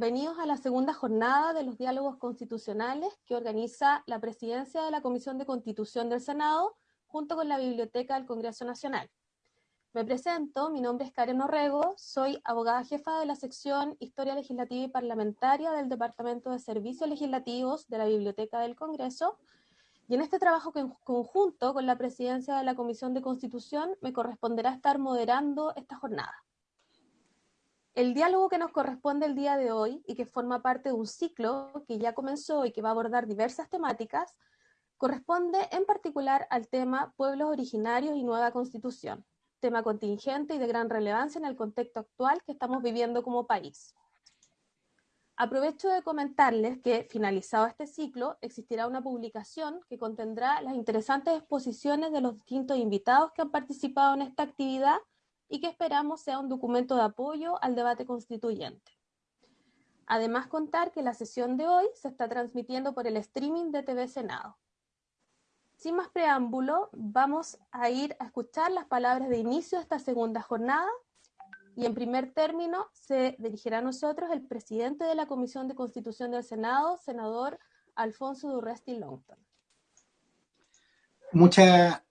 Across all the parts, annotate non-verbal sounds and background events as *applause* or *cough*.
bienvenidos a la segunda jornada de los diálogos constitucionales que organiza la presidencia de la Comisión de Constitución del Senado junto con la Biblioteca del Congreso Nacional. Me presento, mi nombre es Karen Orrego, soy abogada jefa de la sección Historia Legislativa y Parlamentaria del Departamento de Servicios Legislativos de la Biblioteca del Congreso y en este trabajo conjunto con la presidencia de la Comisión de Constitución me corresponderá estar moderando esta jornada. El diálogo que nos corresponde el día de hoy y que forma parte de un ciclo que ya comenzó y que va a abordar diversas temáticas, corresponde en particular al tema Pueblos Originarios y Nueva Constitución, tema contingente y de gran relevancia en el contexto actual que estamos viviendo como país. Aprovecho de comentarles que, finalizado este ciclo, existirá una publicación que contendrá las interesantes exposiciones de los distintos invitados que han participado en esta actividad y que esperamos sea un documento de apoyo al debate constituyente. Además, contar que la sesión de hoy se está transmitiendo por el streaming de TV Senado. Sin más preámbulo, vamos a ir a escuchar las palabras de inicio de esta segunda jornada y en primer término se dirigirá a nosotros el presidente de la Comisión de Constitución del Senado, senador Alfonso Durresti Longton. Muchas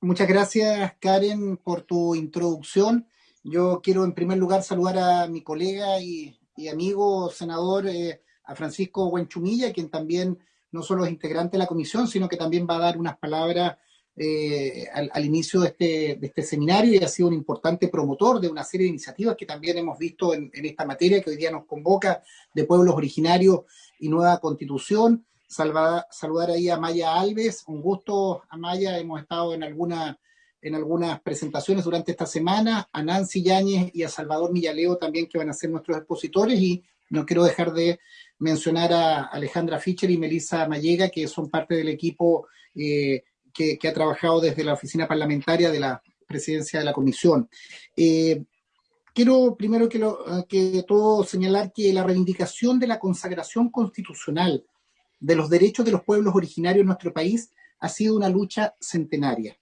muchas gracias, Karen, por tu introducción. Yo quiero en primer lugar saludar a mi colega y, amigo senador, eh, a Francisco Buenchumilla, quien también no solo es integrante de la comisión, sino que también va a dar unas palabras eh, al, inicio de este, de este, seminario y ha sido un importante promotor de una serie de iniciativas que también hemos visto en, esta materia que hoy día nos convoca de pueblos originarios y nueva constitución. Saludar ahí a Maya Alves, un gusto Maya, hemos estado en, alguna, en algunas presentaciones durante esta semana, a Nancy Yáñez y a Salvador Millaleo también que van a ser nuestros expositores. Y no quiero dejar de mencionar a Alejandra Fischer y Melissa Mallega, que son parte del equipo eh, que, ha trabajado desde la oficina parlamentaria de la presidencia de la comisión. Eh, quiero primero que, que todo señalar que la reivindicación de la consagración constitucional de los derechos de los pueblos originarios en nuestro país ha sido una lucha centenaria.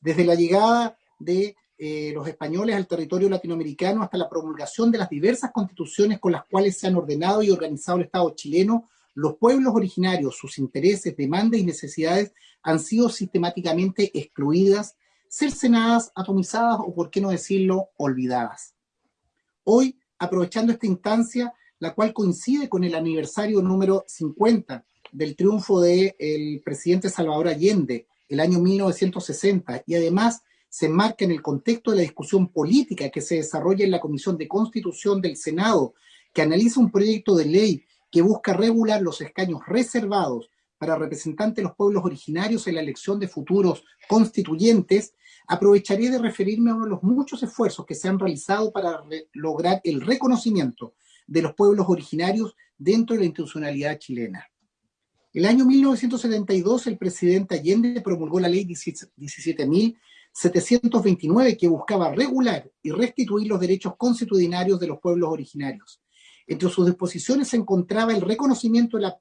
Desde la llegada de eh, los españoles al territorio latinoamericano hasta la promulgación de las diversas constituciones con las cuales se han ordenado y organizado el Estado chileno, los pueblos originarios, sus intereses, demandas y necesidades han sido sistemáticamente excluidas, cercenadas, atomizadas o, por qué no decirlo, olvidadas. Hoy, aprovechando esta instancia, la cual coincide con el aniversario número 50 del triunfo del presidente Salvador Allende, el año 1960, y además se enmarca en el contexto de la discusión política que se desarrolla en la Comisión de Constitución del Senado, que analiza un proyecto de ley que busca regular los escaños reservados para representantes de los pueblos originarios en la elección de futuros constituyentes, aprovecharé de referirme a uno de los muchos esfuerzos que se han realizado para lograr el reconocimiento de los pueblos originarios dentro de la institucionalidad chilena. El año 1972, el presidente Allende promulgó la ley 17.000 729 que buscaba regular y restituir los derechos constitucionarios de los pueblos originarios. Entre sus disposiciones se encontraba el reconocimiento de la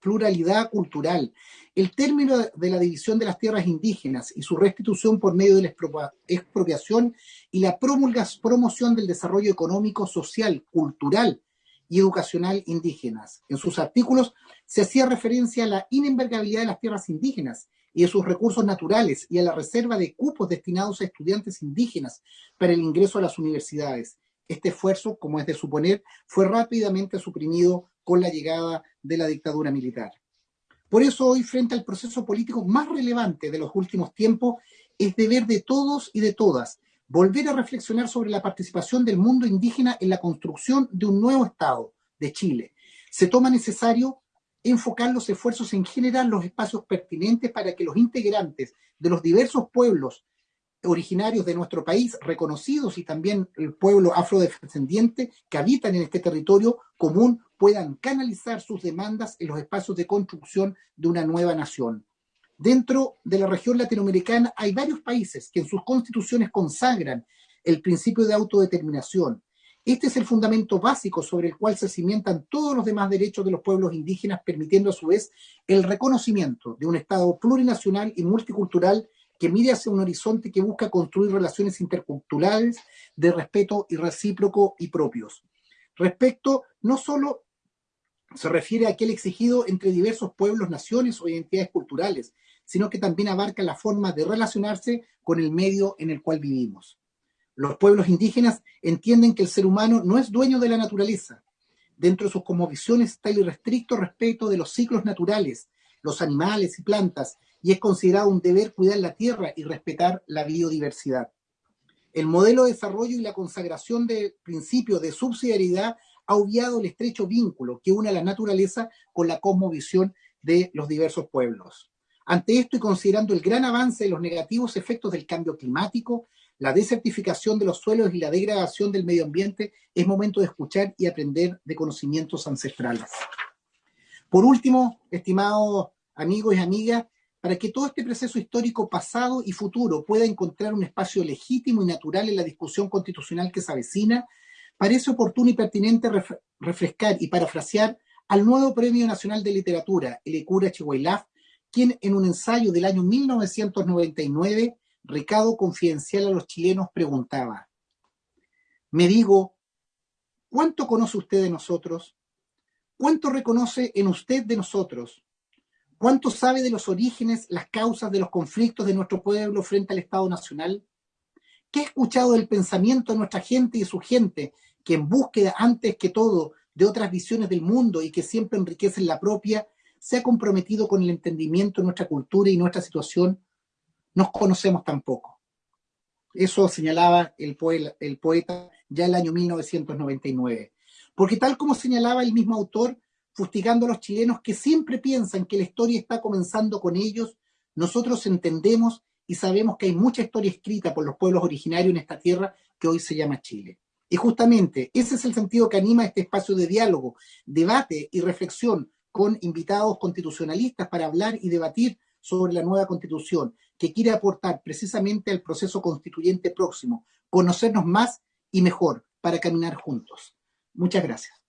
pluralidad cultural, el término de la división de las tierras indígenas y su restitución por medio de la expropiación y la promoción del desarrollo económico, social, cultural y educacional indígenas. En sus artículos se hacía referencia a la inembargabilidad de las tierras indígenas y de sus recursos naturales y a la reserva de cupos destinados a estudiantes indígenas para el ingreso a las universidades. Este esfuerzo, como es de suponer, fue rápidamente suprimido con la llegada de la dictadura militar. Por eso hoy, frente al proceso político más relevante de los últimos tiempos, es deber de todos y de todas volver a reflexionar sobre la participación del mundo indígena en la construcción de un nuevo Estado de Chile. Se toma necesario enfocar los esfuerzos en generar los espacios pertinentes para que los integrantes de los diversos pueblos originarios de nuestro país, reconocidos y también el pueblo afrodescendiente que habitan en este territorio común, puedan canalizar sus demandas en los espacios de construcción de una nueva nación. Dentro de la región latinoamericana hay varios países que en sus constituciones consagran el principio de autodeterminación, este es el fundamento básico sobre el cual se cimentan todos los demás derechos de los pueblos indígenas, permitiendo a su vez el reconocimiento de un Estado plurinacional y multicultural que mire hacia un horizonte que busca construir relaciones interculturales de respeto y recíproco y propios. Respecto, no solo se refiere a aquel exigido entre diversos pueblos, naciones o identidades culturales, sino que también abarca la forma de relacionarse con el medio en el cual vivimos. Los pueblos indígenas entienden que el ser humano no es dueño de la naturaleza. Dentro de sus cosmovisiones está el irrestricto respeto de los ciclos naturales, los animales y plantas, y es considerado un deber cuidar la tierra y respetar la biodiversidad. El modelo de desarrollo y la consagración del principio de subsidiariedad ha obviado el estrecho vínculo que une la naturaleza con la cosmovisión de los diversos pueblos. Ante esto y considerando el gran avance de los negativos efectos del cambio climático, la desertificación de los suelos y la degradación del medio ambiente, es momento de escuchar y aprender de conocimientos ancestrales. Por último, estimados amigos y amigas, para que todo este proceso histórico pasado y futuro pueda encontrar un espacio legítimo y natural en la discusión constitucional que se avecina, parece oportuno y pertinente refrescar y parafrasear al nuevo Premio Nacional de Literatura, el Ecura Chihuahilaf, quien en un ensayo del año 1999, recado confidencial a los chilenos, preguntaba, me digo, ¿cuánto conoce usted de nosotros? ¿Cuánto reconoce en usted de nosotros? ¿Cuánto sabe de los orígenes, las causas de los conflictos de nuestro pueblo frente al Estado Nacional? ¿Qué ha escuchado del pensamiento de nuestra gente y de su gente, que en búsqueda antes que todo de otras visiones del mundo y que siempre enriquecen la propia, se ha comprometido con el entendimiento de nuestra cultura y nuestra situación? Nos conocemos tampoco. Eso señalaba el, poeta, el poeta ya el año 1999. Porque tal como señalaba el mismo autor, fustigando a los chilenos que siempre piensan que la historia está comenzando con ellos, nosotros entendemos y sabemos que hay mucha historia escrita por los pueblos originarios en esta tierra que hoy se llama Chile. Y justamente ese es el sentido que anima este espacio de diálogo, debate y reflexión con invitados constitucionalistas para hablar y debatir sobre la nueva constitución, que quiere aportar precisamente al proceso constituyente próximo, conocernos más y mejor para caminar juntos. Muchas gracias.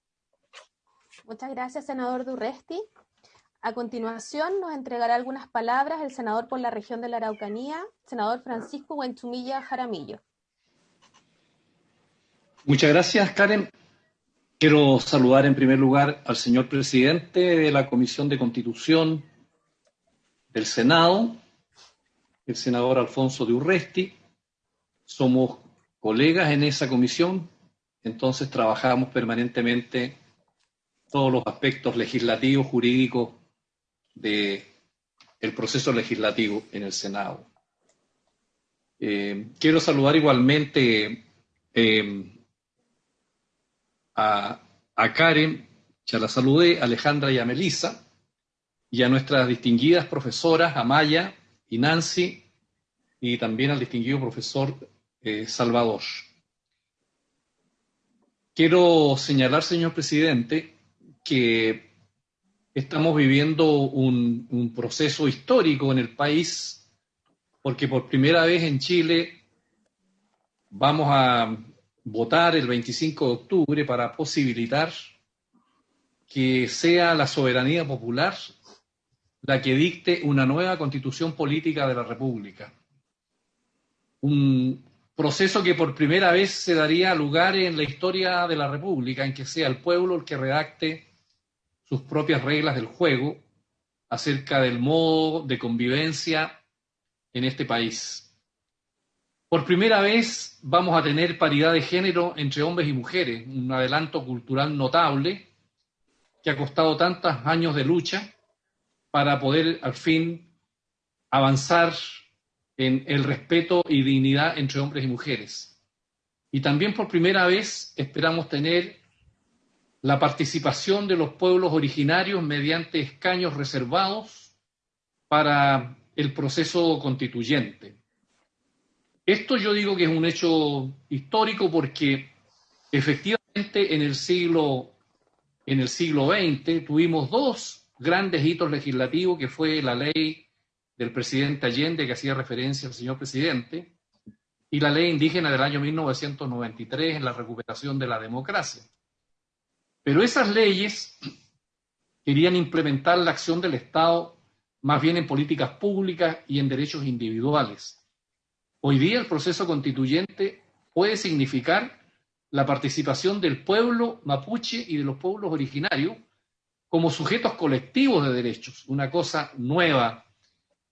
Muchas gracias, senador Durresti. A continuación nos entregará algunas palabras el senador por la región de la Araucanía, senador Francisco Huenchumilla Jaramillo. Muchas gracias, Karen. Quiero saludar en primer lugar al señor presidente de la Comisión de Constitución del Senado, el senador Alfonso de Urresti. Somos colegas en esa comisión, entonces trabajamos permanentemente todos los aspectos legislativos, jurídicos del proceso legislativo en el Senado. Eh, quiero saludar igualmente eh, a, Karen, ya la saludé, a Alejandra y a Melisa, y a nuestras distinguidas profesoras, Amaya y Nancy, y también al distinguido profesor eh, Salvador. Quiero señalar, señor presidente, que estamos viviendo un, proceso histórico en el país, porque por primera vez en Chile vamos a votar el 25 de octubre para posibilitar que sea la soberanía popular la que dicte una nueva constitución política de la República. Un proceso que por primera vez se daría lugar en la historia de la República, en que sea el pueblo el que redacte sus propias reglas del juego acerca del modo de convivencia en este país. Por primera vez vamos a tener paridad de género entre hombres y mujeres, un adelanto cultural notable que ha costado tantos años de lucha para poder al fin avanzar en el respeto y dignidad entre hombres y mujeres. Y también por primera vez esperamos tener la participación de los pueblos originarios mediante escaños reservados para el proceso constituyente. Esto yo digo que es un hecho histórico porque efectivamente en el siglo, en el siglo XX tuvimos dos grandes hitos legislativos que fue la ley del presidente Allende que hacía referencia al señor presidente y la ley indígena del año 1993 en la recuperación de la democracia. Pero esas leyes querían implementar la acción del Estado más bien en políticas públicas y en derechos individuales. Hoy día el proceso constituyente puede significar la participación del pueblo mapuche y de los pueblos originarios como sujetos colectivos de derechos, una cosa nueva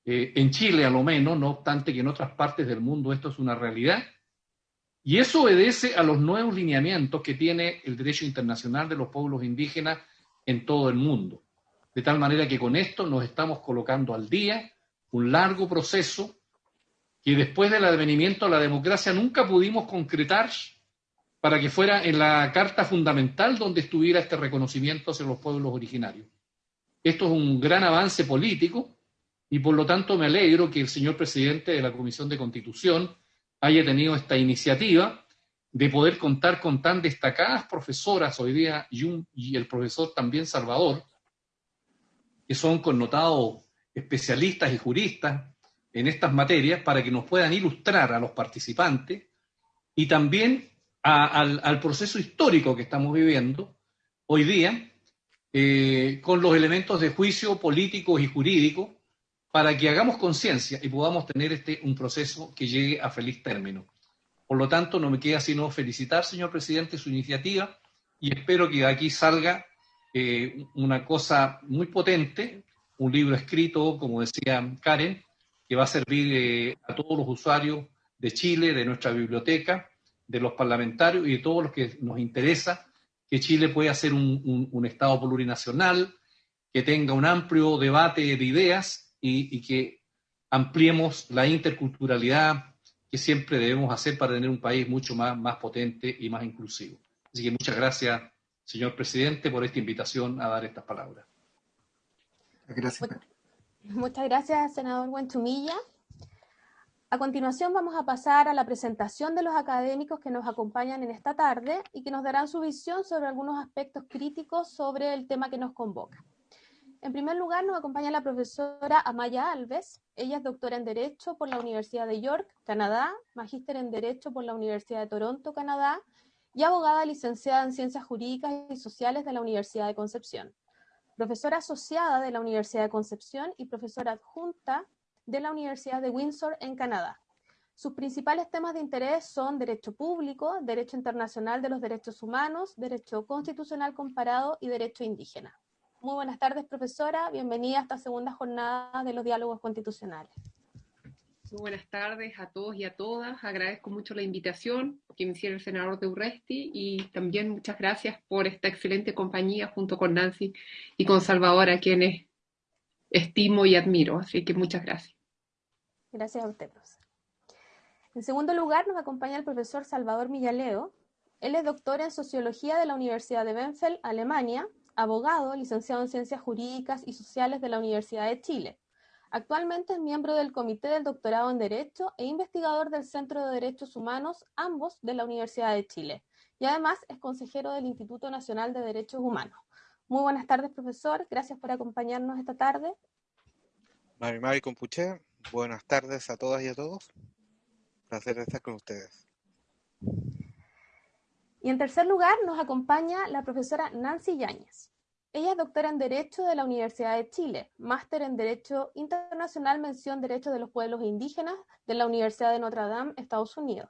eh, en Chile a lo menos, no obstante que en otras partes del mundo esto es una realidad. Y eso obedece a los nuevos lineamientos que tiene el derecho internacional de los pueblos indígenas en todo el mundo. De tal manera que con esto nos estamos colocando al día un largo proceso que después del advenimiento de la democracia nunca pudimos concretar para que fuera en la Carta Fundamental donde estuviera este reconocimiento hacia los pueblos originarios. Esto es un gran avance político y por lo tanto me alegro que el señor presidente de la Comisión de Constitución haya tenido esta iniciativa de poder contar con tan destacadas profesoras hoy día y, el profesor también Salvador, que son connotados especialistas y juristas en estas materias para que nos puedan ilustrar a los participantes y también al, proceso histórico que estamos viviendo hoy día, eh, con los elementos de juicio políticos y jurídicos, para que hagamos conciencia y podamos tener este, un proceso que llegue a feliz término. Por lo tanto, no me queda sino felicitar, señor presidente, su iniciativa y espero que de aquí salga eh, una cosa muy potente, un libro escrito, como decía Karen, que va a servir eh, a todos los usuarios de Chile, de nuestra biblioteca, de los parlamentarios y de todos los que nos interesa que Chile pueda ser un, Estado plurinacional, que tenga un amplio debate de ideas y, y, que ampliemos la interculturalidad que siempre debemos hacer para tener un país mucho más, más potente y más inclusivo. Así que muchas gracias, señor presidente, por esta invitación a dar estas palabras. Gracias. Muchas gracias, senador Buentumilla. A continuación vamos a pasar a la presentación de los académicos que nos acompañan en esta tarde y que nos darán su visión sobre algunos aspectos críticos sobre el tema que nos convoca. En primer lugar, nos acompaña la profesora Amaya Alves. Ella es doctora en Derecho por la Universidad de York, Canadá, magíster en Derecho por la Universidad de Toronto, Canadá, y abogada licenciada en Ciencias Jurídicas y Sociales de la Universidad de Concepción. Profesora asociada de la Universidad de Concepción y profesora adjunta de la Universidad de Windsor en Canadá. Sus principales temas de interés son derecho público, derecho internacional de los derechos humanos, derecho constitucional comparado y derecho indígena. Muy buenas tardes, profesora. Bienvenida a esta segunda jornada de los diálogos constitucionales. Buenas tardes a todos y a todas. Agradezco mucho la invitación que me hiciera el senador de Urresti y también muchas gracias por esta excelente compañía junto con Nancy y con Salvador, a quienes estimo y admiro. Así que muchas gracias. Gracias a usted, profesor. En segundo lugar, nos acompaña el profesor Salvador Millaleo. Él es doctor en Sociología de la Universidad de Benfeld, Alemania, abogado, licenciado en Ciencias Jurídicas y Sociales de la Universidad de Chile. Actualmente es miembro del Comité del Doctorado en Derecho e investigador del Centro de Derechos Humanos, ambos de la Universidad de Chile. Y además es consejero del Instituto Nacional de Derechos Humanos. Muy buenas tardes, profesor. Gracias por acompañarnos esta tarde. Mari Mari Compuche, buenas tardes a todas y a todos. Placer estar con ustedes. Y en tercer lugar nos acompaña la profesora Nancy Yáñez. Ella es doctora en Derecho de la Universidad de Chile, máster en Derecho Internacional Mención Derecho de los Pueblos Indígenas de la Universidad de Notre Dame, Estados Unidos.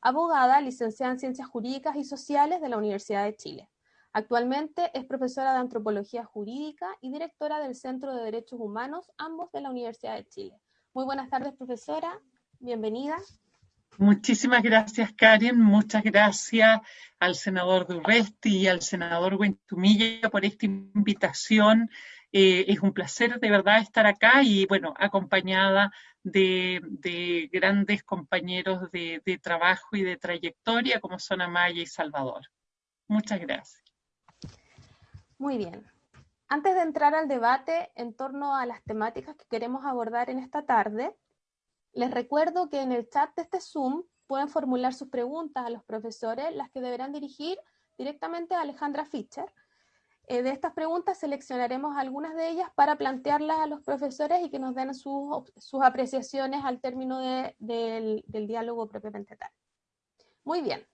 Abogada, licenciada en Ciencias Jurídicas y Sociales de la Universidad de Chile. Actualmente es profesora de Antropología Jurídica y directora del Centro de Derechos Humanos, ambos de la Universidad de Chile. Muy buenas tardes, profesora. Bienvenida. Muchísimas gracias, Karen. Muchas gracias al senador Durresti y al senador Guentumilla por esta invitación. Eh, es un placer de verdad estar acá y, bueno, acompañada de, grandes compañeros de trabajo y de trayectoria como son Amaya y Salvador. Muchas gracias. Muy bien. Antes de entrar al debate en torno a las temáticas que queremos abordar en esta tarde, les recuerdo que en el chat de este Zoom pueden formular sus preguntas a los profesores, las que deberán dirigir directamente a Alejandra Fischer. Eh, de estas preguntas seleccionaremos algunas de ellas para plantearlas a los profesores y que nos den sus, apreciaciones al término del, del diálogo propiamente tal. Muy bien.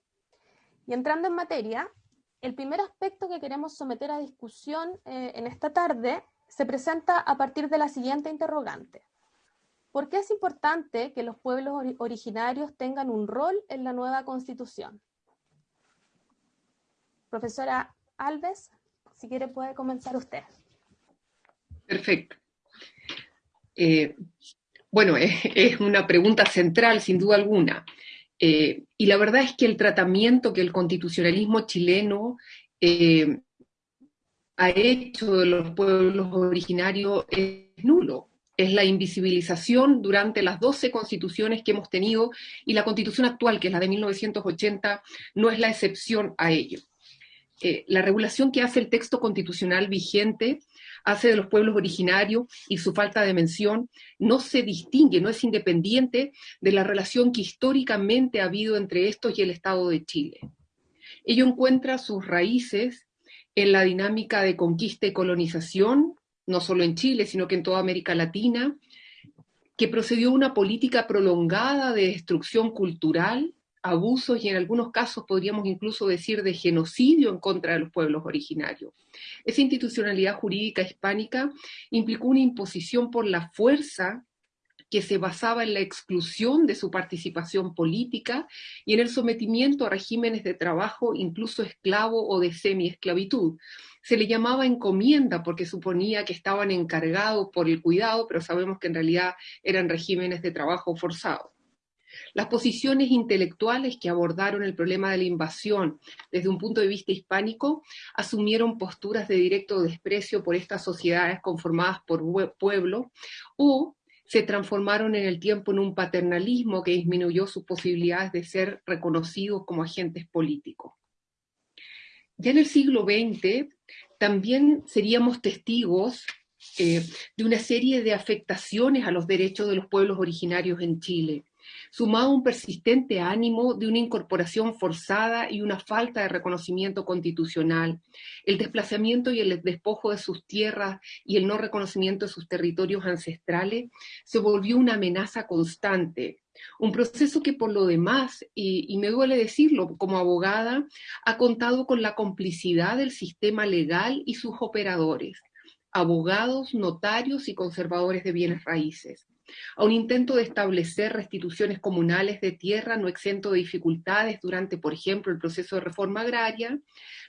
Y entrando en materia, el primer aspecto que queremos someter a discusión eh, en esta tarde se presenta a partir de la siguiente interrogante. ¿Por qué es importante que los pueblos originarios tengan un rol en la nueva constitución? Profesora Alves, si quiere puede comenzar usted. Perfecto. Eh, bueno, es, una pregunta central, sin duda alguna. Eh, y la verdad es que el tratamiento que el constitucionalismo chileno eh, ha hecho de los pueblos originarios es nulo. Es la invisibilización durante las 12 constituciones que hemos tenido y la constitución actual, que es la de 1980, no es la excepción a ello. Eh, la regulación que hace el texto constitucional vigente hace de los pueblos originarios y su falta de mención no se distingue, no es independiente de la relación que históricamente ha habido entre estos y el Estado de Chile. Ello encuentra sus raíces en la dinámica de conquista y colonización, no solo en Chile, sino que en toda América Latina, que procedió una política prolongada de destrucción cultural, abusos y en algunos casos podríamos incluso decir de genocidio en contra de los pueblos originarios. Esa institucionalidad jurídica hispánica implicó una imposición por la fuerza que se basaba en la exclusión de su participación política y en el sometimiento a regímenes de trabajo, incluso esclavo o de semi-esclavitud. Se le llamaba encomienda porque suponía que estaban encargados por el cuidado, pero sabemos que en realidad eran regímenes de trabajo forzado. Las posiciones intelectuales que abordaron el problema de la invasión desde un punto de vista hispánico asumieron posturas de directo desprecio por estas sociedades conformadas por pueblo o se transformaron en el tiempo en un paternalismo que disminuyó sus posibilidades de ser reconocidos como agentes políticos. Ya en el siglo XX también seríamos testigos eh, de una serie de afectaciones a los derechos de los pueblos originarios en Chile sumado a un persistente ánimo de una incorporación forzada y una falta de reconocimiento constitucional, el desplazamiento y el despojo de sus tierras y el no reconocimiento de sus territorios ancestrales, se volvió una amenaza constante. Un proceso que por lo demás, y, y me duele decirlo como abogada, ha contado con la complicidad del sistema legal y sus operadores, abogados, notarios y conservadores de bienes raíces a un intento de establecer restituciones comunales de tierra no exento de dificultades durante, por ejemplo, el proceso de reforma agraria,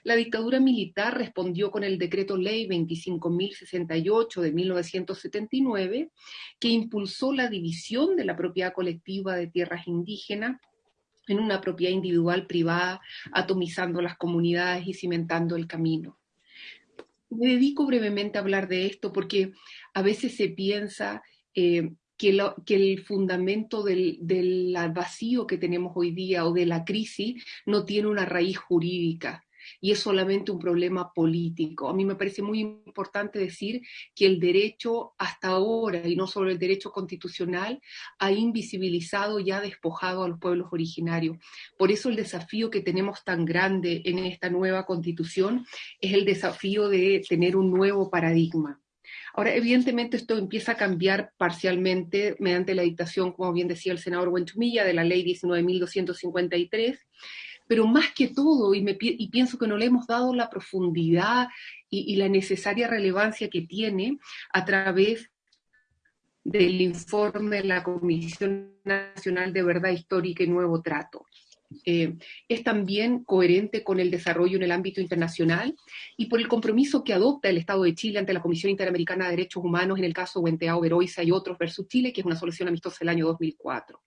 la dictadura militar respondió con el decreto ley 25.068 de 1979, que impulsó la división de la propiedad colectiva de tierras indígenas en una propiedad individual privada, atomizando las comunidades y cimentando el camino. Me dedico brevemente a hablar de esto porque a veces se piensa eh, que, el fundamento del, vacío que tenemos hoy día o de la crisis no tiene una raíz jurídica y es solamente un problema político. A mí me parece muy importante decir que el derecho hasta ahora, y no solo el derecho constitucional, ha invisibilizado y ha despojado a los pueblos originarios. Por eso el desafío que tenemos tan grande en esta nueva constitución es el desafío de tener un nuevo paradigma. Ahora, evidentemente esto empieza a cambiar parcialmente mediante la dictación, como bien decía el senador Buenchumilla, de la ley 19.253, pero más que todo, y, pienso que no le hemos dado la profundidad y, y la necesaria relevancia que tiene a través del informe de la Comisión Nacional de Verdad Histórica y Nuevo Trato. Eh, es también coherente con el desarrollo en el ámbito internacional y por el compromiso que adopta el Estado de Chile ante la Comisión Interamericana de Derechos Humanos en el caso Wenteao, Veroiza y otros versus Chile, que es una solución amistosa del año 2004.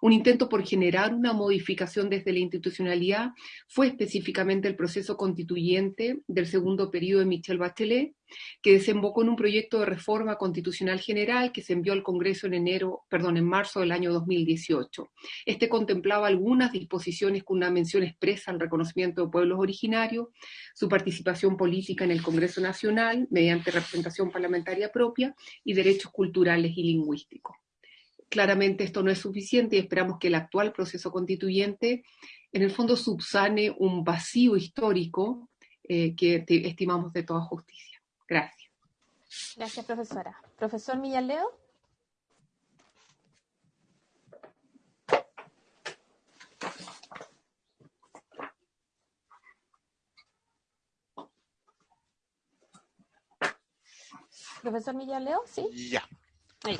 Un intento por generar una modificación desde la institucionalidad fue específicamente el proceso constituyente del segundo periodo de Michel Bachelet, que desembocó en un proyecto de reforma constitucional general que se envió al Congreso en enero, perdón, en marzo del año 2018. Este contemplaba algunas disposiciones con una mención expresa al reconocimiento de pueblos originarios, su participación política en el Congreso Nacional mediante representación parlamentaria propia y derechos culturales y lingüísticos. Claramente esto no es suficiente y esperamos que el actual proceso constituyente en el fondo subsane un vacío histórico eh, que estimamos de toda justicia. Gracias. Gracias, profesora. Profesor Millaleo. Profesor Millaleo, ¿sí? Ya,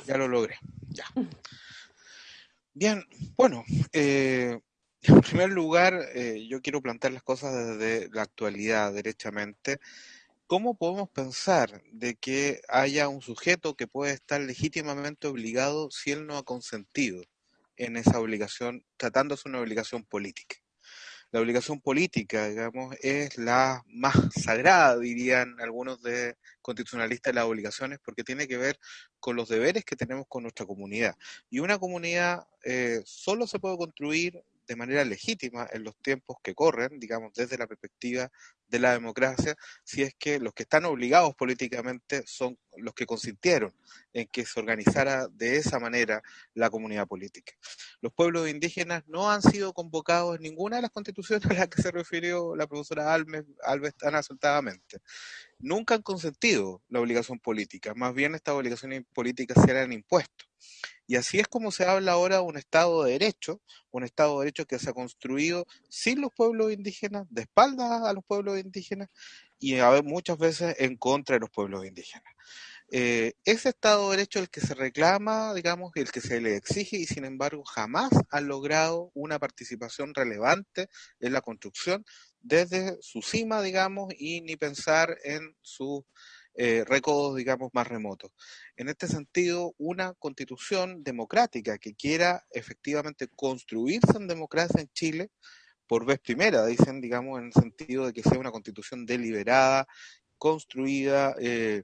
ya lo logré. Ya. Bien, bueno, eh, En primer lugar, eh, yo quiero plantear las cosas desde la actualidad, derechamente. ¿Cómo podemos pensar de que haya un sujeto que puede estar legítimamente obligado si él no ha consentido en esa obligación, tratándose de una obligación política? La obligación política, digamos, es la más sagrada, dirían algunos de constitucionalistas, las obligaciones, porque tiene que ver con los deberes que tenemos con nuestra comunidad. Y una comunidad eh, solo se puede construir de manera legítima en los tiempos que corren, digamos, desde la perspectiva de la democracia, si es que los que están obligados políticamente son los que consintieron en que se organizara de esa manera la comunidad política. Los pueblos indígenas no han sido convocados en ninguna de las constituciones a las que se refirió la profesora Alves, Alves tan acertadamente. Nunca han consentido la obligación política, más bien estas obligaciones políticas se han impuesto. Y así es como se habla ahora de un Estado de Derecho, un Estado de Derecho que se ha construido sin los pueblos indígenas, de espaldas a los pueblos indígenas y a ver, muchas veces en contra de los pueblos indígenas. Eh, ese Estado de Derecho el que se reclama, digamos, el que se le exige y sin embargo jamás ha logrado una participación relevante en la construcción desde su cima, digamos, y ni pensar en su eh, digamos, más remotos. En este sentido, una constitución democrática que quiera efectivamente construirse en democracia en Chile, por vez primera, dicen, digamos, en el sentido de que sea una constitución deliberada, construida eh,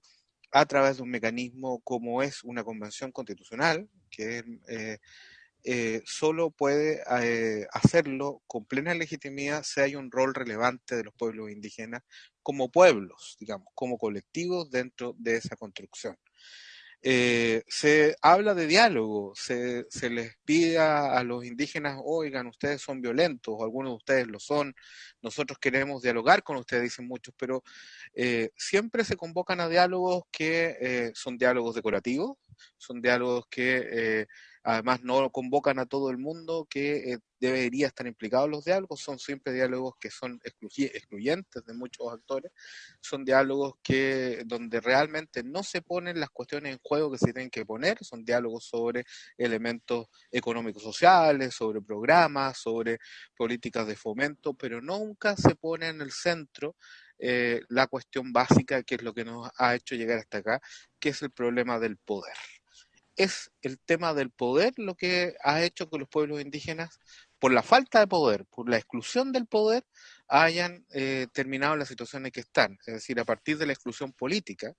a través de un mecanismo como es una convención constitucional, que eh, eh, solo puede hacerlo con plena legitimidad si hay un rol relevante de los pueblos indígenas como pueblos, digamos, como colectivos dentro de esa construcción. Eh, se habla de diálogo, se, se les pide a, los indígenas, oigan, ustedes son violentos, algunos de ustedes lo son, nosotros queremos dialogar con ustedes, dicen muchos, pero siempre se convocan a diálogos que son diálogos decorativos, son diálogos que Además, no convocan a todo el mundo que eh, debería estar implicado en los diálogos. Son siempre diálogos que son excluyentes de muchos actores. Son diálogos que donde realmente no se ponen las cuestiones en juego que se tienen que poner. Son diálogos sobre elementos económicos sociales, sobre programas, sobre políticas de fomento, pero nunca se pone en el centro eh, la cuestión básica, que es lo que nos ha hecho llegar hasta acá, que es el problema del poder es el tema del poder lo que ha hecho que los pueblos indígenas, por la falta de poder, por la exclusión del poder, hayan eh, terminado la situación en que están. Es decir, a partir de la exclusión política,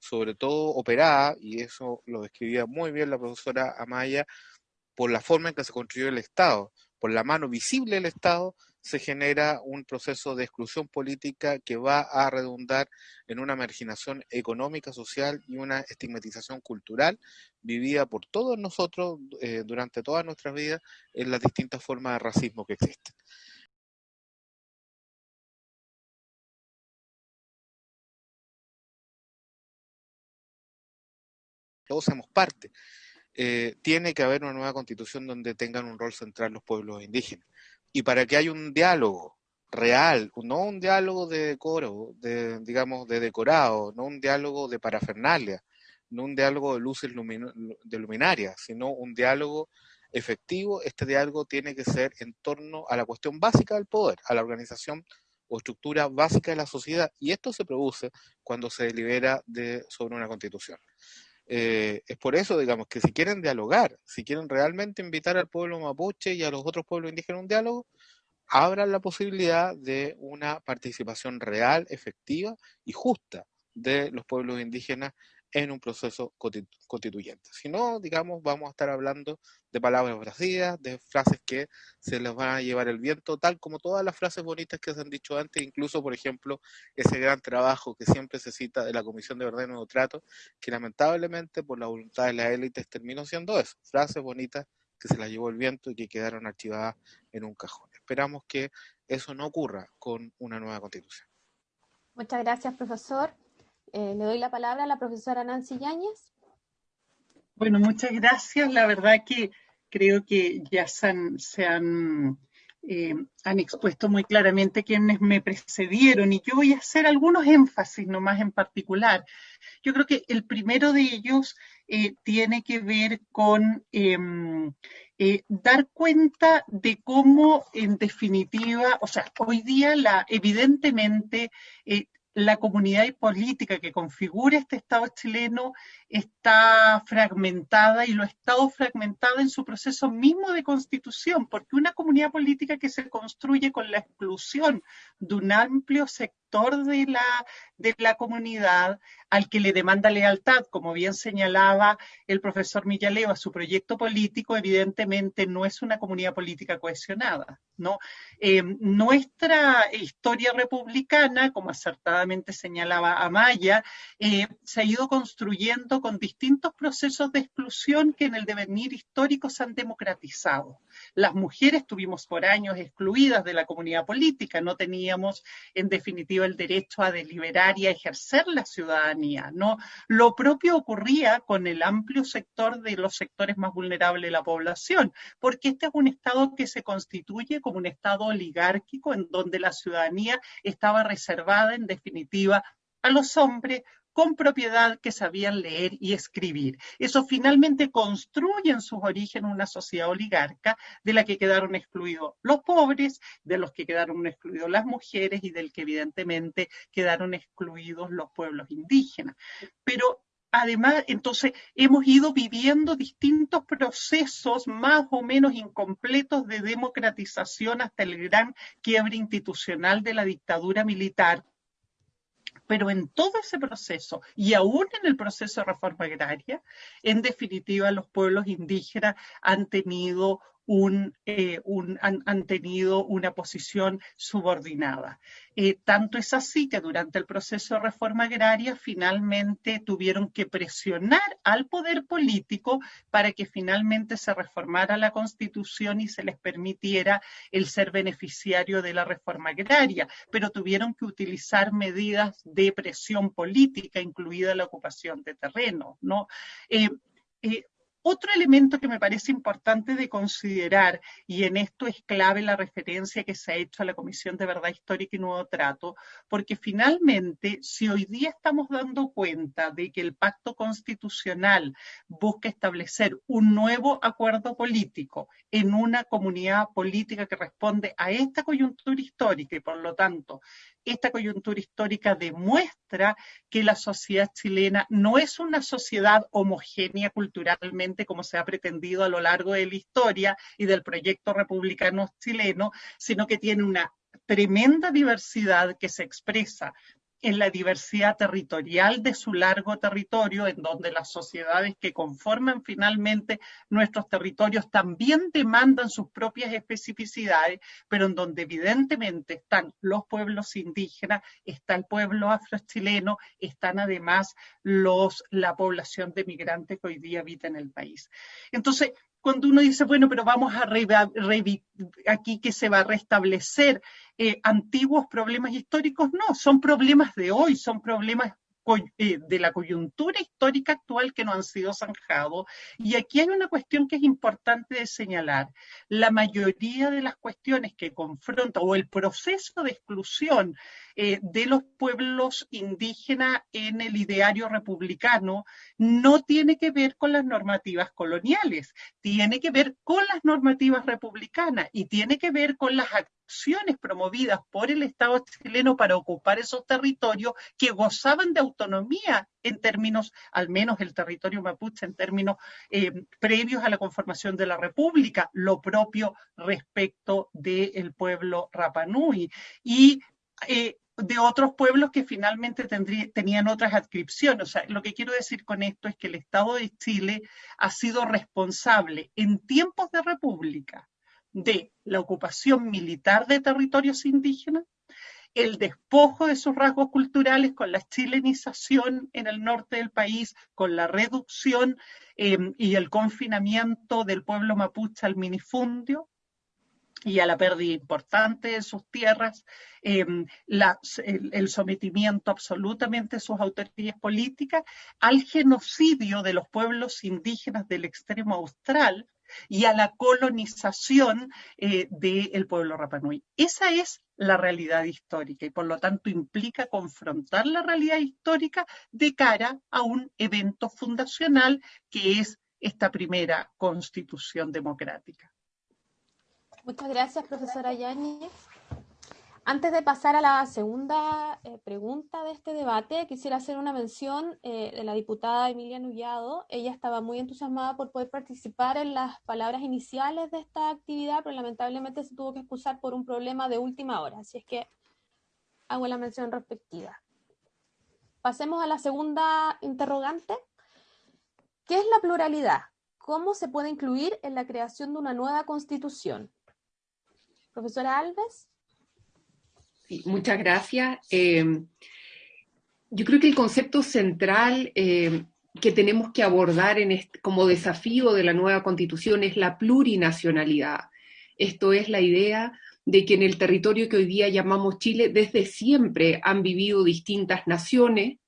sobre todo operada, y eso lo describía muy bien la profesora Amaya, por la forma en que se construyó el Estado, por la mano visible del Estado, se genera un proceso de exclusión política que va a redundar en una marginación económica, social y una estigmatización cultural vivida por todos nosotros eh, durante todas nuestras vidas en las distintas formas de racismo que existen. Todos somos parte. Eh, tiene que haber una nueva constitución donde tengan un rol central los pueblos indígenas y para que haya un diálogo real, no un diálogo de decoro, de, digamos, de decorado, no un diálogo de parafernalia, no un diálogo de luces de luminarias, sino un diálogo efectivo, este diálogo tiene que ser en torno a la cuestión básica del poder, a la organización o estructura básica de la sociedad, y esto se produce cuando se delibera de, sobre una constitución. Eh, es por eso, digamos, que si quieren dialogar, si quieren realmente invitar al pueblo mapuche y a los otros pueblos indígenas a un diálogo, abran la posibilidad de una participación real, efectiva y justa de los pueblos indígenas en un proceso constituyente. Si no, digamos, vamos a estar hablando de palabras vacías, de frases que se les van a llevar el viento, tal como todas las frases bonitas que se han dicho antes, incluso, por ejemplo, ese gran trabajo que siempre se cita de la Comisión de Verdad y Nuevo Trato, que lamentablemente por la voluntad de las élites terminó siendo eso, frases bonitas que se las llevó el viento y que quedaron archivadas en un cajón. Esperamos que eso no ocurra con una nueva constitución. Muchas gracias, profesor. Eh, le doy la palabra a la profesora Nancy Yáñez. Bueno, muchas gracias. La verdad que creo que ya se han, eh, han expuesto muy claramente quienes me precedieron y yo voy a hacer algunos énfasis nomás en particular. Yo creo que el primero de ellos eh, tiene que ver con em, dar cuenta de cómo, en definitiva, o sea, hoy día la, evidentemente la comunidad política que configura este Estado chileno está fragmentada y lo ha estado fragmentada en su proceso mismo de constitución, porque una comunidad política que se construye con la exclusión de un amplio sector de la, de la comunidad al que le demanda lealtad, como bien señalaba el profesor Millaleo, a su proyecto político, evidentemente no es una comunidad política cohesionada. ¿no? Eh, nuestra historia republicana, como acertadamente señalaba Amaya, eh, se ha ido construyendo con distintos procesos de exclusión que en el devenir histórico se han democratizado. Las mujeres tuvimos por años excluidas de la comunidad política, no teníamos en definitiva el derecho a deliberar y a ejercer la ciudadanía. ¿no? Lo propio ocurría con el amplio sector de los sectores más vulnerables de la población, porque este es un Estado que se constituye como un Estado oligárquico en donde la ciudadanía estaba reservada en definitiva a los hombres con propiedad que sabían leer y escribir. Eso finalmente construye en sus orígenes una sociedad oligarca de la que quedaron excluidos los pobres, de los que quedaron excluidos las mujeres y del que evidentemente quedaron excluidos los pueblos indígenas. Pero además, entonces, hemos ido viviendo distintos procesos más o menos incompletos de democratización hasta el gran quiebre institucional de la dictadura militar pero en todo ese proceso y aún en el proceso de reforma agraria, en definitiva los pueblos indígenas han tenido eh, han, tenido una posición subordinada. Eh, tanto es así que durante el proceso de reforma agraria finalmente tuvieron que presionar al poder político para que finalmente se reformara la constitución y se les permitiera el ser beneficiario de la reforma agraria, pero tuvieron que utilizar medidas de presión política, incluida la ocupación de terreno, ¿no? Eh, otro elemento que me parece importante de considerar, y en esto es clave la referencia que se ha hecho a la Comisión de Verdad Histórica y Nuevo Trato, porque finalmente, si hoy día estamos dando cuenta de que el pacto constitucional busca establecer un nuevo acuerdo político en una comunidad política que responde a esta coyuntura histórica y por lo tanto esta coyuntura histórica demuestra que la sociedad chilena no es una sociedad homogénea culturalmente como se ha pretendido a lo largo de la historia y del proyecto republicano chileno, sino que tiene una tremenda diversidad que se expresa en la diversidad territorial de su largo territorio, en donde las sociedades que conforman finalmente nuestros territorios también demandan sus propias especificidades, pero en donde evidentemente están los pueblos indígenas, está el pueblo afrochileno, están además los, la población de migrantes que hoy día habita en el país. Entonces, cuando uno dice, bueno, pero vamos a aquí que se va a restablecer eh, antiguos problemas históricos, no, son problemas de hoy, son problemas de la coyuntura histórica actual que no han sido zanjados. Y aquí hay una cuestión que es importante de señalar. La mayoría de las cuestiones que confronta o el proceso de exclusión eh, de los pueblos indígenas en el ideario republicano no tiene que ver con las normativas coloniales, tiene que ver con las normativas republicanas y tiene que ver con las acciones promovidas por el Estado chileno para ocupar esos territorios que gozaban de autonomía en términos, al menos el territorio mapuche, en términos eh, previos a la conformación de la República, lo propio respecto del pueblo Rapanui. Y eh, de otros pueblos que finalmente tenían otras adscripciones. O sea, lo que quiero decir con esto es que el Estado de Chile ha sido responsable en tiempos de república de la ocupación militar de territorios indígenas, el despojo de sus rasgos culturales con la chilenización en el norte del país, con la reducción eh, y el confinamiento del pueblo mapuche al minifundio, y a la pérdida importante de sus tierras, em, el, sometimiento absolutamente de sus autoridades políticas, al genocidio de los pueblos indígenas del extremo austral, y a la colonización eh, del pueblo Rapanui. Esa es la realidad histórica y por lo tanto implica confrontar la realidad histórica de cara a un evento fundacional que es esta primera constitución democrática. Muchas gracias, profesora Yáñez. Antes de pasar a la segunda eh, pregunta de este debate, quisiera hacer una mención eh, de la diputada Emilia Nullado. Ella estaba muy entusiasmada por poder participar en las palabras iniciales de esta actividad, pero lamentablemente se tuvo que excusar por un problema de última hora. Así es que hago la mención respectiva. Pasemos a la segunda interrogante. ¿Qué es la pluralidad? ¿Cómo se puede incluir en la creación de una nueva constitución? Profesora Alves muchas gracias. Eh, yo creo que el concepto central eh, que tenemos que abordar en como desafío de la nueva constitución es la plurinacionalidad. Esto es la idea de que en el territorio que hoy día llamamos Chile, desde siempre han vivido distintas naciones,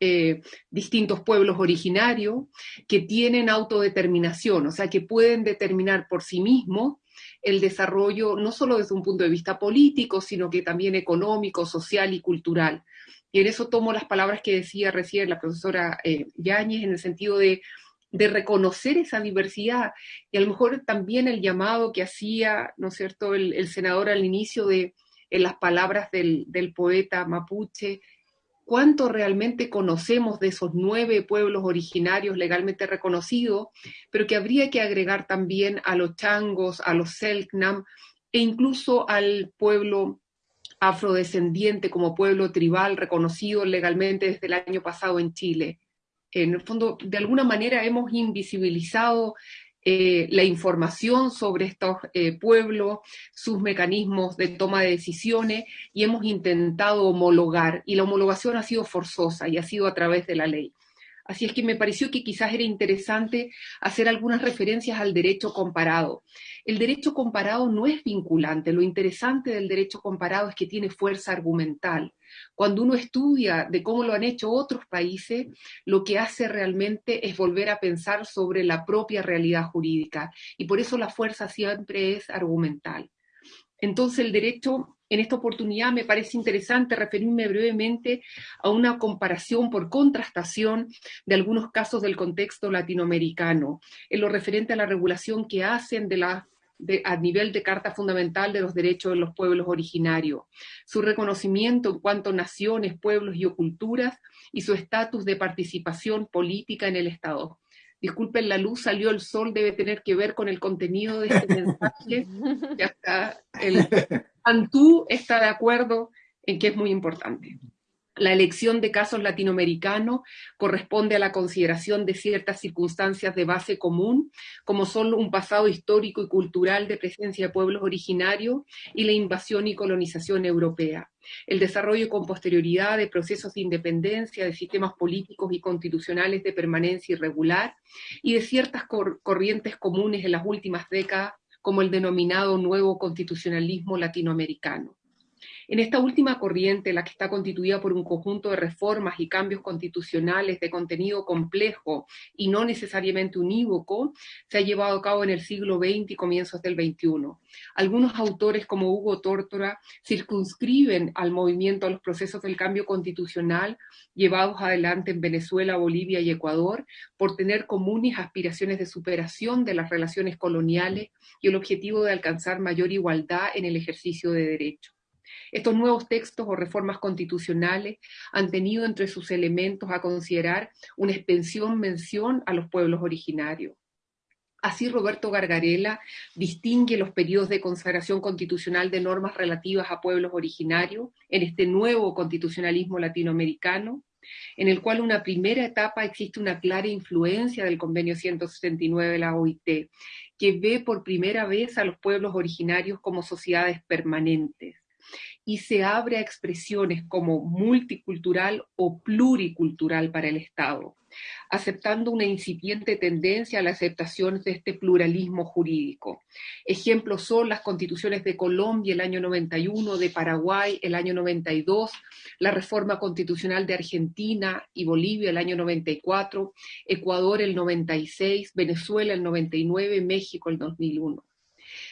eh, distintos pueblos originarios, que tienen autodeterminación, o sea, que pueden determinar por sí mismos el desarrollo, no solo desde un punto de vista político, sino que también económico, social y cultural. Y en eso tomo las palabras que decía recién la profesora eh, Yáñez, en el sentido de, reconocer esa diversidad y a lo mejor también el llamado que hacía, ¿no es cierto?, el, senador al inicio de en las palabras del poeta mapuche, cuánto realmente conocemos de esos nueve pueblos originarios legalmente reconocidos, pero que habría que agregar también a los changos, a los selknam e incluso al pueblo afrodescendiente como pueblo tribal reconocido legalmente desde el año pasado en Chile. En el fondo, de alguna manera hemos invisibilizado eh, la información sobre estos eh, pueblos, sus mecanismos de toma de decisiones y hemos intentado homologar y la homologación ha sido forzosa y ha sido a través de la ley. Así es que me pareció que quizás era interesante hacer algunas referencias al derecho comparado. El derecho comparado no es vinculante, lo interesante del derecho comparado es que tiene fuerza argumental. Cuando uno estudia de cómo lo han hecho otros países, lo que hace realmente es volver a pensar sobre la propia realidad jurídica y por eso la fuerza siempre es argumental. Entonces el derecho en esta oportunidad me parece interesante referirme brevemente a una comparación por contrastación de algunos casos del contexto latinoamericano, en lo referente a la regulación que hacen de la a nivel de Carta Fundamental de los Derechos de los Pueblos Originarios, su reconocimiento en cuanto a naciones, pueblos y culturas y su estatus de participación política en el Estado. Disculpen, la luz salió el sol, debe tener que ver con el contenido de este mensaje. *laughs* ya está, el Antú está de acuerdo en que es muy importante. La elección de casos latinoamericanos corresponde a la consideración de ciertas circunstancias de base común, como son un pasado histórico y cultural de presencia de pueblos originarios y la invasión y colonización europea, el desarrollo con posterioridad de procesos de independencia, de sistemas políticos y constitucionales de permanencia irregular y de ciertas corrientes comunes en las últimas décadas, como el denominado nuevo constitucionalismo latinoamericano. En esta última corriente, la que está constituida por un conjunto de reformas y cambios constitucionales de contenido complejo y no necesariamente unívoco, se ha llevado a cabo en el siglo XX y comienzos del XXI. Algunos autores, como Hugo Tórtora, circunscriben al movimiento a los procesos del cambio constitucional llevados adelante en Venezuela, Bolivia y Ecuador por tener comunes aspiraciones de superación de las relaciones coloniales y el objetivo de alcanzar mayor igualdad en el ejercicio de derechos. Estos nuevos textos o reformas constitucionales han tenido entre sus elementos a considerar una extensión mención a los pueblos originarios. Así Roberto Gargarela distingue los periodos de consagración constitucional de normas relativas a pueblos originarios en este nuevo constitucionalismo latinoamericano, en el cual una primera etapa existe una clara influencia del convenio 169 de la OIT, que ve por primera vez a los pueblos originarios como sociedades permanentes y se abre a expresiones como multicultural o pluricultural para el Estado, aceptando una incipiente tendencia a la aceptación de este pluralismo jurídico. Ejemplos son las constituciones de Colombia el año 91, de Paraguay el año 92, la reforma constitucional de Argentina y Bolivia el año 94, Ecuador el 96, Venezuela el 99, México el 2001.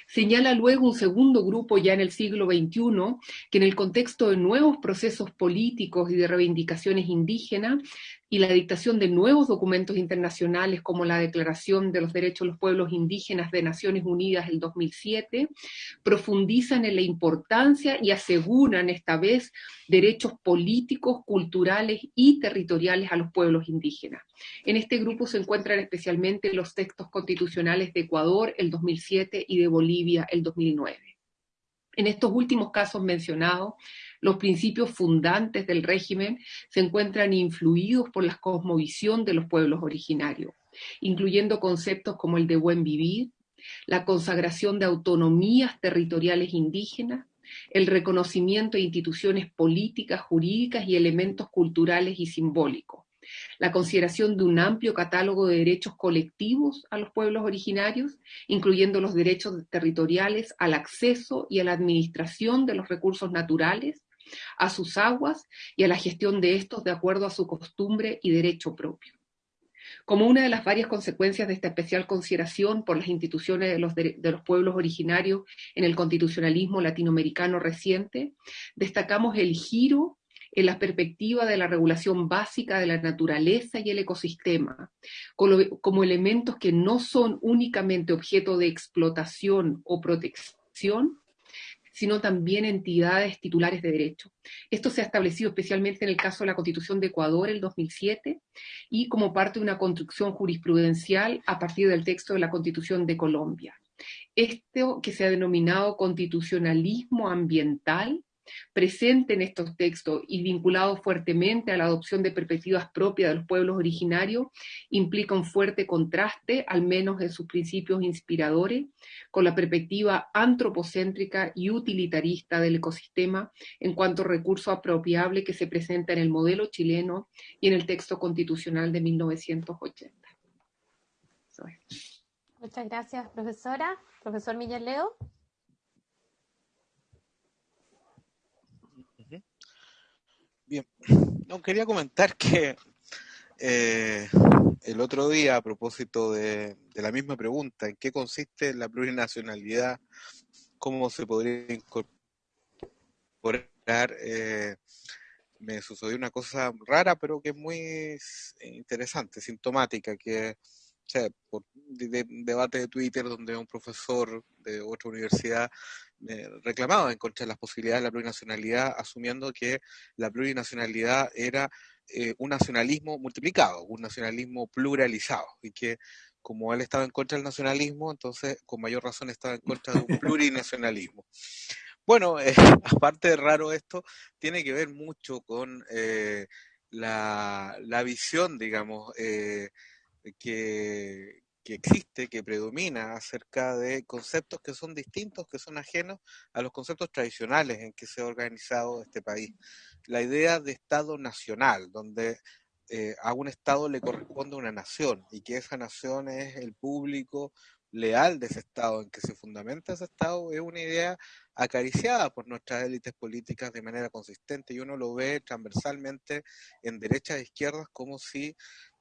Señala luego un segundo grupo ya en el siglo XXI que en el contexto de nuevos procesos políticos y de reivindicaciones indígenas y la dictación de nuevos documentos internacionales como la Declaración de los Derechos de los Pueblos Indígenas de Naciones Unidas del 2007, profundizan en la importancia y aseguran esta vez derechos políticos, culturales y territoriales a los pueblos indígenas. En este grupo se encuentran especialmente los textos constitucionales de Ecuador el 2007 y de Bolivia el 2009. En estos últimos casos mencionados, los principios fundantes del régimen se encuentran influidos por la cosmovisión de los pueblos originarios, incluyendo conceptos como el de buen vivir, la consagración de autonomías territoriales indígenas, el reconocimiento de instituciones políticas, jurídicas y elementos culturales y simbólicos, la consideración de un amplio catálogo de derechos colectivos a los pueblos originarios, incluyendo los derechos territoriales al acceso y a la administración de los recursos naturales, a sus aguas y a la gestión de estos de acuerdo a su costumbre y derecho propio. Como una de las varias consecuencias de esta especial consideración por las instituciones de los, pueblos originarios en el constitucionalismo latinoamericano reciente, destacamos el giro en la perspectiva de la regulación básica de la naturaleza y el ecosistema, como elementos que no son únicamente objeto de explotación o protección, sino también entidades titulares de derecho. Esto se ha establecido especialmente en el caso de la Constitución de Ecuador el 2007 y como parte de una construcción jurisprudencial a partir del texto de la Constitución de Colombia. Esto que se ha denominado constitucionalismo ambiental presente en estos textos y vinculado fuertemente a la adopción de perspectivas propias de los pueblos originarios, implica un fuerte contraste, al menos en sus principios inspiradores, con la perspectiva antropocéntrica y utilitarista del ecosistema en cuanto recurso apropiable que se presenta en el modelo chileno y en el texto constitucional de 1980. Muchas gracias, profesora. Profesor Miguel Leo. Bien, quería comentar que eh, el otro día, a propósito de, la misma pregunta, ¿en qué consiste la plurinacionalidad? ¿Cómo se podría incorporar? Eh, me sucedió una cosa rara, pero que es muy interesante, sintomática, que o sea, por de, debate de Twitter donde un profesor de otra universidad reclamaba en contra de las posibilidades de la plurinacionalidad, asumiendo que la plurinacionalidad era eh, un nacionalismo multiplicado, un nacionalismo pluralizado, y que como él estaba en contra del nacionalismo, entonces con mayor razón estaba en contra de un *laughs* plurinacionalismo. Bueno, eh, *laughs* aparte de raro esto, tiene que ver mucho con eh, la, la, visión, digamos, que, que existe, que predomina acerca de conceptos que son distintos, que son ajenos a los conceptos tradicionales en que se ha organizado este país. La idea de Estado nacional, donde eh, a un Estado le corresponde una nación y que esa nación es el público leal de ese Estado, en que se fundamenta ese Estado, es una idea acariciada por nuestras élites políticas de manera consistente y uno lo ve transversalmente en derechas e izquierdas como si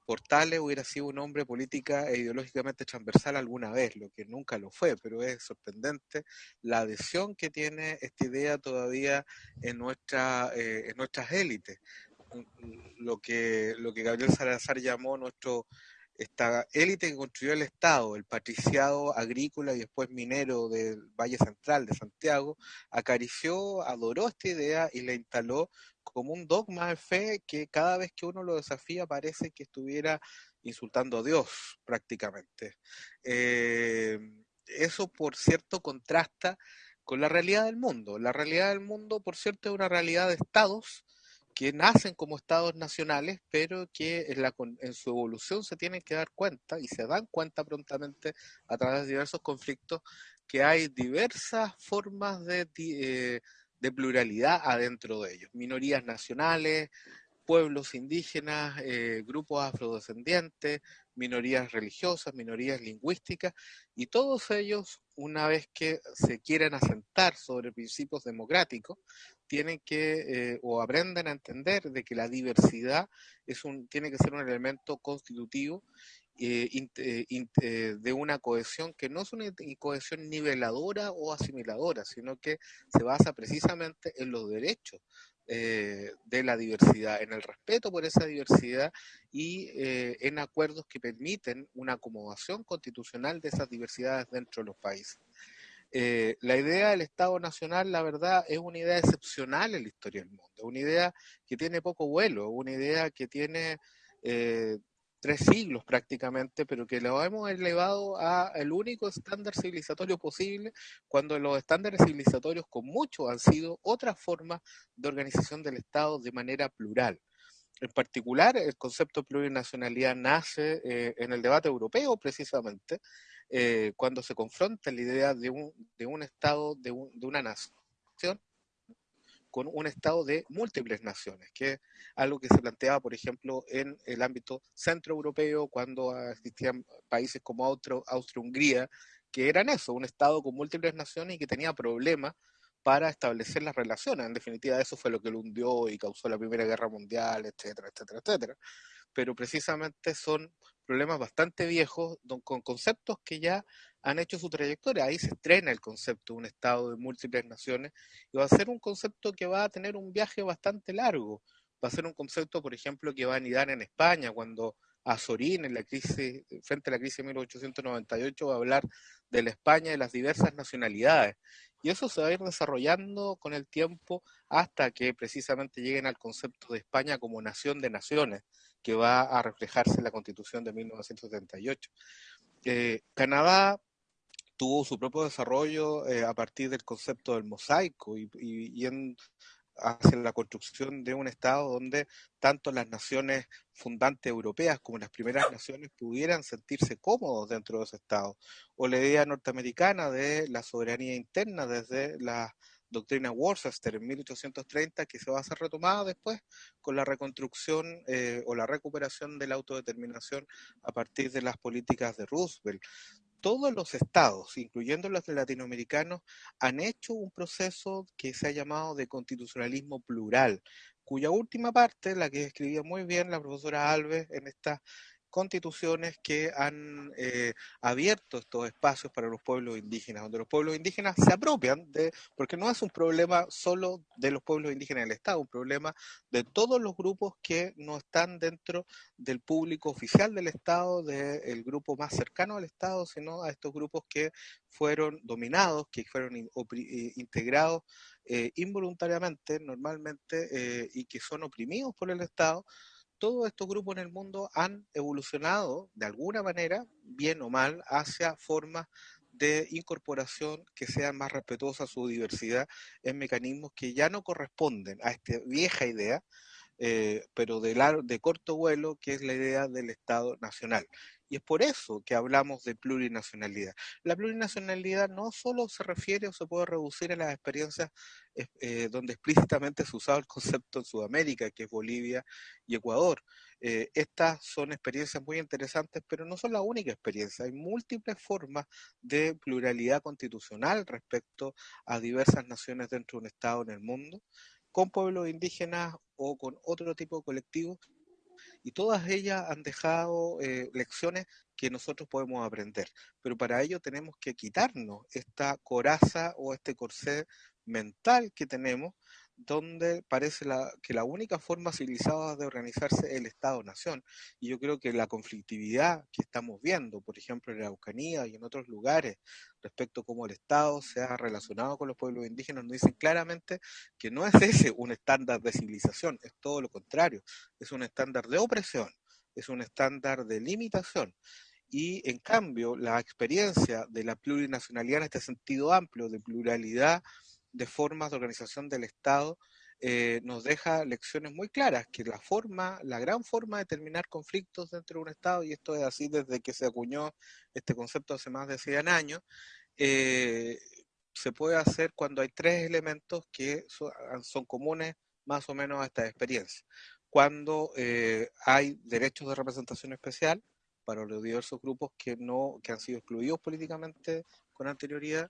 Portales hubiera sido un hombre política e ideológicamente transversal alguna vez, lo que nunca lo fue, pero es sorprendente la adhesión que tiene esta idea todavía en, nuestra, eh, en nuestras élites. Lo que, lo que Gabriel Salazar llamó nuestro esta élite que construyó el Estado, el patriciado agrícola y después minero del Valle Central de Santiago, acarició, adoró esta idea y la instaló como un dogma de fe que cada vez que uno lo desafía parece que estuviera insultando a Dios prácticamente. Eh, eso, por cierto, contrasta con la realidad del mundo. La realidad del mundo, por cierto, es una realidad de estados que nacen como estados nacionales, pero que en, la, en su evolución se tienen que dar cuenta y se dan cuenta prontamente a través de diversos conflictos que hay diversas formas de, eh, de pluralidad adentro de ellos. Minorías nacionales, pueblos indígenas, eh, grupos afrodescendientes, minorías religiosas, minorías lingüísticas, y todos ellos, una vez que se quieren asentar sobre principios democráticos, tienen que eh, o aprenden a entender de que la diversidad es un, tiene que ser un elemento constitutivo eh, eh, de una cohesión que no es una cohesión niveladora o asimiladora, sino que se basa precisamente en los derechos de la diversidad, en el respeto por esa diversidad y en acuerdos que permiten una acomodación constitucional de esas diversidades dentro de los países. La idea del Estado Nacional, la verdad, es una idea excepcional en la historia del mundo, una idea que tiene poco vuelo, una idea que tiene tres siglos prácticamente, pero que lo hemos elevado a el único estándar civilizatorio posible, cuando los estándares civilizatorios con mucho han sido otra forma de organización del Estado de manera plural. En particular, el concepto de plurinacionalidad nace eh, en el debate europeo, precisamente, eh, cuando se confronta la idea de un, de un Estado, de, de una nación, con un Estado de múltiples naciones, que es algo que se planteaba, por ejemplo, en el ámbito centroeuropeo, cuando existían países como Austria-Hungría, que eran eso, un Estado con múltiples naciones y que tenía problemas para establecer las relaciones. En definitiva, eso fue lo que lo hundió y causó la Primera Guerra Mundial, etcétera, etcétera, etcétera. Pero precisamente son problemas bastante viejos con conceptos que ya han hecho su trayectoria. Ahí se estrena el concepto de un Estado de múltiples naciones y va a ser un concepto que va a tener un viaje bastante largo. Va a ser un concepto, por ejemplo, que va a anidar en España cuando Azorín, en la crisis, frente a la crisis de 1898, va a hablar de la España de las diversas nacionalidades. Y eso se va a ir desarrollando con el tiempo hasta que precisamente lleguen al concepto de España como nación de naciones, que va a reflejarse en la Constitución de 1978. Eh, Canadá tuvo su propio desarrollo eh, a partir del concepto del mosaico y, y, en, hacia la construcción de un Estado donde tanto las naciones fundantes europeas como las primeras naciones pudieran sentirse cómodos dentro de ese Estado. O la idea norteamericana de la soberanía interna desde la doctrina Worcester en 1830 que se va a ser retomada después con la reconstrucción eh, o la recuperación de la autodeterminación a partir de las políticas de Roosevelt todos los estados, incluyendo los latinoamericanos, han hecho un proceso que se ha llamado de constitucionalismo plural, cuya última parte, la que escribía muy bien la profesora Alves en esta constituciones que han eh, abierto estos espacios para los pueblos indígenas, donde los pueblos indígenas se apropian de, porque no es un problema solo de los pueblos indígenas del Estado, un problema de todos los grupos que no están dentro del público oficial del Estado, del grupo más cercano al Estado, sino a estos grupos que fueron dominados, que fueron eh, integrados eh, involuntariamente, normalmente, y que son oprimidos por el Estado todos estos grupos en el mundo han evolucionado de alguna manera, bien o mal, hacia formas de incorporación que sean más respetuosas a su diversidad en mecanismos que ya no corresponden a esta vieja idea, eh, pero de, de corto vuelo, que es la idea del Estado Nacional. Y es por eso que hablamos de plurinacionalidad. La plurinacionalidad no solo se refiere o se puede reducir a las experiencias eh, donde explícitamente se usaba el concepto en Sudamérica, que es Bolivia y Ecuador. Eh, estas son experiencias muy interesantes, pero no son la única experiencia. Hay múltiples formas de pluralidad constitucional respecto a diversas naciones dentro de un Estado en el mundo, con pueblos indígenas o con otro tipo de colectivos y todas ellas han dejado eh, lecciones que nosotros podemos aprender. Pero para ello tenemos que quitarnos esta coraza o este corsé mental que tenemos donde parece que la única forma civilizada de organizarse es el Estado-Nación. Y yo creo que la conflictividad que estamos viendo, por ejemplo, en la Araucanía y en otros lugares, respecto a cómo el Estado se ha relacionado con los pueblos indígenas, nos dicen claramente que no es ese un estándar de civilización, es todo lo contrario, es un estándar de opresión, es un estándar de limitación. Y en cambio, la experiencia de la plurinacionalidad en este sentido amplio, de pluralidad, de formas de organización del Estado eh, nos deja lecciones muy claras, que la forma, la gran forma de terminar conflictos dentro de un Estado, y esto es así desde que se acuñó este concepto hace más de 100 años, eh, se puede hacer cuando hay tres elementos que son, comunes más o menos a esta experiencia. Cuando eh, hay derechos de representación especial para los diversos grupos que, no, que han sido excluidos políticamente con anterioridad,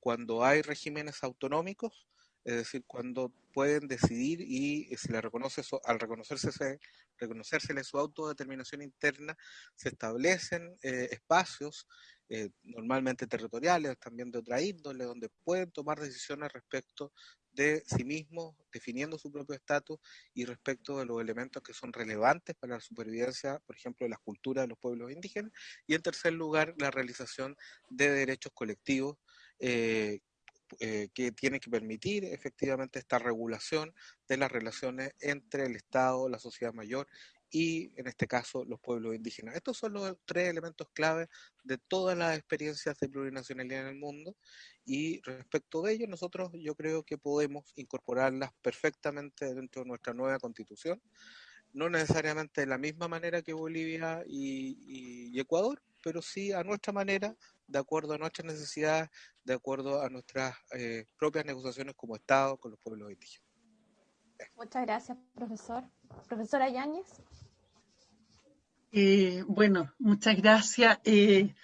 cuando hay regímenes autonómicos, es decir, cuando pueden decidir y se le reconoce al reconocerse reconocérsele su autodeterminación interna, se establecen eh, espacios eh, normalmente territoriales, también de otra índole, donde pueden tomar decisiones respecto de sí mismos, definiendo su propio estatus y respecto de los elementos que son relevantes para la supervivencia, por ejemplo, de las culturas de los pueblos indígenas. Y en tercer lugar, la realización de derechos colectivos eh, eh, que tiene que permitir efectivamente esta regulación de las relaciones entre el Estado, la sociedad mayor y en este caso los pueblos indígenas. Estos son los tres elementos clave de todas las experiencias de plurinacionalidad en el mundo y respecto de ellos nosotros yo creo que podemos incorporarlas perfectamente dentro de nuestra nueva constitución, no necesariamente de la misma manera que Bolivia y Ecuador, pero sí a nuestra manera, de acuerdo a nuestras necesidades, de acuerdo a nuestras eh, propias negociaciones como Estado con los pueblos indígenas. Muchas gracias, profesor. Profesora Yáñez. Eh, bueno, muchas gracias. Eh,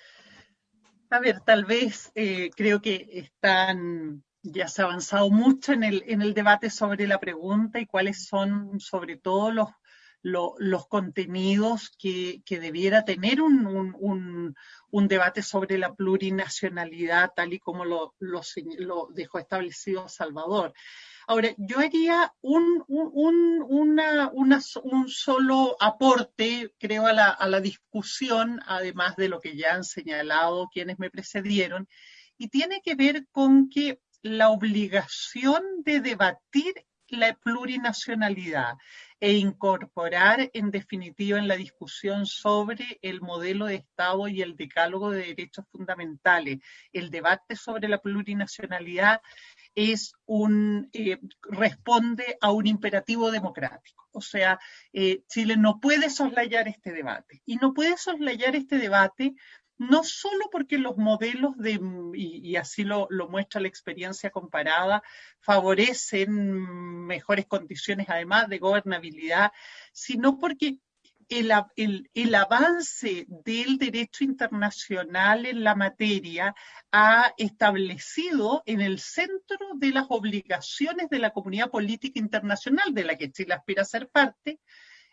a ver, tal vez creo que están, ya se ha avanzado mucho en el, en el debate sobre la pregunta y cuáles son sobre todo los los contenidos que, debiera tener un, debate sobre la plurinacionalidad, tal y como lo, dejó establecido Salvador. Ahora, yo haría un, solo aporte, creo, a la, a la discusión, además de lo que ya han señalado quienes me precedieron, y tiene que ver con que la obligación de debatir la plurinacionalidad e incorporar en definitiva en la discusión sobre el modelo de Estado y el decálogo de derechos fundamentales. El debate sobre la plurinacionalidad es un, eh, responde a un imperativo democrático. O sea, eh, Chile no puede soslayar este debate. Y no puede soslayar este debate no solo porque los modelos de, y, así lo, muestra la experiencia comparada, favorecen mejores condiciones además de gobernabilidad, sino porque el, el, avance del derecho internacional en la materia ha establecido en el centro de las obligaciones de la comunidad política internacional de la que Chile aspira a ser parte,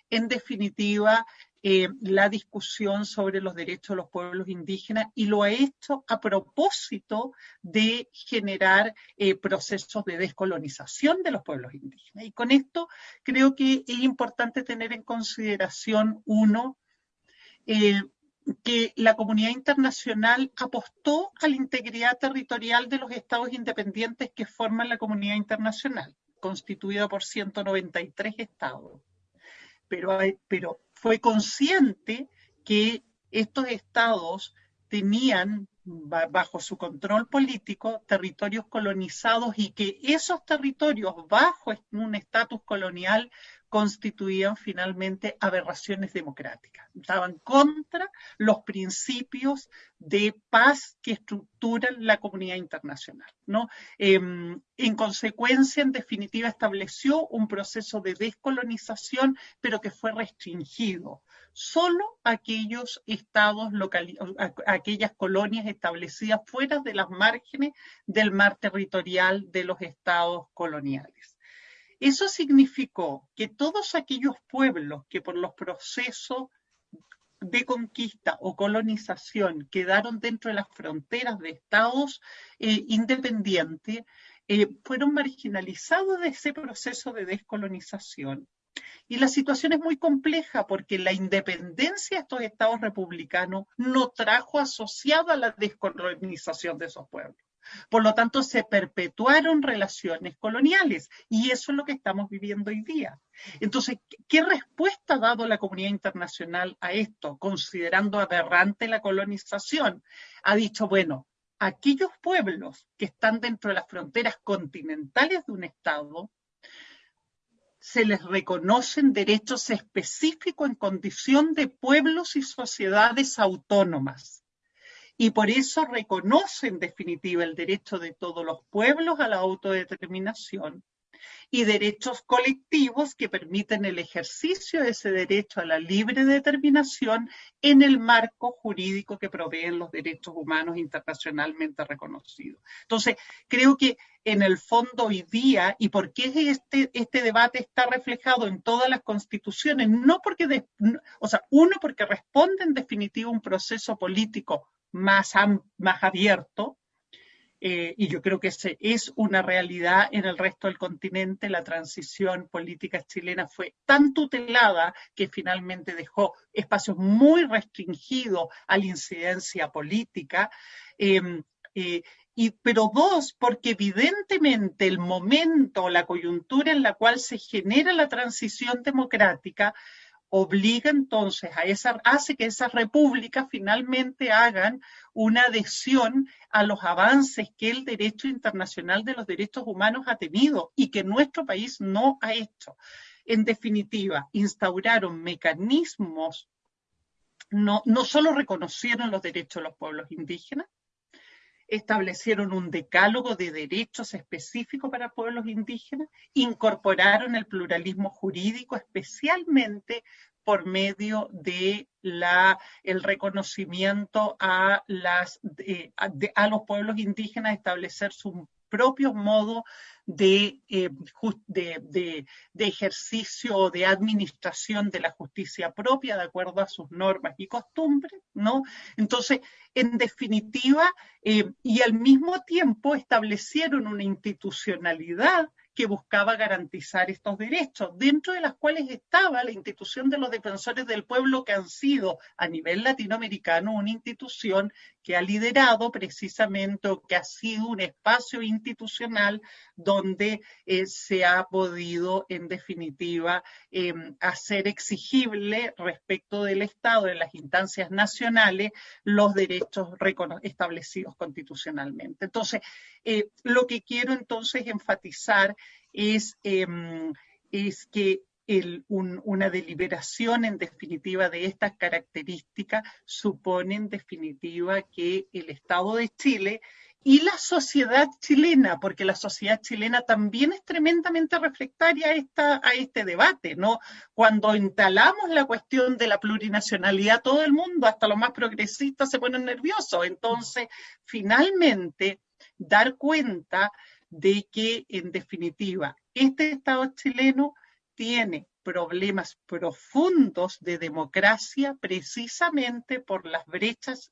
en definitiva, eh, la discusión sobre los derechos de los pueblos indígenas y lo ha hecho a propósito de generar eh, procesos de descolonización de los pueblos indígenas. Y con esto creo que es importante tener en consideración, uno, eh, que la comunidad internacional apostó a la integridad territorial de los estados independientes que forman la comunidad internacional, constituida por 193 estados. Pero, pero fue consciente que estos estados tenían bajo su control político territorios colonizados y que esos territorios bajo un estatus colonial constituían finalmente aberraciones democráticas. Estaban contra los principios de paz que estructuran la comunidad internacional. ¿no? Em, en consecuencia, en definitiva, estableció un proceso de descolonización, pero que fue restringido. Solo aquellos estados, aquellas colonias establecidas fuera de las márgenes del mar territorial de los estados coloniales. Eso significó que todos aquellos pueblos que por los procesos de conquista o colonización quedaron dentro de las fronteras de estados eh, independientes eh, fueron marginalizados de ese proceso de descolonización. Y la situación es muy compleja porque la independencia de estos estados republicanos no trajo asociada la descolonización de esos pueblos. Por lo tanto, se perpetuaron relaciones coloniales y eso es lo que estamos viviendo hoy día. Entonces, ¿qué respuesta ha dado la comunidad internacional a esto, considerando aberrante la colonización? Ha dicho, bueno, aquellos pueblos que están dentro de las fronteras continentales de un Estado, se les reconocen derechos específicos en condición de pueblos y sociedades autónomas y por eso reconoce en definitiva el derecho de todos los pueblos a la autodeterminación y derechos colectivos que permiten el ejercicio de ese derecho a la libre determinación en el marco jurídico que proveen los derechos humanos internacionalmente reconocidos. Entonces, creo que en el fondo hoy día, y por qué este, este debate está reflejado en todas las constituciones, no porque, o sea, uno porque responde en definitiva un proceso político más, más abierto, eh, y yo creo que ese es una realidad en el resto del continente. La transición política chilena fue tan tutelada que finalmente dejó espacios muy restringidos a la incidencia política. Em, eh, y, pero dos, porque evidentemente el momento, la coyuntura en la cual se genera la transición democrática obliga entonces a esa, hace que esas repúblicas finalmente hagan una adhesión a los avances que el derecho internacional de los derechos humanos ha tenido y que nuestro país no ha hecho. En definitiva, instauraron mecanismos, no, no solo reconocieron los derechos de los pueblos indígenas, establecieron un decálogo de derechos específicos para pueblos indígenas, incorporaron el pluralismo jurídico, especialmente por medio de la, el reconocimiento a, las, a, los pueblos indígenas, establecer su propio modo de, eh, de, ejercicio o de administración de la justicia propia de acuerdo a sus normas y costumbres, ¿no? Entonces, en definitiva, eh, y al mismo tiempo establecieron una institucionalidad que buscaba garantizar estos derechos, dentro de las cuales estaba la institución de los defensores del pueblo, que han sido a nivel latinoamericano una institución que ha liderado precisamente que ha sido un espacio institucional donde eh, se ha podido, en definitiva, em, hacer exigible respecto del Estado en las instancias nacionales los derechos establecidos constitucionalmente. Entonces, eh, lo que quiero entonces enfatizar es, em, es que una deliberación en definitiva de estas características supone en definitiva que el Estado de Chile y la sociedad chilena, porque la sociedad chilena también es tremendamente reflectaria a, esta, a este debate, ¿no? Cuando instalamos la cuestión de la plurinacionalidad, todo el mundo, hasta los más progresistas, se ponen nerviosos. Entonces, finalmente, dar cuenta de que, en definitiva, este Estado chileno tiene problemas profundos de democracia precisamente por las brechas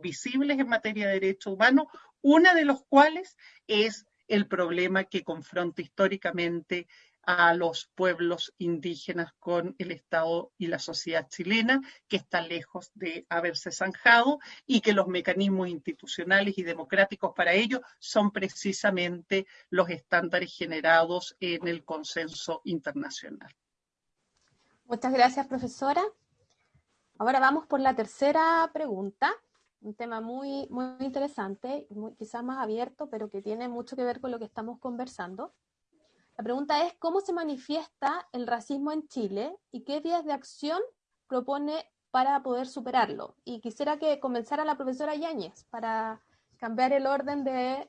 visibles en materia de derechos humanos, una de los cuales es el problema que confronta históricamente a los pueblos indígenas con el Estado y la sociedad chilena, que está lejos de haberse zanjado y que los mecanismos institucionales y democráticos para ello son precisamente los estándares generados en el consenso internacional. Muchas gracias, profesora. Ahora vamos por la tercera pregunta, un tema muy, muy interesante, muy, quizás más abierto, pero que tiene mucho que ver con lo que estamos conversando. La pregunta es, ¿cómo se manifiesta el racismo en Chile y qué vías de acción propone para poder superarlo? Y quisiera que comenzara la profesora Yáñez para cambiar el orden de,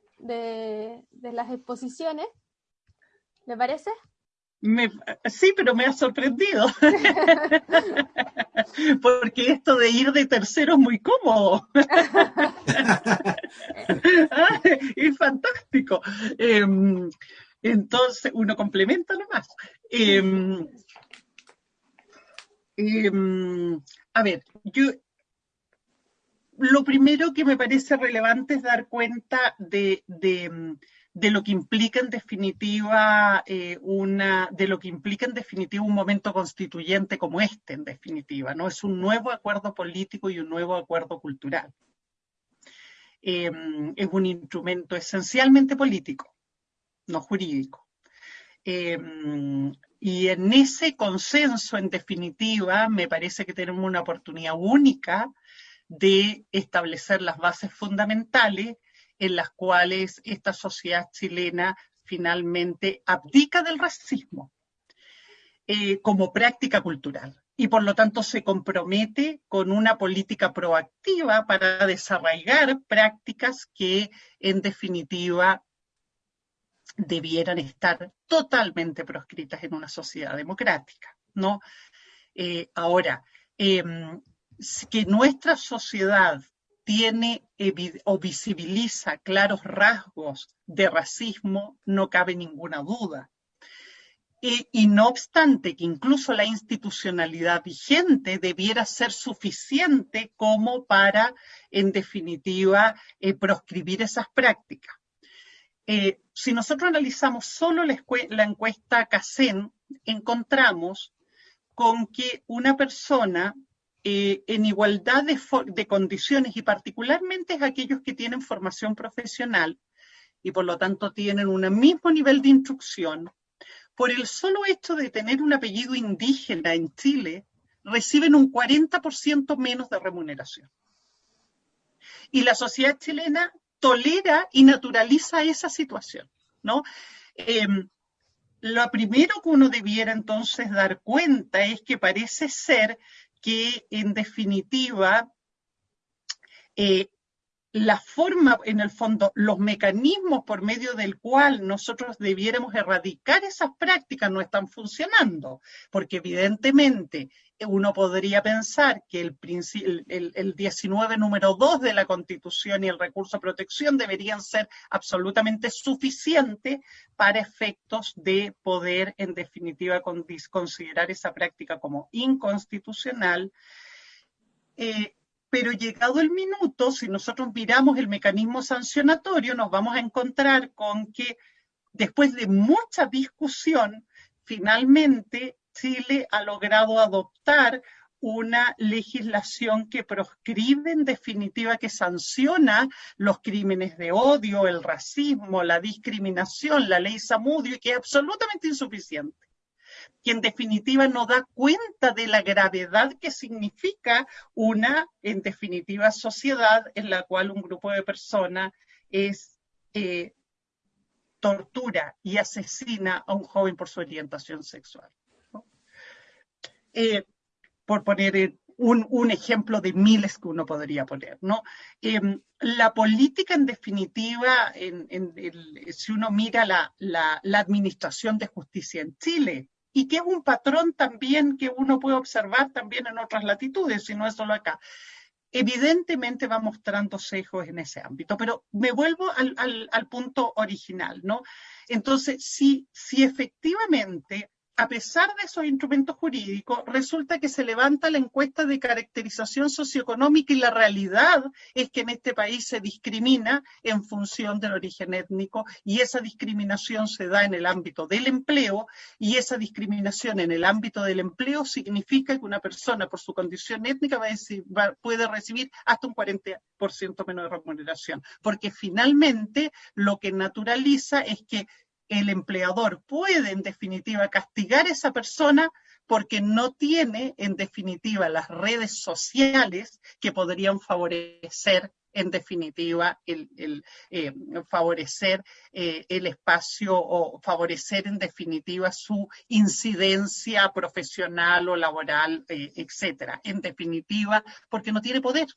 las exposiciones. ¿Le parece? sí, pero me ha sorprendido. *laughs* Porque esto de ir de tercero es muy cómodo. *laughs* *laughs* Ah, es fantástico. Em, entonces, uno complementa nomás. Em, a ver, yo lo primero que me parece relevante es dar cuenta de, lo que implica en definitiva eh, una, de lo que implica en definitiva un momento constituyente como este, en definitiva, ¿no? Es un nuevo acuerdo político y un nuevo acuerdo cultural. Em, es un instrumento esencialmente político no jurídico. Em, y en ese consenso, en definitiva, me parece que tenemos una oportunidad única de establecer las bases fundamentales en las cuales esta sociedad chilena finalmente abdica del racismo eh, como práctica cultural. y por lo tanto se compromete con una política proactiva para desarraigar prácticas que en definitiva debieran estar totalmente proscritas en una sociedad democrática, ¿no? Eh, ahora, em, que nuestra sociedad tiene o visibiliza claros rasgos de racismo, no cabe ninguna duda. y no obstante que incluso la institucionalidad vigente debiera ser suficiente como para, en definitiva, eh, proscribir esas prácticas. Eh, si nosotros analizamos solo la, encuesta CACEN, encontramos con que una persona eh, en igualdad de, condiciones y particularmente aquellos que tienen formación profesional y por lo tanto tienen un mismo nivel de instrucción, por el solo hecho de tener un apellido indígena en Chile, reciben un 40% menos de remuneración. Y la sociedad chilena tolera y naturaliza esa situación, ¿no? Em, lo primero que uno debiera entonces dar cuenta es que parece ser que en definitiva eh, la forma, en el fondo, los mecanismos por medio del cual nosotros debiéramos erradicar esas prácticas no están funcionando, porque evidentemente uno podría pensar que el, el, 19 número 2 de la Constitución y el recurso de protección deberían ser absolutamente suficientes para efectos de poder, en definitiva, considerar esa práctica como inconstitucional. Eh, pero llegado el minuto, si nosotros miramos el mecanismo sancionatorio, nos vamos a encontrar con que después de mucha discusión, finalmente Chile ha logrado adoptar una legislación que proscribe en definitiva, que sanciona los crímenes de odio, el racismo, la discriminación, la ley Samudio, y que es absolutamente insuficiente. Que en definitiva no da cuenta de la gravedad que significa una, en definitiva, sociedad en la cual un grupo de personas es eh, tortura y asesina a un joven por su orientación sexual. Eh, por poner un, ejemplo de miles que uno podría poner, ¿no? Em, la política, en definitiva, si uno mira la, administración de justicia en Chile, y que es un patrón también que uno puede observar también en otras latitudes, si no es solo acá. Evidentemente va mostrando sesgos en ese ámbito, pero me vuelvo al, al punto original, ¿no? Entonces, si, si efectivamente a pesar de esos instrumentos jurídicos, resulta que se levanta la encuesta de caracterización socioeconómica y la realidad es que en este país se discrimina en función del origen étnico y esa discriminación se da en el ámbito del empleo y esa discriminación en el ámbito del empleo significa que una persona por su condición étnica puede recibir hasta un 40% menos de remuneración, porque finalmente lo que naturaliza es que el empleador puede en definitiva castigar a esa persona porque no tiene en definitiva las redes sociales que podrían favorecer en definitiva el, eh, favorecer eh, el espacio o favorecer en definitiva su incidencia profesional o laboral, eh, etcétera. En definitiva, porque no tiene poder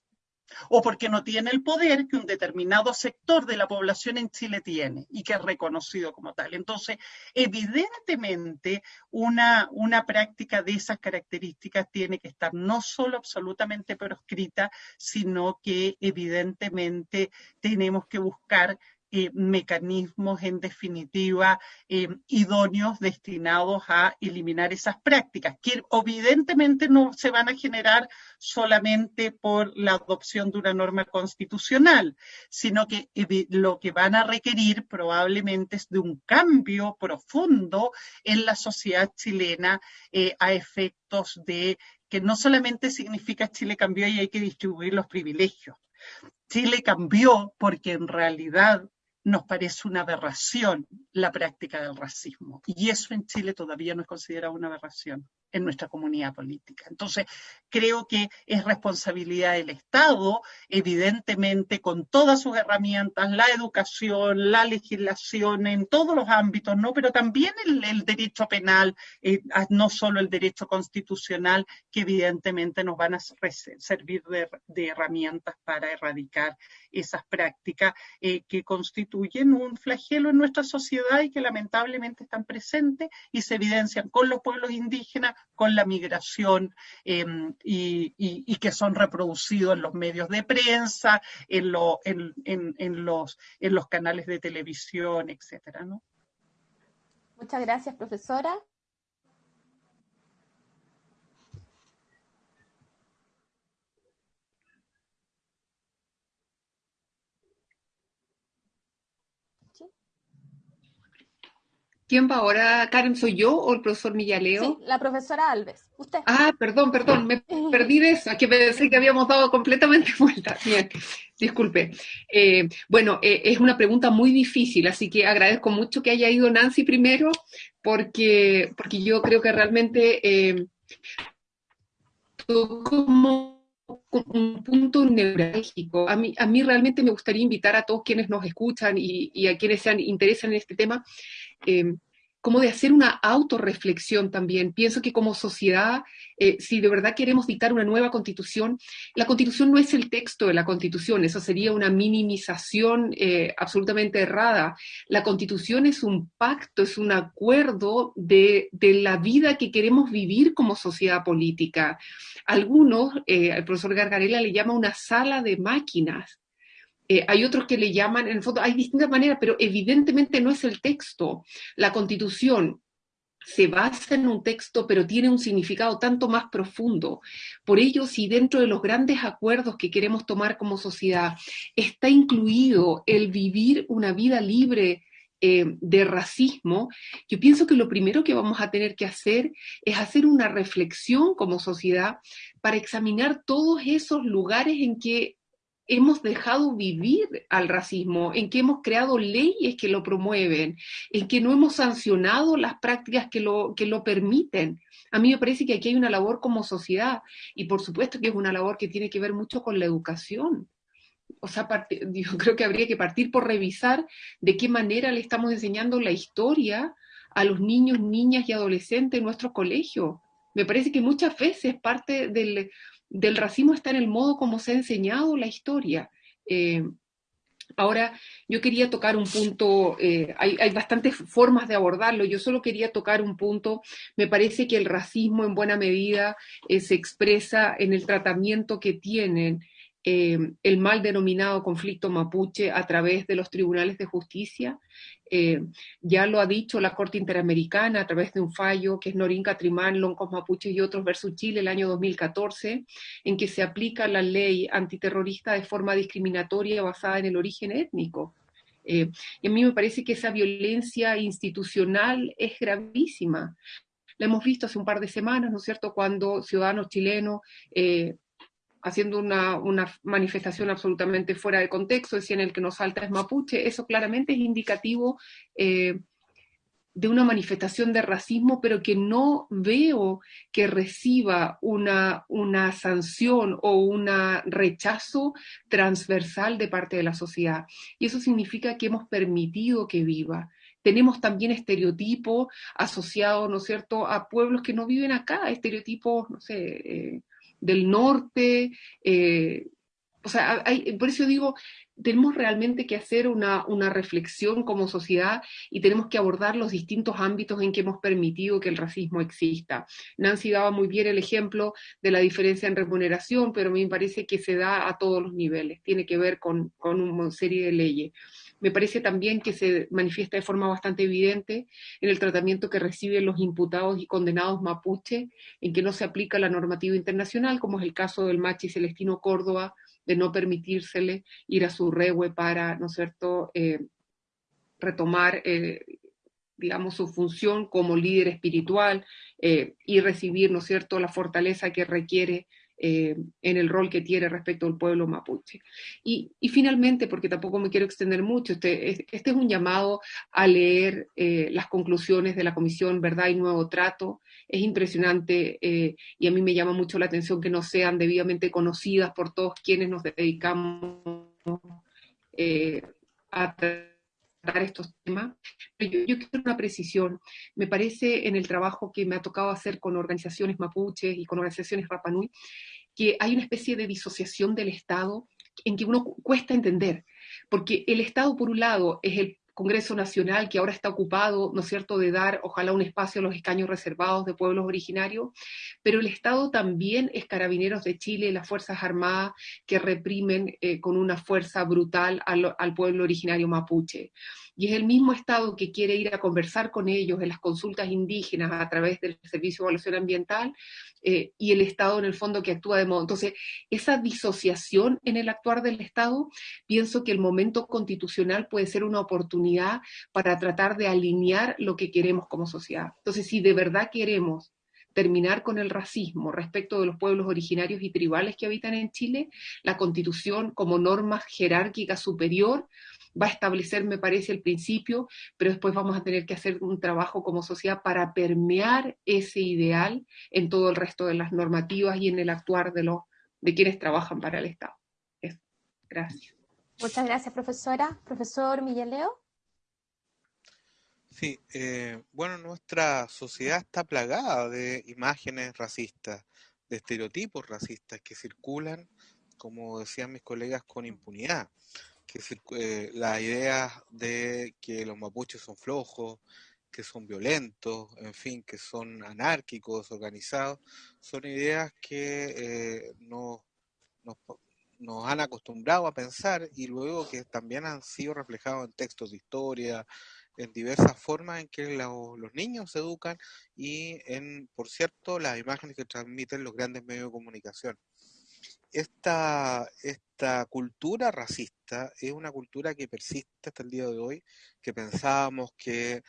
o porque no tiene el poder que un determinado sector de la población en Chile tiene y que es reconocido como tal. Entonces, evidentemente, una, una práctica de esas características tiene que estar no solo absolutamente proscrita, sino que evidentemente tenemos que buscar eh, mecanismos en definitiva eh, idóneos destinados a eliminar esas prácticas, que evidentemente no se van a generar solamente por la adopción de una norma constitucional, sino que lo que van a requerir probablemente es de un cambio profundo en la sociedad chilena eh, a efectos de que no solamente significa Chile cambió y hay que distribuir los privilegios. Chile cambió porque en realidad nos parece una aberración la práctica del racismo. Y eso en Chile todavía no es considerado una aberración. En nuestra comunidad política. Entonces, creo que es responsabilidad del Estado, evidentemente, con todas sus herramientas, la educación, la legislación en todos los ámbitos, ¿no? Pero también el, derecho penal, eh, no solo el derecho constitucional, que evidentemente nos van a servir de, herramientas para erradicar esas prácticas eh, que constituyen un flagelo en nuestra sociedad y que lamentablemente están presentes y se evidencian con los pueblos indígenas, con la migración em, y, que son reproducidos en los medios de prensa, en, los, canales de televisión, etcétera. Muchas gracias, profesora. ¿Quién va ahora? ¿Karen soy yo o el profesor Millaleo? Sí, la profesora Alves. Usted. Ah, perdón, perdón, me *laughs* perdí de eso, que pensé que habíamos dado completamente *laughs* vuelta. Bien, disculpe. Eh, bueno, eh, es una pregunta muy difícil, así que agradezco mucho que haya ido Nancy primero, porque, porque yo creo que realmente eh, como un punto neurálgico. A mí, a mí realmente me gustaría invitar a todos quienes nos escuchan y, a quienes se interesan en este tema Em, como de hacer una autorreflexión también. Pienso que como sociedad, eh, si de verdad queremos dictar una nueva constitución, la constitución no es el texto de la constitución, eso sería una minimización eh, absolutamente errada. La constitución es un pacto, es un acuerdo de, la vida que queremos vivir como sociedad política. Algunos, eh, el profesor Gargarela le llama una sala de máquinas eh, hay otros que le llaman, en el fondo hay distintas maneras, pero evidentemente no es el texto. La constitución se basa en un texto, pero tiene un significado tanto más profundo. Por ello, si dentro de los grandes acuerdos que queremos tomar como sociedad está incluido el vivir una vida libre eh, de racismo, yo pienso que lo primero que vamos a tener que hacer es hacer una reflexión como sociedad para examinar todos esos lugares en que hemos dejado vivir al racismo, en que hemos creado leyes que lo promueven, en que no hemos sancionado las prácticas que lo, que lo permiten. A mí me parece que aquí hay una labor como sociedad y por supuesto que es una labor que tiene que ver mucho con la educación. O sea, *laughs* yo creo que habría que partir por revisar de qué manera le estamos enseñando la historia a los niños, niñas y adolescentes en nuestros colegios. Me parece que muchas veces parte del, del racismo está en el modo como se ha enseñado la historia. Eh, ahora, yo quería tocar un punto, eh, hay, bastantes formas de abordarlo, yo solo quería tocar un punto, me parece que el racismo en buena medida eh, se expresa en el tratamiento que tienen el mal denominado conflicto mapuche a través de los tribunales de justicia eh, ya lo ha dicho la Corte Interamericana a través de un fallo que es Norín Catrimán, Loncos Mapuches y otros versus Chile el año 2014, en que se aplica la ley antiterrorista de forma discriminatoria basada en el origen étnico. Eh, y a mí me parece que esa violencia institucional es gravísima. La hemos visto hace un par de semanas, ¿no es cierto?, cuando ciudadanos chilenos eh, haciendo una, manifestación absolutamente fuera de contexto, decían el que nos salta es mapuche, eso claramente es indicativo eh, de una manifestación de racismo, pero que no veo que reciba una, sanción o un rechazo transversal de parte de la sociedad. Y eso significa que hemos permitido que viva tenemos también estereotipos asociados, ¿no es cierto?, a pueblos que no viven acá, estereotipos, no sé, eh, del norte. Eh, o sea, por eso digo, tenemos realmente que hacer una, una, reflexión como sociedad y tenemos que abordar los distintos ámbitos en que hemos permitido que el racismo exista. Nancy daba muy bien el ejemplo de la diferencia en remuneración, pero a mí me parece que se da a todos los niveles, tiene que ver con, con una serie de leyes. Me parece también que se manifiesta de forma bastante evidente en el tratamiento que reciben los imputados y condenados mapuche, en que no se aplica la normativa internacional, como es el caso del machi Celestino Córdoba, de no permitírsele ir a su regue para, ¿no es cierto?, eh, retomar, eh, digamos, su función como líder espiritual eh, y recibir, ¿no es cierto?, la fortaleza que requiere eh, en el rol que tiene respecto al pueblo mapuche. Y, finalmente, porque tampoco me quiero extender mucho, este, este es un llamado a leer eh, las conclusiones de la Comisión Verdad y Nuevo Trato. Es impresionante eh, y a mí me llama mucho la atención que no sean debidamente conocidas por todos quienes nos dedicamos a estos temas. Yo, quiero una precisión. Me parece en el trabajo que me ha tocado hacer con organizaciones mapuches y con organizaciones Rapanui, que hay una especie de disociación del Estado en que uno cuesta entender, porque el Estado, por un lado, es el Congreso Nacional que ahora está ocupado, ¿no es cierto?, de dar, ojalá, un espacio a los escaños reservados de pueblos originarios, pero el Estado también es Carabineros de Chile, las Fuerzas Armadas que reprimen eh, con una fuerza brutal al, al pueblo originario mapuche y es el mismo Estado que quiere ir a conversar con ellos en las consultas indígenas a través del Servicio de Evaluación Ambiental eh, y el Estado en el fondo que actúa de modo. Entonces, esa disociación en el actuar del Estado, pienso que el momento constitucional puede ser una oportunidad para tratar de alinear lo que queremos como sociedad. Entonces, si de verdad queremos terminar con el racismo respecto de los pueblos originarios y tribales que habitan en Chile, la constitución como norma jerárquica superior va a establecer, me parece, el principio, pero después vamos a tener que hacer un trabajo como sociedad para permear ese ideal en todo el resto de las normativas y en el actuar de, los, de quienes trabajan para el Estado. Gracias. Muchas gracias, profesora. Profesor Leo. Sí, eh, bueno, nuestra sociedad está plagada de imágenes racistas, de estereotipos racistas que circulan, como decían mis colegas, con impunidad que eh, la idea de que los mapuches son flojos, que son violentos, en fin, que son anárquicos, organizados, son ideas que eh, nos, nos, han acostumbrado a pensar y luego que también han sido reflejados en textos de historia, en diversas formas en que los niños se educan y en, por cierto, las imágenes que transmiten los grandes medios de comunicación. Esta, esta cultura racista es una cultura que persiste hasta el día de hoy, que pensábamos que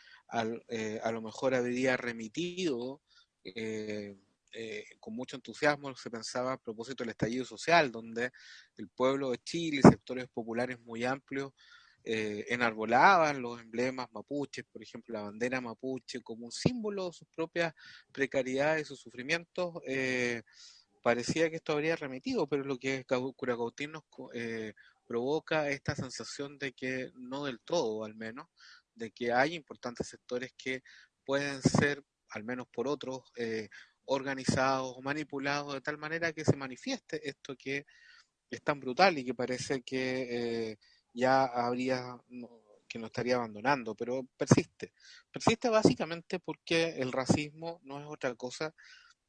eh, a lo mejor habría remitido eh, eh, con mucho entusiasmo, se pensaba a propósito del estallido social, donde el pueblo de Chile sectores populares muy amplios enarbolaban los emblemas mapuches, por ejemplo la bandera mapuche, como un símbolo de sus propias precariedades, sus sufrimientos parecía que esto habría remitido, pero lo que Curacautín nos eh, provoca esta sensación de que no del todo, al menos, de que hay importantes sectores que pueden ser, al menos por otros, eh, organizados o manipulados de tal manera que se manifieste esto que es tan brutal y que parece que eh, ya habría, que no estaría abandonando, pero persiste. Persiste básicamente porque el racismo no es otra cosa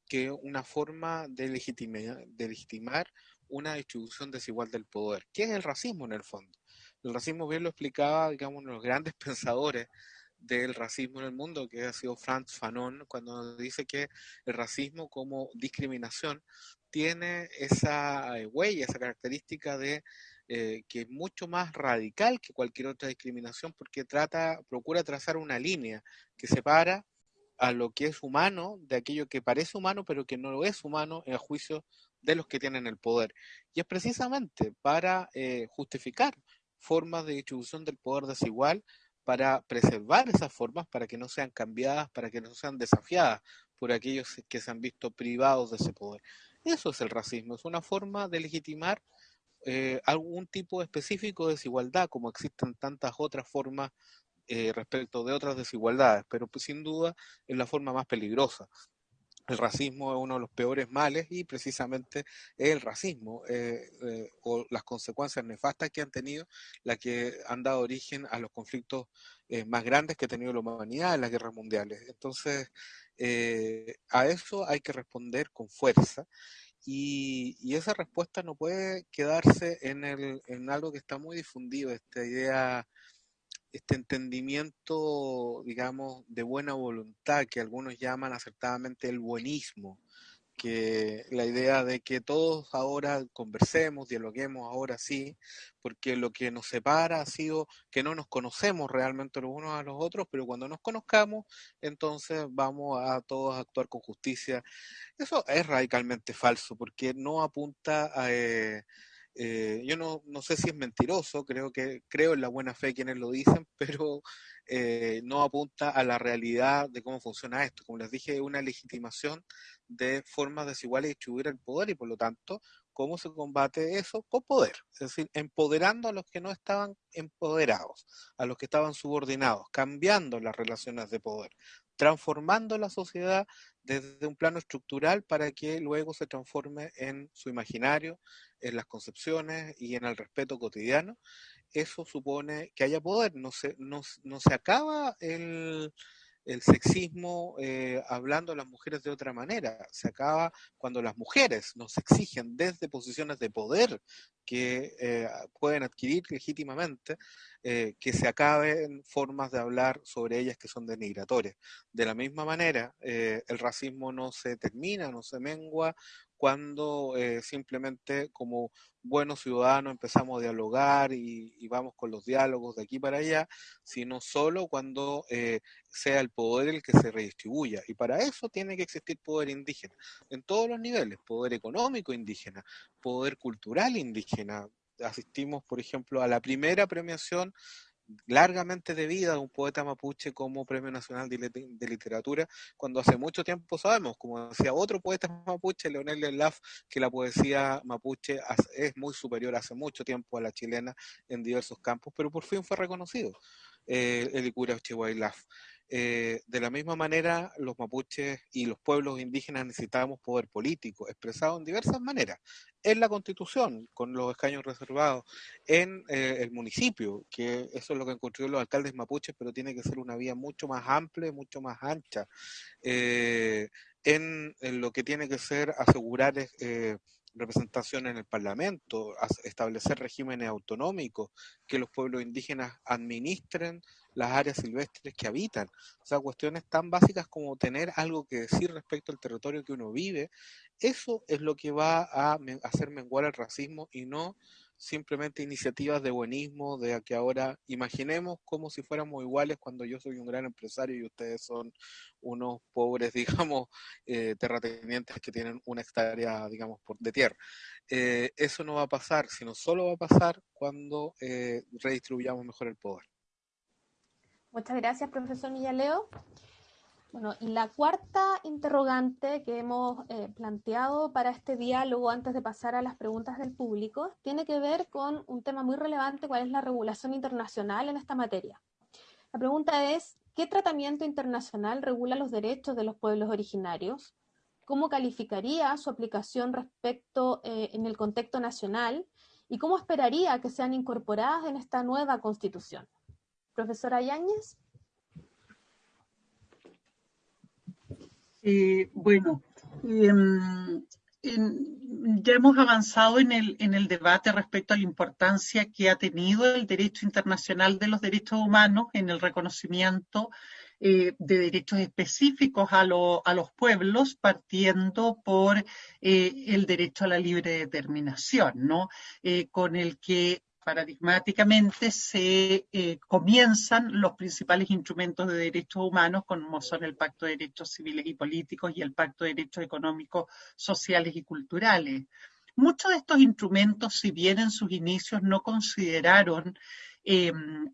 que una forma de, legitimar, de legitimar una distribución desigual del poder. ¿Qué es el racismo en el fondo? El racismo bien lo explicaba, digamos, uno de los grandes *laughs* pensadores del racismo en el mundo, que ha sido Franz Fanon, cuando dice que el racismo como discriminación tiene esa eh, huella, esa característica de eh, que es mucho más radical que cualquier otra discriminación, porque trata, procura trazar una línea que separa a lo que es humano de aquello que parece humano pero que no lo es humano en el juicio de los que tienen el poder. Y es precisamente para eh, justificar formas de distribución del poder desigual, para preservar esas formas, para que no sean cambiadas, para que no sean desafiadas por aquellos que se han visto privados de ese poder. Eso es el racismo, es una forma de legitimar eh, algún tipo específico de desigualdad, como existen tantas otras formas eh, respecto de otras desigualdades, pero pues, sin duda es la forma más peligrosa. El racismo es uno de los peores males y precisamente es el racismo eh, eh, o las consecuencias nefastas que han tenido, las que han dado origen a los conflictos más grandes que ha tenido la humanidad en las guerras mundiales. Entonces, a eso hay que responder con fuerza y, y, esa respuesta no puede quedarse en, el, en algo que está muy difundido, esta idea este entendimiento, digamos, de buena voluntad que algunos llaman acertadamente el buenismo, que la idea de que todos ahora conversemos, dialoguemos ahora sí, porque lo que nos separa ha sido que no nos conocemos realmente los unos a los otros, pero cuando nos conozcamos, entonces vamos a todos a actuar con justicia. Eso es radicalmente falso, porque no apunta a... Eh, eh, yo no, no, sé si es mentiroso, creo que creo en la buena fe quienes lo dicen, *laughs* pero eh, no apunta a la realidad de cómo funciona esto. Como les dije, una legitimación de formas desiguales de distribuir el poder y por lo tanto, ¿cómo se combate eso? Con poder, es decir, empoderando a los que no estaban empoderados, a los que estaban subordinados, cambiando las relaciones de poder, transformando la sociedad desde un plano estructural para que luego se transforme en su imaginario, en las concepciones y en el respeto cotidiano, eso supone que haya poder. No se, no, no se acaba el, el sexismo eh, hablando a las mujeres de otra manera. Se acaba cuando las mujeres nos exigen desde posiciones de poder que eh, pueden adquirir legítimamente, eh, que se acaben formas de hablar sobre ellas que son denigratorias. De la misma manera, el racismo no se termina, no se mengua cuando simplemente como buenos ciudadanos empezamos a dialogar y, vamos con los diálogos de aquí para allá, sino solo cuando eh, sea el poder el que se redistribuya. Y para eso tiene que existir poder indígena, en todos los niveles, poder económico indígena, poder cultural indígena. Asistimos, por ejemplo, a la primera premiación largamente debida a un poeta mapuche como Premio Nacional de, Literatura, cuando hace mucho tiempo sabemos, como decía otro poeta mapuche, Leonel Laf, que la poesía mapuche es muy superior hace mucho tiempo a la chilena en diversos campos, pero por fin fue reconocido eh, el Icura Laf. Eh, de la misma manera, los mapuches y los pueblos indígenas necesitamos poder político, expresado en diversas maneras, en la constitución, con los escaños reservados, en eh, el municipio, que eso es lo que construido los alcaldes mapuches, pero tiene que ser una vía mucho más amplia, mucho más ancha, eh, en, lo que tiene que ser asegurar representación en el Parlamento, establecer regímenes autonómicos, que los pueblos indígenas administren las áreas silvestres que habitan. O sea, cuestiones tan básicas como tener algo que decir respecto al territorio que uno vive, eso es lo que va a hacer menguar el racismo y no simplemente iniciativas de buenismo, de que ahora imaginemos como si fuéramos iguales cuando yo soy un gran empresario y ustedes son unos pobres, *laughs* digamos, eh, terratenientes que tienen una hectárea, digamos, por, de tierra. Eh, eso no va a pasar, sino solo va a pasar cuando eh, redistribuyamos mejor el poder. Muchas gracias, profesor Millaleo. Bueno, y la cuarta interrogante que hemos eh, planteado para este diálogo antes de pasar a las preguntas del público tiene que ver con un tema muy relevante, cuál es la regulación internacional en esta materia. La pregunta es, ¿qué tratamiento internacional regula los derechos de los pueblos originarios? ¿Cómo calificaría su aplicación respecto eh, en el contexto nacional? ¿Y cómo esperaría que sean incorporadas en esta nueva constitución? Profesora Yáñez. Eh, bueno, em, ya hemos avanzado en el, debate respecto a la importancia que ha tenido el derecho internacional de los derechos humanos en el reconocimiento eh, de derechos específicos a, los pueblos, partiendo por eh, el derecho a la libre determinación, ¿no? con el que paradigmáticamente se eh, comienzan los principales instrumentos de derechos humanos, como son el Pacto de Derechos Civiles y Políticos y el Pacto de Derechos Económicos, Sociales y Culturales. Muchos de estos instrumentos, si bien en sus inicios no consideraron Em,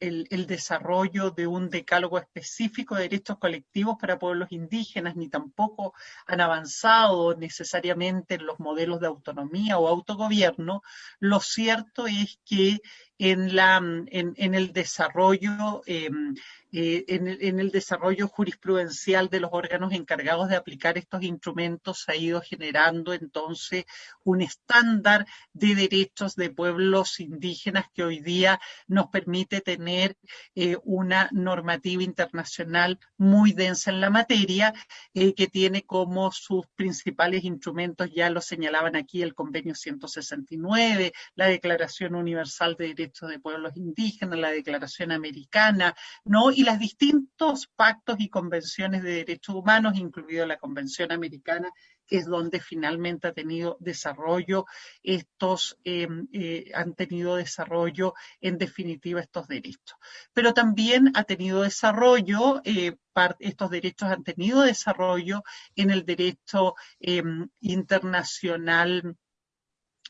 el, desarrollo de un decálogo específico de derechos colectivos para pueblos indígenas, ni tampoco han avanzado necesariamente en los modelos de autonomía o autogobierno, lo cierto es que en, la, en, el desarrollo em, eh, en, el desarrollo jurisprudencial de los órganos encargados de aplicar estos instrumentos se ha ido generando entonces un estándar de derechos de pueblos indígenas que hoy día nos permite tener eh, una normativa internacional muy densa en la materia, eh, que tiene como sus principales instrumentos, ya lo señalaban aquí, el convenio 169, la Declaración Universal de Derechos de Pueblos Indígenas, la Declaración Americana, ¿no? Los distintos pactos y convenciones de derechos humanos, incluido la Convención Americana que es donde finalmente ha tenido desarrollo estos, em, eh, han tenido desarrollo en definitiva estos derechos. Pero también ha tenido desarrollo, eh, estos derechos han tenido desarrollo en el derecho em, internacional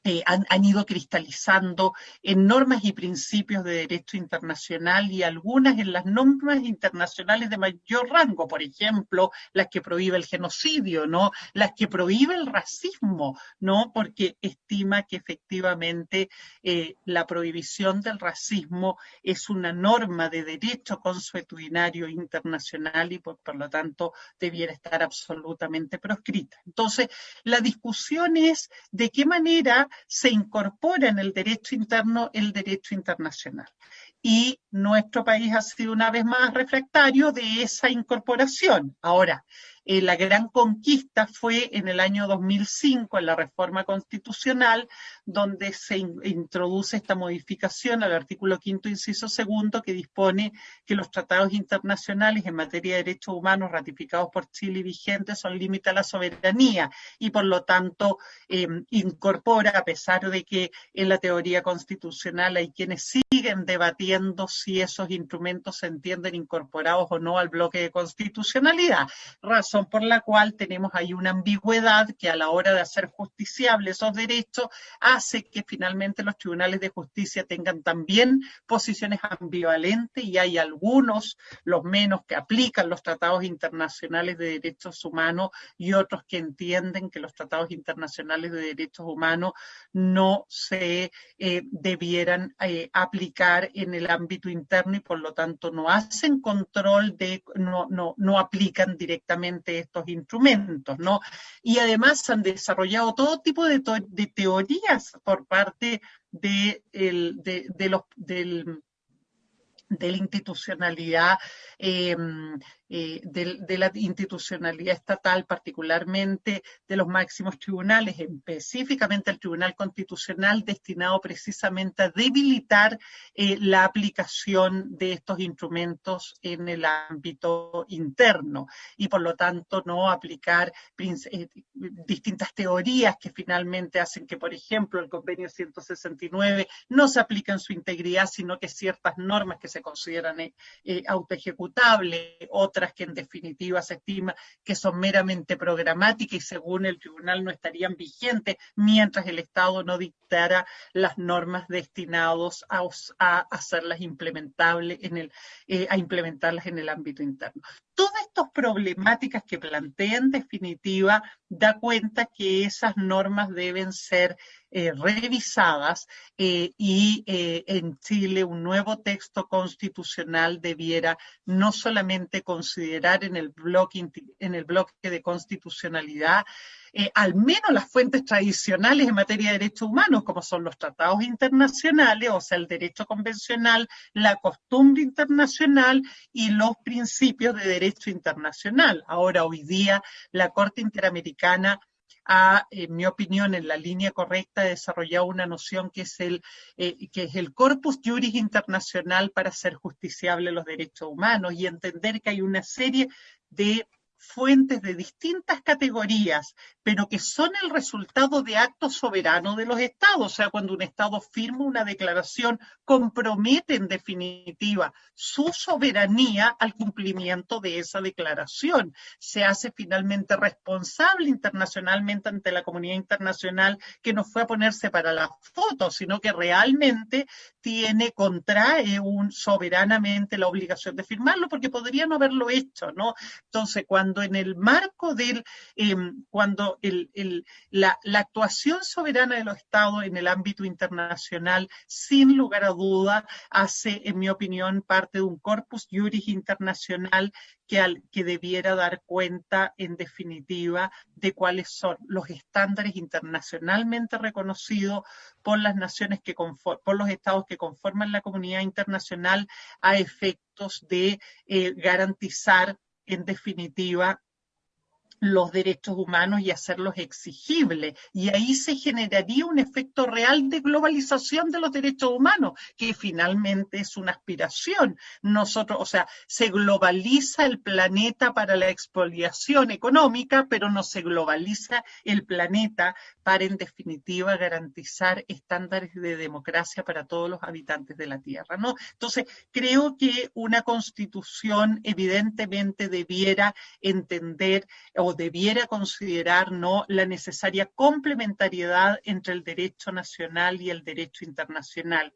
eh, han, ido cristalizando en normas y principios de derecho internacional y algunas en las normas internacionales de mayor rango, por ejemplo, las que prohíbe el genocidio, ¿no? Las que prohíbe el racismo, ¿no? Porque estima que efectivamente eh, la prohibición del racismo es una norma de derecho consuetudinario internacional y por lo tanto debiera estar absolutamente proscrita. Entonces, la discusión es de qué manera se incorpora en el derecho interno el derecho internacional. Y nuestro país ha sido una vez más refractario de esa incorporación. Ahora, eh, la gran conquista fue en el año 2005, en la reforma constitucional, donde se introduce esta modificación al artículo quinto, inciso segundo, que dispone que los tratados internacionales en materia de derechos humanos ratificados por Chile y vigentes son límite a la soberanía y por lo tanto em, incorpora, a pesar de que en la teoría constitucional hay quienes siguen debatiendo si esos instrumentos se entienden incorporados o no al bloque de constitucionalidad, razón por la cual tenemos ahí una ambigüedad que a la hora de hacer justiciables esos derechos hace que finalmente los tribunales de justicia tengan también posiciones ambivalentes y hay algunos, los menos, que aplican los tratados internacionales de derechos humanos y otros que entienden que los tratados internacionales de derechos humanos no se eh, debieran eh, aplicar en el ámbito interno y por lo tanto no hacen control de, no, no, no aplican directamente estos instrumentos, ¿no? Y además han desarrollado todo tipo de, teorías por parte de, de los, del, de la institucionalidad em, eh, de, la institucionalidad estatal, particularmente de los máximos tribunales, específicamente el Tribunal Constitucional, destinado precisamente a debilitar eh, la aplicación de estos instrumentos en el ámbito interno y por lo tanto no aplicar eh, distintas teorías que finalmente hacen que, por ejemplo, el convenio 169 no se aplique en su integridad, sino que ciertas normas que se consideran autoejecutables, otras que en definitiva se estima que son meramente programáticas y según el tribunal no estarían vigentes mientras el Estado no dictara las normas destinadas a, hacerlas implementables en el, eh, a implementarlas en el ámbito interno. Todas estas problemáticas que plantea en definitiva da cuenta que esas normas deben ser eh, revisadas eh, y eh, en Chile un nuevo texto constitucional debiera no solamente considerar en el bloque, en el bloque de constitucionalidad al menos las fuentes tradicionales en materia de derechos humanos, como son los tratados internacionales, o sea, el derecho convencional, la costumbre internacional y los principios de derecho internacional. Ahora, hoy día, la Corte Interamericana ha, en mi opinión, en la línea correcta, desarrollado una noción que es el, eh, que es el corpus juris internacional para hacer justiciable los derechos humanos y entender que hay una serie de fuentes de distintas categorías, pero que son el resultado de actos soberanos de los estados. O sea, cuando un estado firma una declaración, compromete en definitiva su soberanía al cumplimiento de esa declaración. Se hace finalmente responsable internacionalmente ante la comunidad internacional que no fue a ponerse para la foto, sino que realmente tiene, contrae un, soberanamente la obligación de firmarlo, porque podría no haberlo hecho, ¿no? Entonces, cuando en el marco del, em, cuando la, actuación soberana de los estados en el ámbito internacional, sin lugar a duda, hace, en mi opinión, parte de un corpus juris internacional que, al, que debiera dar cuenta, en definitiva, de cuáles son los estándares internacionalmente reconocidos por las naciones que por los estados que conforman la comunidad internacional a efectos de eh, garantizar, en definitiva, los derechos humanos y hacerlos exigibles. Y ahí se generaría un efecto real de globalización de los derechos humanos, que finalmente es una aspiración. Nosotros, o sea, se globaliza el planeta para la expoliación económica, pero no se globaliza el planeta para, en definitiva, garantizar estándares de democracia para todos los habitantes de la Tierra, ¿no? Entonces, creo que una constitución evidentemente debiera entender debiera considerar ¿no? la necesaria complementariedad entre el derecho nacional y el derecho internacional.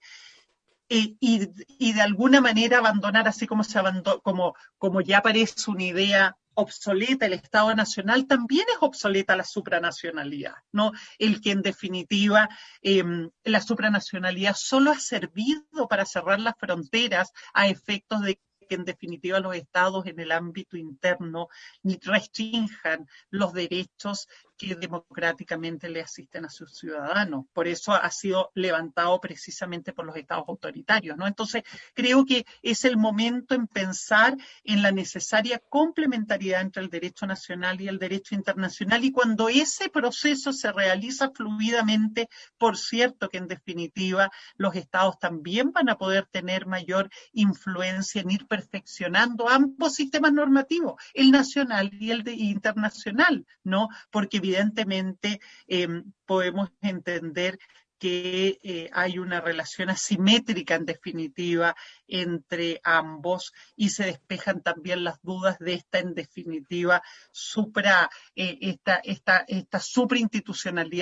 Y, y, de alguna manera abandonar, así como, se como, como ya parece una idea obsoleta el Estado Nacional, también es obsoleta la supranacionalidad, ¿no? El que en definitiva em, la supranacionalidad solo ha servido para cerrar las fronteras a efectos de que en definitiva los estados en el ámbito interno restrinjan los derechos que democráticamente le asisten a sus ciudadanos. Por eso ha sido levantado precisamente por los estados autoritarios, ¿no? Entonces, creo que es el momento en pensar en la necesaria complementariedad entre el derecho nacional y el derecho internacional y cuando ese proceso se realiza fluidamente, por cierto que en definitiva los estados también van a poder tener mayor influencia en ir perfeccionando ambos sistemas normativos, el nacional y el internacional, ¿no? Porque evidentemente em, podemos entender que eh, hay una relación asimétrica en definitiva entre ambos y se despejan también las dudas de esta en definitiva supra eh, esta, esta, esta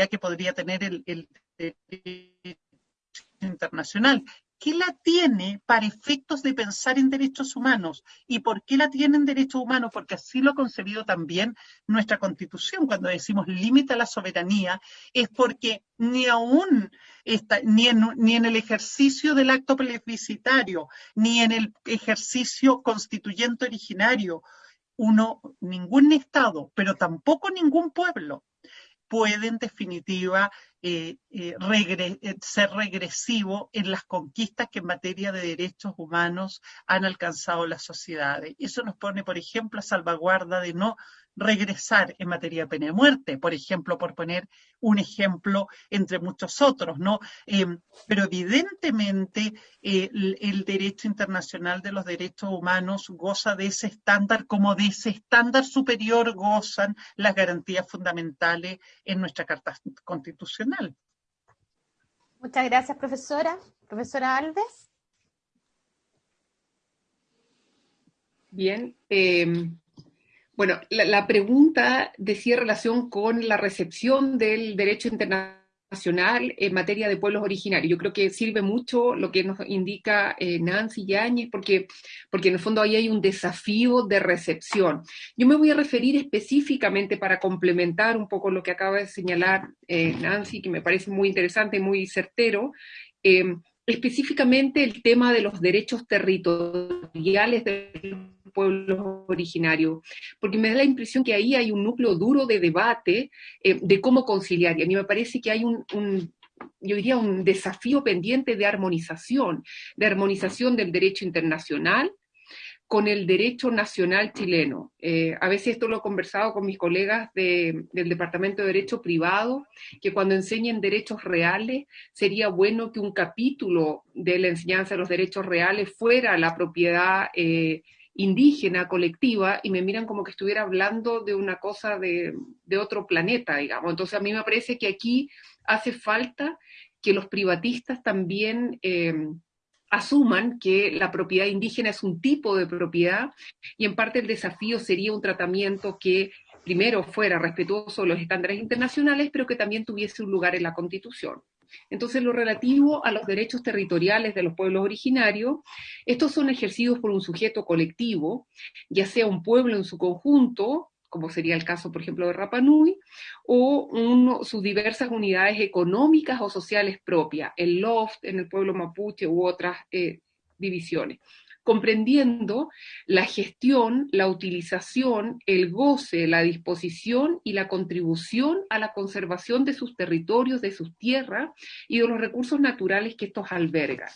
que podría tener el, el internacional ¿qué la tiene para efectos de pensar en derechos humanos? ¿Y por qué la tiene en derechos humanos? Porque así lo ha concebido también nuestra constitución. Cuando decimos límite a la soberanía, es porque ni aún está, ni, en, ni en el ejercicio del acto plebiscitario, ni en el ejercicio constituyente originario, uno, ningún Estado, pero tampoco ningún pueblo puede en definitiva eh, eh, eh, ser regresivo en las conquistas que en materia de derechos humanos han alcanzado las sociedades. Eso nos pone, por ejemplo, a salvaguarda de no regresar en materia de pena de muerte, por ejemplo, por poner un ejemplo entre muchos otros, ¿no? Em, pero evidentemente eh, el, derecho internacional de los derechos humanos goza de ese estándar, como de ese estándar superior gozan las garantías fundamentales en nuestra Carta Constitucional. Muchas gracias, profesora. Profesora Alves. Bien, eh, bueno, la, pregunta decía relación con la recepción del derecho internacional en materia de pueblos originarios. Yo creo que sirve mucho lo que nos indica eh, Nancy Yáñez, porque, porque en el fondo ahí hay un desafío de recepción. Yo me voy a referir específicamente para complementar un poco lo que acaba de señalar eh, Nancy, que me parece muy interesante y muy certero. Eh, específicamente el tema de los derechos territoriales de pueblos originarios, porque me da la impresión que ahí hay un núcleo duro de debate eh, de cómo conciliar, y a mí me parece que hay un, yo diría, un desafío pendiente de armonización, de armonización del derecho internacional con el derecho nacional chileno. Eh, a veces esto lo he conversado con mis colegas del Departamento de Derecho Privado, que cuando enseñen derechos reales, sería bueno que un capítulo de la enseñanza de los derechos reales fuera la propiedad eh, indígena, colectiva, y me miran como que estuviera hablando de una cosa de, otro planeta, digamos. Entonces a mí me parece que aquí hace falta que los privatistas también eh, asuman que la propiedad indígena es un tipo de propiedad y en parte el desafío sería un tratamiento que primero fuera respetuoso de los estándares internacionales, pero que también tuviese un lugar en la Constitución. Entonces, lo relativo a los derechos territoriales de los pueblos originarios, estos son ejercidos por un sujeto colectivo, ya sea un pueblo en su conjunto, como sería el caso, por ejemplo, de Rapanui, o sus diversas unidades económicas o sociales propias, el LOFT en el pueblo mapuche u otras eh, divisiones comprendiendo la gestión, la utilización, el goce, la disposición y la contribución a la conservación de sus territorios, de sus tierras y de los recursos naturales que estos albergan.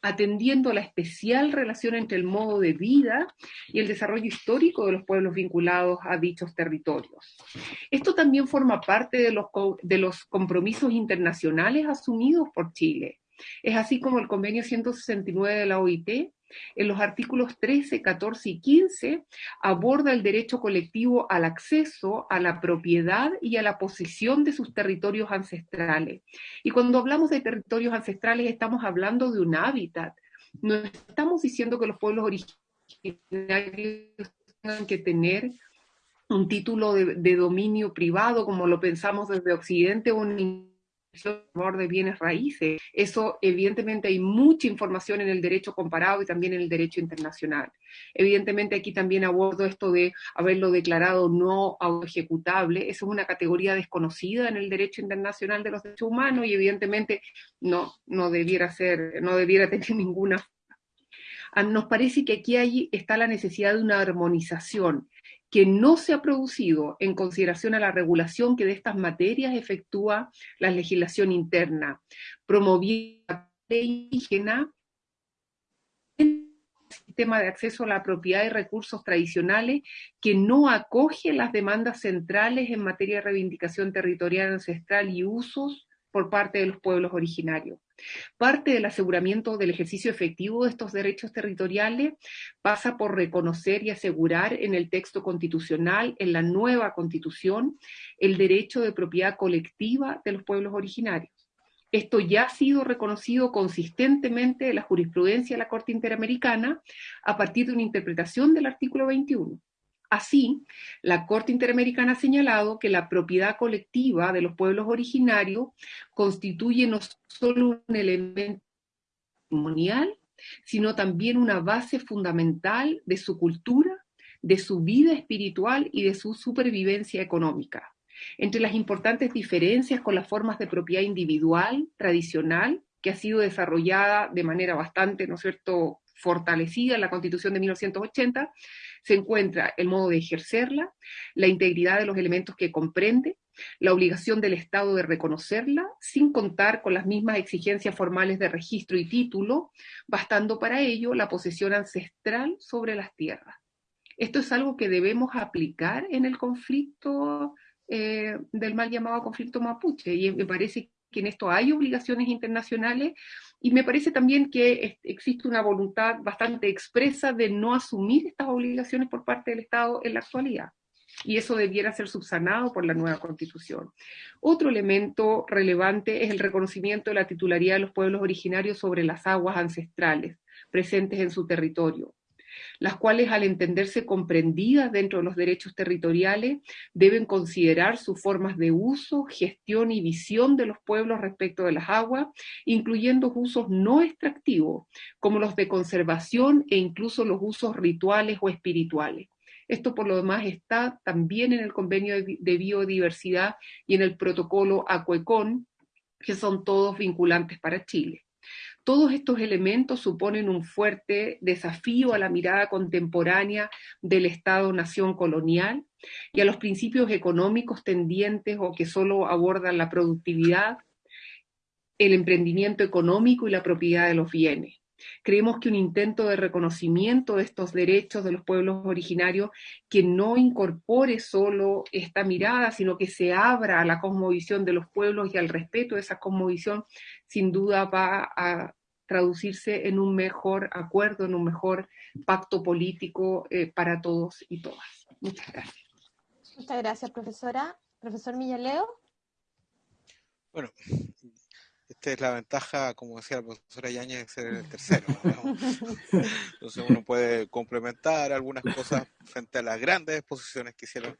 atendiendo la especial relación entre el modo de vida y el desarrollo histórico de los pueblos vinculados a dichos territorios. Esto también forma parte de los, de los compromisos internacionales asumidos por Chile. Es así como el convenio 169 de la OIT en los artículos 13, 14 y 15 aborda el derecho colectivo al acceso a la propiedad y a la posesión de sus territorios ancestrales. Y cuando hablamos de territorios ancestrales estamos hablando de un hábitat. No estamos diciendo que los pueblos originarios tengan que tener un título de, dominio privado como lo pensamos desde Occidente o un de bienes raíces. Eso, evidentemente, hay mucha información en el derecho comparado y también en el derecho internacional. Evidentemente, aquí también abordo esto de haberlo declarado no ejecutable. Eso es una categoría desconocida en el derecho internacional de los derechos humanos y, evidentemente, no, no debiera ser, no debiera tener *laughs* ninguna. Ah, nos parece que aquí hay, está la necesidad de una armonización que no se ha producido en consideración a la regulación que de estas materias efectúa la legislación interna, promoviendo la indígena sistema de acceso a la propiedad y recursos tradicionales que no acoge las demandas centrales en materia de reivindicación territorial ancestral y usos por parte de los pueblos originarios. Parte del aseguramiento del ejercicio efectivo de estos derechos territoriales pasa por reconocer y asegurar en el texto constitucional, en la nueva constitución, el derecho de propiedad colectiva de los pueblos originarios. Esto ya ha sido reconocido consistentemente en la jurisprudencia de la Corte Interamericana a partir de una interpretación del artículo 21. Así, la Corte Interamericana ha señalado que la propiedad colectiva de los pueblos originarios constituye no solo un elemento patrimonial, sino también una base fundamental de su cultura, de su vida espiritual y de su supervivencia económica. Entre las importantes diferencias con las formas de propiedad individual tradicional, que ha sido desarrollada de manera bastante, ¿no es cierto?, fortalecida en la Constitución de 1980, se encuentra el modo de ejercerla, la integridad de los elementos que comprende, la obligación del Estado de reconocerla, sin contar con las mismas exigencias formales de registro y título, bastando para ello la posesión ancestral sobre las tierras. Esto es algo que debemos aplicar en el conflicto eh, del mal llamado conflicto mapuche, y me parece que en esto hay obligaciones internacionales y me parece también que existe una voluntad bastante expresa de no asumir estas obligaciones por parte del Estado en la actualidad. Y eso debiera ser subsanado por la nueva constitución. Otro elemento relevante es el reconocimiento de la titularidad de los pueblos originarios sobre las aguas ancestrales presentes en su territorio las cuales al entenderse comprendidas dentro de los derechos territoriales deben considerar sus formas de uso, gestión y visión de los pueblos respecto de las aguas, incluyendo usos no extractivos, como los de conservación e incluso los usos rituales o espirituales. Esto por lo demás está también en el convenio de biodiversidad y en el protocolo ACUECON, que son todos vinculantes para Chile. Todos estos elementos suponen un fuerte desafío a la mirada contemporánea del Estado-nación colonial y a los principios económicos tendientes o que solo abordan la productividad, el emprendimiento económico y la propiedad de los bienes. Creemos que un intento de reconocimiento de estos derechos de los pueblos originarios que no incorpore solo esta mirada, sino que se abra a la cosmovisión de los pueblos y al respeto de esa cosmovisión, sin duda va a traducirse en un mejor acuerdo, en un mejor pacto político eh, para todos y todas. Muchas gracias. Muchas gracias, profesora. Profesor Millaleo. Bueno, esta es la ventaja, como decía la profesora Yañez, de ser el tercero. *laughs* Entonces uno puede complementar algunas cosas frente a las grandes exposiciones que hicieron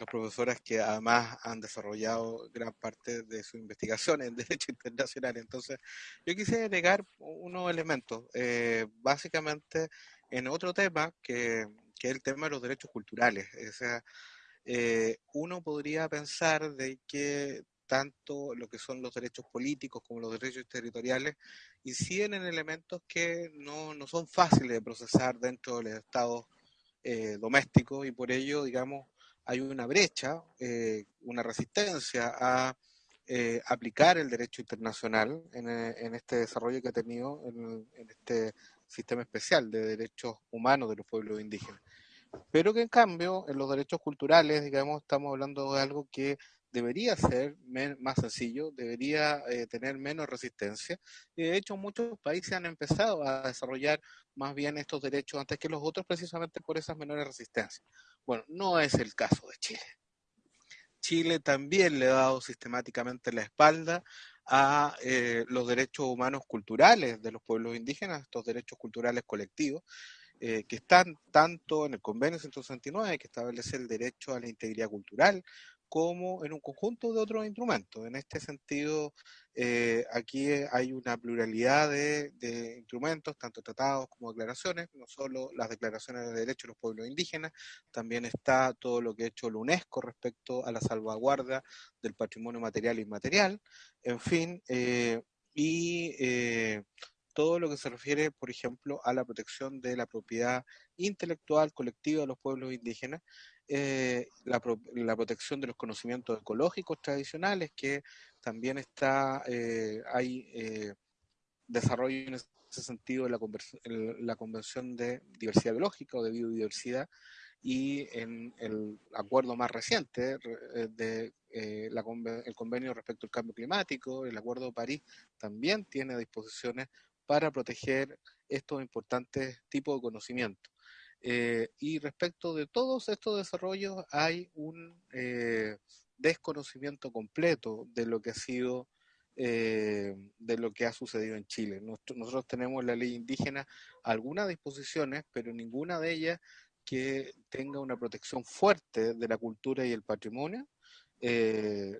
las profesoras que además han desarrollado gran parte de su investigación en *laughs* Derecho Internacional. Entonces, yo quisiera agregar unos elementos, eh, básicamente en otro tema que, que, es el tema de los derechos culturales. O sea, eh, uno podría pensar de que tanto lo que son los derechos políticos como los derechos territoriales inciden en elementos que no, no son fáciles de procesar dentro del Estado eh, doméstico y por ello, digamos, hay una brecha, eh, una resistencia a eh, aplicar el derecho internacional en, en, este desarrollo que ha tenido en, en este sistema especial de derechos humanos de los pueblos indígenas. Pero que en cambio, en los derechos culturales, digamos, estamos hablando de algo que debería ser más sencillo, debería eh, tener menos resistencia. Y de hecho, muchos países han empezado a desarrollar más bien estos derechos antes que los otros, precisamente por esas menores resistencias. Bueno, no es el caso de Chile. Chile también le ha dado sistemáticamente la espalda a eh, los derechos humanos culturales de los pueblos indígenas, estos derechos culturales colectivos, eh, que están tanto en el convenio 169, que establece el derecho a la integridad cultural, como en un conjunto de otros instrumentos. En este sentido, eh, aquí hay una pluralidad de, instrumentos, tanto tratados como declaraciones, no solo las declaraciones de derechos de los pueblos indígenas, también está todo lo que ha hecho la UNESCO respecto a la salvaguarda del patrimonio material e inmaterial, en fin, eh, y eh, todo lo que se refiere, por ejemplo, a la protección de la propiedad intelectual colectiva de los pueblos indígenas, eh, la, la, protección de los conocimientos ecológicos tradicionales, que también está, eh, hay eh, desarrollo en ese sentido en la, la, Convención de Diversidad Biológica o de Biodiversidad, y en el acuerdo más reciente eh, de eh, el convenio respecto al cambio climático, el Acuerdo de París, también tiene disposiciones para proteger estos importantes tipos de conocimiento. Eh, y respecto de todos estos desarrollos hay un eh, desconocimiento completo de lo que ha sido, eh, de lo que ha sucedido en Chile. Nosotros, tenemos la ley indígena, algunas disposiciones, pero ninguna de ellas que tenga una protección fuerte de la cultura y el patrimonio.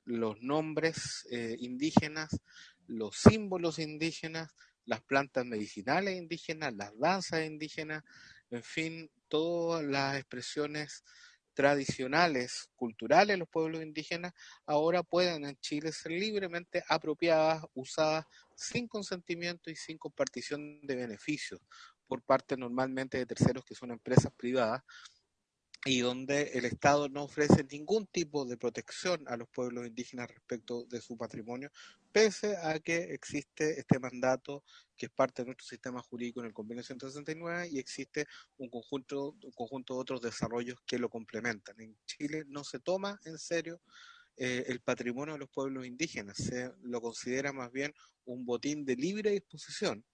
Los nombres indígenas, los símbolos indígenas, las plantas medicinales indígenas, las danzas indígenas, en fin, todas las expresiones tradicionales, culturales de los pueblos indígenas, ahora pueden en Chile ser libremente apropiadas, usadas sin consentimiento y sin compartición de beneficios por parte normalmente de terceros que son empresas privadas, y donde el Estado no ofrece ningún tipo de protección a los pueblos indígenas respecto de su patrimonio, pese a que existe este mandato que es parte de nuestro sistema jurídico en el convenio 169 y existe un conjunto, un conjunto de otros desarrollos que lo complementan. En Chile no se toma en serio eh, el patrimonio de los pueblos indígenas, se lo considera más bien un botín de libre disposición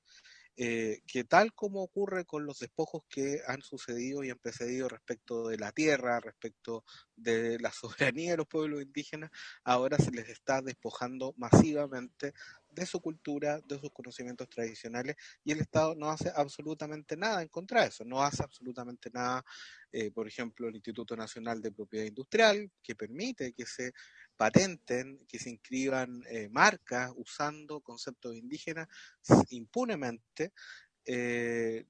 eh, que tal como ocurre con los despojos que han sucedido y han precedido respecto de la tierra, respecto de la *laughs* soberanía de los pueblos indígenas, ahora se les está despojando masivamente de su cultura, de sus conocimientos tradicionales, y el Estado no hace absolutamente nada en contra de eso, no hace absolutamente nada, eh, por ejemplo, el Instituto Nacional de Propiedad Industrial, que permite que se patenten, que se inscriban eh, marcas usando conceptos indígenas impunemente. Eh,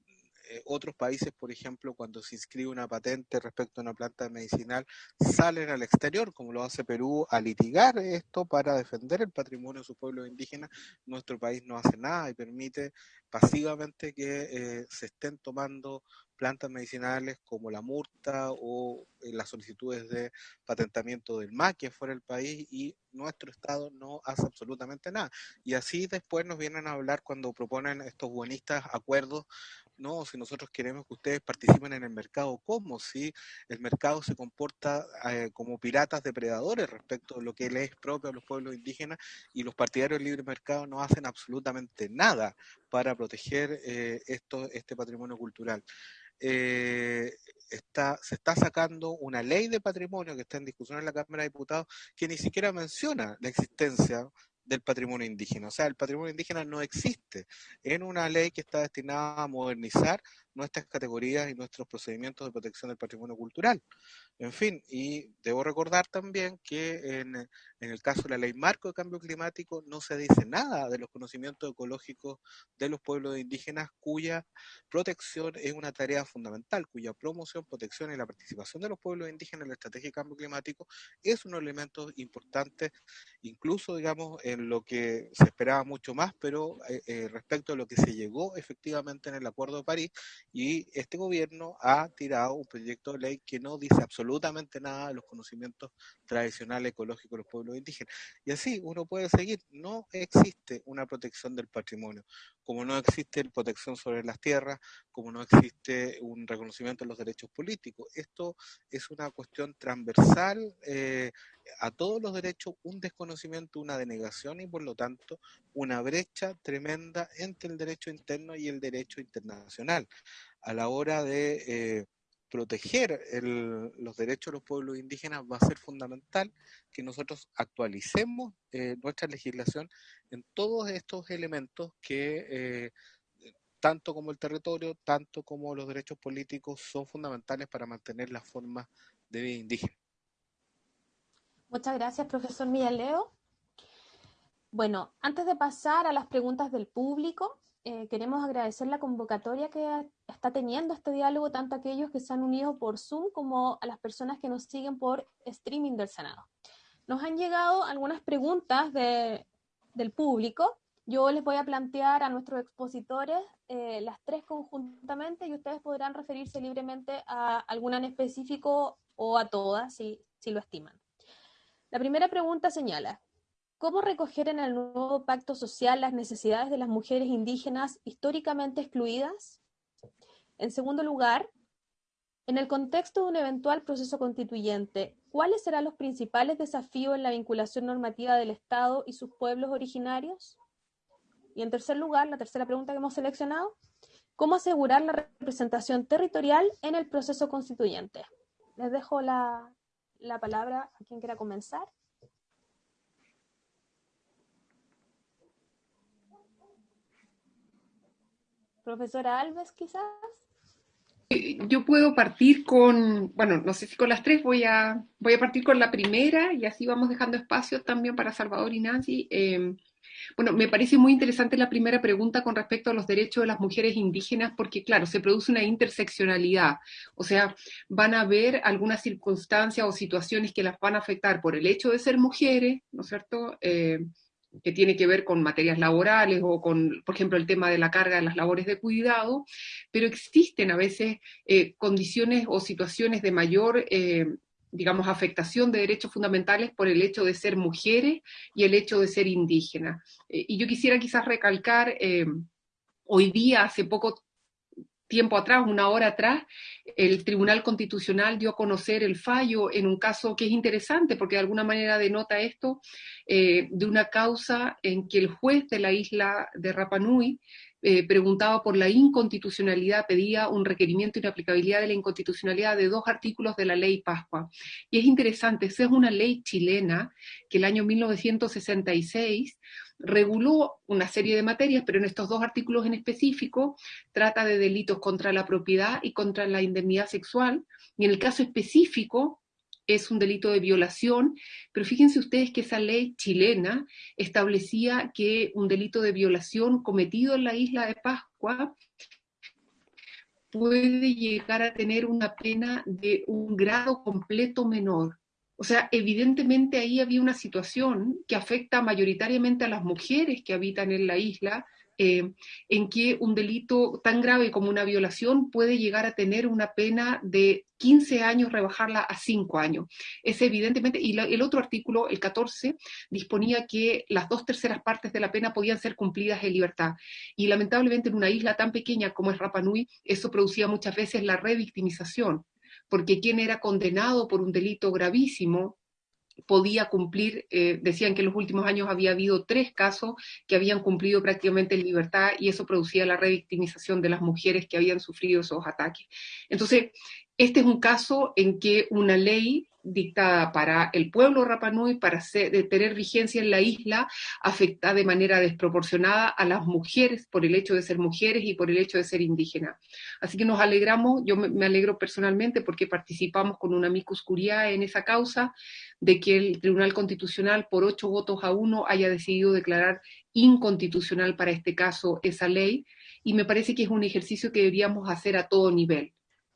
eh, otros países, por ejemplo, cuando se inscribe una patente respecto a una planta medicinal, salen al exterior, como lo hace Perú, a litigar esto para defender el patrimonio de sus pueblos indígenas. Nuestro país no hace nada y permite pasivamente que eh, se estén tomando plantas medicinales como la murta o eh, las solicitudes de patentamiento del maquia fuera del país y nuestro Estado no hace absolutamente nada. Y así después nos vienen a hablar cuando proponen estos buenistas acuerdos no, si nosotros queremos que ustedes participen en el mercado, ¿cómo? Si el mercado se comporta eh, como piratas depredadores respecto a lo que les es propio a los pueblos indígenas y los partidarios del libre mercado no hacen absolutamente nada para proteger eh, esto, este patrimonio cultural. Eh, está, se está sacando una ley de patrimonio que está en discusión en la Cámara de Diputados que ni siquiera menciona la existencia del patrimonio indígena. O sea, el patrimonio indígena no existe en una ley que está destinada a modernizar nuestras categorías y nuestros procedimientos de protección del patrimonio cultural. En fin, y debo recordar también que en, en, el caso de la ley marco de cambio climático no se dice nada de los conocimientos ecológicos de los pueblos indígenas cuya protección es una tarea fundamental, cuya promoción, protección y la participación de los pueblos indígenas en la estrategia de cambio climático es un elemento importante, incluso, digamos, en lo que se esperaba mucho más, pero eh, eh, respecto a lo que se llegó efectivamente en el Acuerdo de París Y este gobierno ha tirado un proyecto de ley que no dice absolutamente nada de los conocimientos tradicionales ecológicos de los pueblos indígenas. Y así uno puede seguir. No existe una protección del patrimonio, como no existe protección sobre las tierras, como no existe un reconocimiento de los derechos políticos. Esto es una cuestión transversal eh, a todos los derechos, un desconocimiento, una denegación y por lo tanto una brecha tremenda entre el derecho interno y el derecho internacional. A la hora de eh, proteger los derechos de los pueblos indígenas va a ser fundamental que nosotros actualicemos eh, nuestra legislación en todos estos elementos que eh, tanto como el territorio, tanto como los derechos políticos son fundamentales para mantener las formas de vida indígena. Muchas gracias, profesor Leo. Bueno, antes de pasar a las preguntas del público, eh, queremos agradecer la convocatoria que está teniendo este diálogo, tanto a aquellos que se han unido por Zoom como a las personas que nos siguen por streaming del Senado. Nos han llegado algunas preguntas del público. Yo les voy a plantear a nuestros expositores eh, las tres conjuntamente y ustedes podrán referirse libremente a alguna en específico o a todas si lo estiman. La primera pregunta señala, ¿cómo recoger en el nuevo pacto social las necesidades de las mujeres indígenas históricamente excluidas? En segundo lugar, en el contexto de un eventual proceso constituyente, ¿cuáles serán los principales desafíos en la vinculación normativa del Estado y sus pueblos originarios? Y en tercer lugar, la tercera pregunta que hemos seleccionado, ¿cómo asegurar la representación territorial en el proceso constituyente? Les dejo la, la palabra a quien quiera comenzar. Profesora Alves, quizás. Eh, yo puedo partir con, bueno, no sé si con las tres, voy a, voy a partir con la primera y así vamos dejando espacio también para Salvador y Nancy. Eh, bueno, me parece muy interesante la primera pregunta con respecto a los derechos de las mujeres indígenas, porque claro, se produce una interseccionalidad, o sea, van a haber algunas circunstancias o situaciones que las van a afectar por el hecho de ser mujeres, ¿no es cierto? Eh, que tiene que ver con materias laborales o con, por ejemplo, el tema de la carga de las labores de cuidado, pero existen a veces eh, condiciones o situaciones de mayor eh, digamos, afectación de derechos fundamentales por el hecho de ser mujeres y el hecho de ser indígenas. Eh, y yo quisiera quizás recalcar, hoy día, hace poco tiempo atrás, una hora atrás, el Tribunal Constitucional dio a conocer el fallo en un caso que es interesante porque de alguna manera denota esto eh, de una causa en que el juez de la isla de Rapanui eh, preguntaba por la inconstitucionalidad, pedía un requerimiento y aplicabilidad de la inconstitucionalidad de dos artículos de la ley Pascua. Y es interesante, esa es una ley chilena que el año 1966 reguló una serie de materias, pero en estos dos artículos en específico trata de delitos contra la propiedad y contra la indemnidad sexual. Y en el caso específico es un delito de violación, pero fíjense ustedes que esa ley chilena establecía que un delito de violación cometido en la isla de Pascua puede llegar a tener una pena de un grado completo menor. O sea, evidentemente ahí había una situación que afecta mayoritariamente a las mujeres que habitan en la isla, eh, en que un delito tan grave como una violación puede llegar a tener una pena de 15 años, rebajarla a 5 años. Es evidentemente, y el otro artículo, el 14, disponía que las dos terceras partes de la pena podían ser cumplidas en libertad. Y lamentablemente en una isla tan pequeña como es Rapa Nui, eso producía muchas veces la revictimización, porque quien era condenado por un delito gravísimo, podía cumplir, eh, decían que en los últimos años había habido tres casos que habían cumplido prácticamente en libertad y eso producía la revictimización de las mujeres que habían sufrido esos ataques. Entonces, este es un caso en que una ley dictada para el pueblo Rapanui para tener vigencia en la isla afecta de manera desproporcionada a las mujeres por el hecho de ser mujeres y por el hecho de ser indígenas. Así que nos alegramos, yo me, alegro personalmente porque participamos con una amicus curiae en esa causa de que el Tribunal Constitucional por ocho votos a uno haya decidido declarar inconstitucional para este caso esa ley y me parece que es un ejercicio que deberíamos hacer a todo nivel.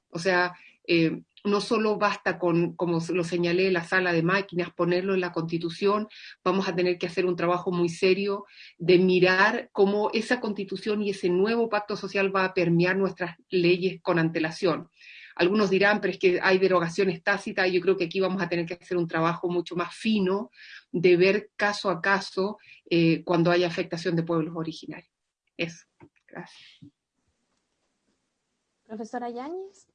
O sea, eh, no solo basta con, como lo señalé, la sala de máquinas, ponerlo en la constitución, vamos a tener que hacer un trabajo muy serio de mirar cómo esa constitución y ese nuevo pacto social va a permear nuestras leyes con antelación. Algunos dirán, pero es que hay derogaciones tácitas, y yo creo que aquí vamos a tener que hacer un trabajo mucho más fino de ver caso a caso eh, cuando haya afectación de pueblos originarios. Eso, gracias. Profesora Yáñez.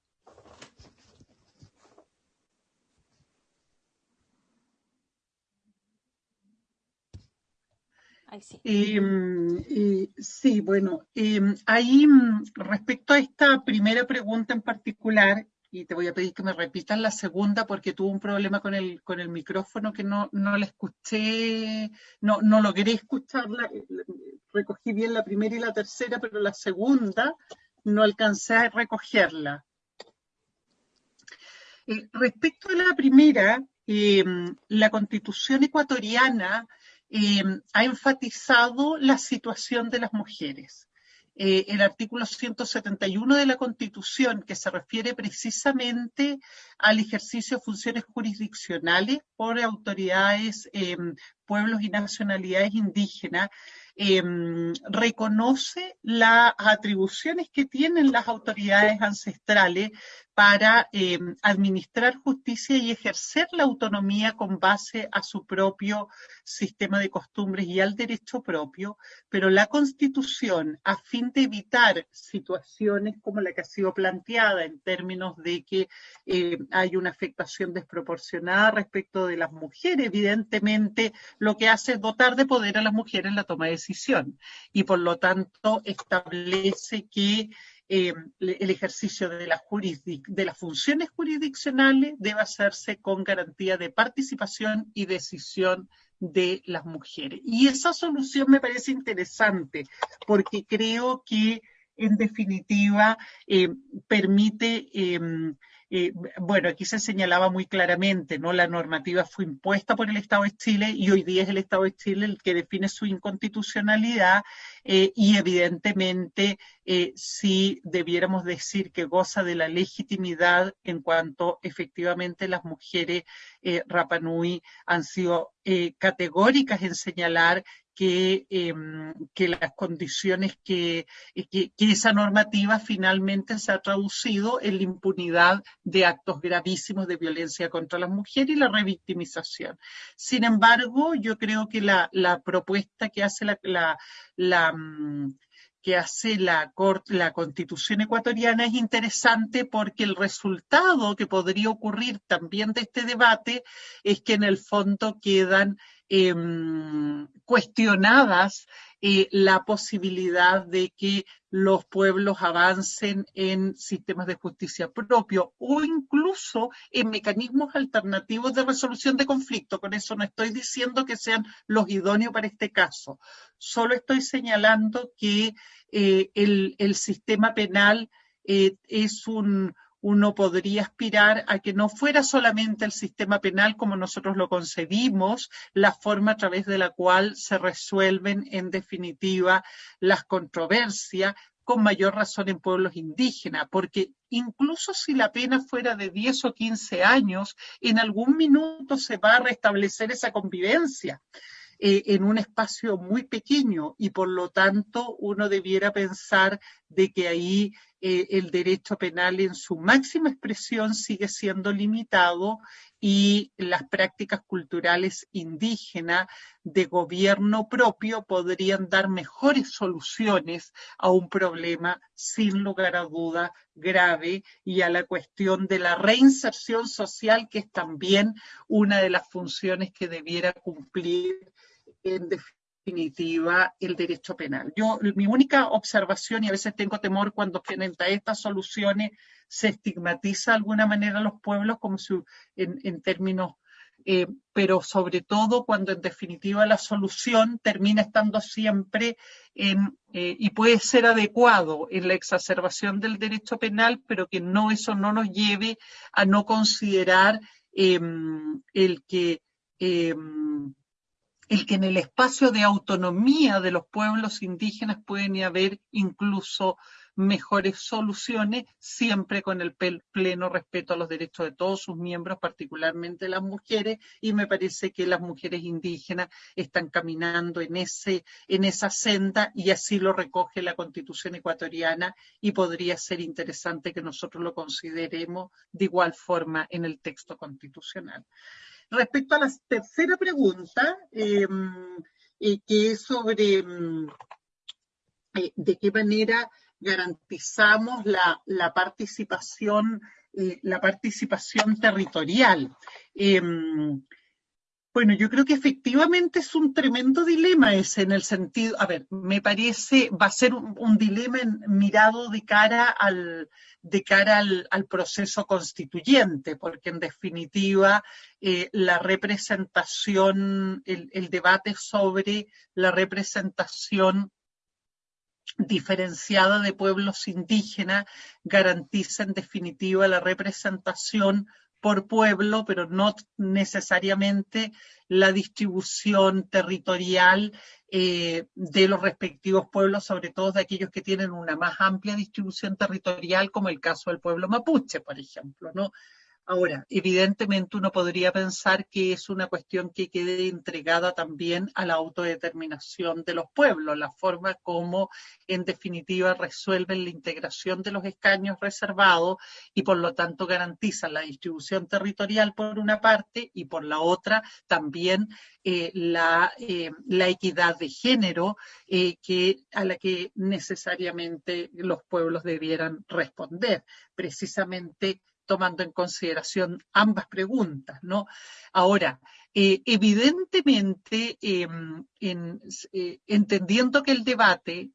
Sí. Em, sí, bueno, em, ahí mm, respecto a esta primera pregunta en particular, y te voy a pedir que me repitas la segunda porque tuve un problema con el, con el micrófono que no, no la escuché, no, no logré escucharla, recogí bien la primera y la tercera, pero la segunda no alcancé a recogerla. Eh, respecto a la primera, em, la constitución ecuatoriana Em, ha enfatizado la situación de las mujeres. Eh, el artículo 171 de la Constitución, que se refiere precisamente al ejercicio de funciones jurisdiccionales por autoridades, em, pueblos y nacionalidades indígenas, Em, reconoce las atribuciones que tienen las autoridades ancestrales para em, administrar justicia y ejercer la autonomía con base a su propio sistema de costumbres y al derecho propio, pero la Constitución, a fin de evitar situaciones como la que ha sido planteada en términos de que eh, hay una afectación desproporcionada respecto de las mujeres, evidentemente lo que hace es dotar de poder a las mujeres en la toma de decisión. Y por lo tanto establece que eh, el ejercicio de, la de las funciones jurisdiccionales debe hacerse con garantía de participación y decisión de las mujeres. Y esa solución me parece interesante porque creo que en definitiva eh, permite em, eh, bueno, aquí se señalaba muy claramente, ¿no? La normativa fue impuesta por el Estado de Chile y hoy día es el Estado de Chile el que define su inconstitucionalidad eh, y evidentemente eh, si debiéramos decir que goza de la legitimidad en cuanto efectivamente las mujeres Rapanui han sido categóricas en señalar que, em, que las condiciones que, que, esa normativa finalmente se ha traducido en la impunidad de actos gravísimos de violencia contra las mujeres y la revictimización. Sin embargo, yo creo que la, la propuesta que hace la, la, mm, que hace la, la constitución ecuatoriana es interesante porque el resultado que podría ocurrir también de este debate es que en el fondo quedan Em, cuestionadas eh, la posibilidad de que los pueblos avancen en sistemas de justicia propio o incluso en mecanismos alternativos de resolución de conflicto. Con eso no estoy diciendo que sean los idóneos para este caso. Solo estoy señalando que eh, el, el, sistema penal eh, es un, uno podría aspirar a que no fuera solamente el sistema penal como nosotros lo concebimos, la forma a través de la cual se resuelven en definitiva las controversias, con mayor razón en pueblos indígenas, porque incluso si la pena fuera de 10 o 15 años, en algún minuto se va a restablecer esa convivencia. Eh, en un espacio muy pequeño y por lo tanto uno debiera pensar de que ahí eh, el derecho penal en su máxima expresión sigue siendo limitado y las prácticas culturales indígenas de gobierno propio podrían dar mejores soluciones a un problema sin lugar a duda grave y a la cuestión de la reinserción social, que es también una de las funciones que debiera cumplir en definitiva el derecho penal. Yo, mi única observación, y a veces tengo temor cuando frente a estas soluciones se estigmatiza de alguna manera a los pueblos como si en, términos, eh, pero sobre todo cuando en definitiva la solución termina estando siempre en, eh, y puede ser adecuado en la exacerbación del derecho penal, pero que no eso no nos lleve a no considerar em, el que el que en el espacio de autonomía de los pueblos indígenas pueden haber incluso mejores soluciones, siempre con el pleno respeto a los derechos de todos sus miembros, particularmente las mujeres, y me parece que las mujeres indígenas están caminando en, ese, en esa senda y así lo recoge la Constitución ecuatoriana y podría ser interesante que nosotros lo consideremos de igual forma en el texto constitucional. Respecto a la tercera pregunta, em, eh, que es sobre em, eh, de qué manera garantizamos la, participación, eh, la participación territorial. Bueno, yo creo que efectivamente es un tremendo dilema ese en el sentido, a ver, me parece, va a ser un, dilema mirado de cara al, de cara al, proceso constituyente, porque en definitiva eh, la representación, el, el, debate sobre la representación diferenciada de pueblos indígenas garantiza en definitiva la representación por pueblo, pero no necesariamente la distribución territorial eh, de los respectivos pueblos, sobre todo de aquellos que tienen una más amplia distribución territorial, como el caso del pueblo mapuche, por ejemplo, ¿no? Ahora, evidentemente uno podría pensar que es una cuestión que quede entregada también a la autodeterminación de los pueblos, la forma como en definitiva resuelven la integración de los escaños reservados y por lo tanto garantizan la distribución territorial por una parte y por la otra también eh, la, eh, la, equidad de género eh, a la que necesariamente los pueblos debieran responder. Precisamente tomando en consideración ambas preguntas, ¿no? Ahora, eh, evidentemente, em, eh, entendiendo que el debate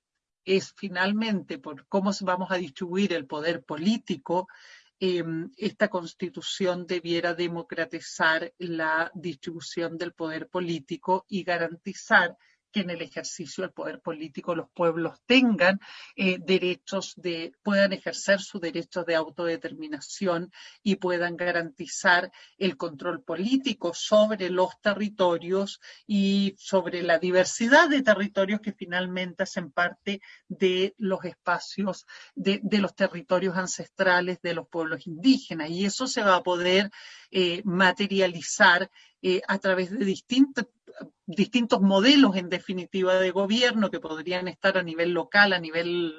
es finalmente por cómo vamos a distribuir el poder político, em, esta constitución debiera democratizar la distribución del poder político y garantizar que en el ejercicio del poder político los pueblos tengan eh, derechos de, puedan ejercer su derecho de autodeterminación y puedan garantizar el control político sobre los territorios y sobre la diversidad de territorios que finalmente hacen parte de los espacios, de, los territorios ancestrales de los pueblos indígenas. Y eso se va a poder eh, materializar eh, a través de distintos modelos en definitiva de gobierno que podrían estar a nivel local, a nivel,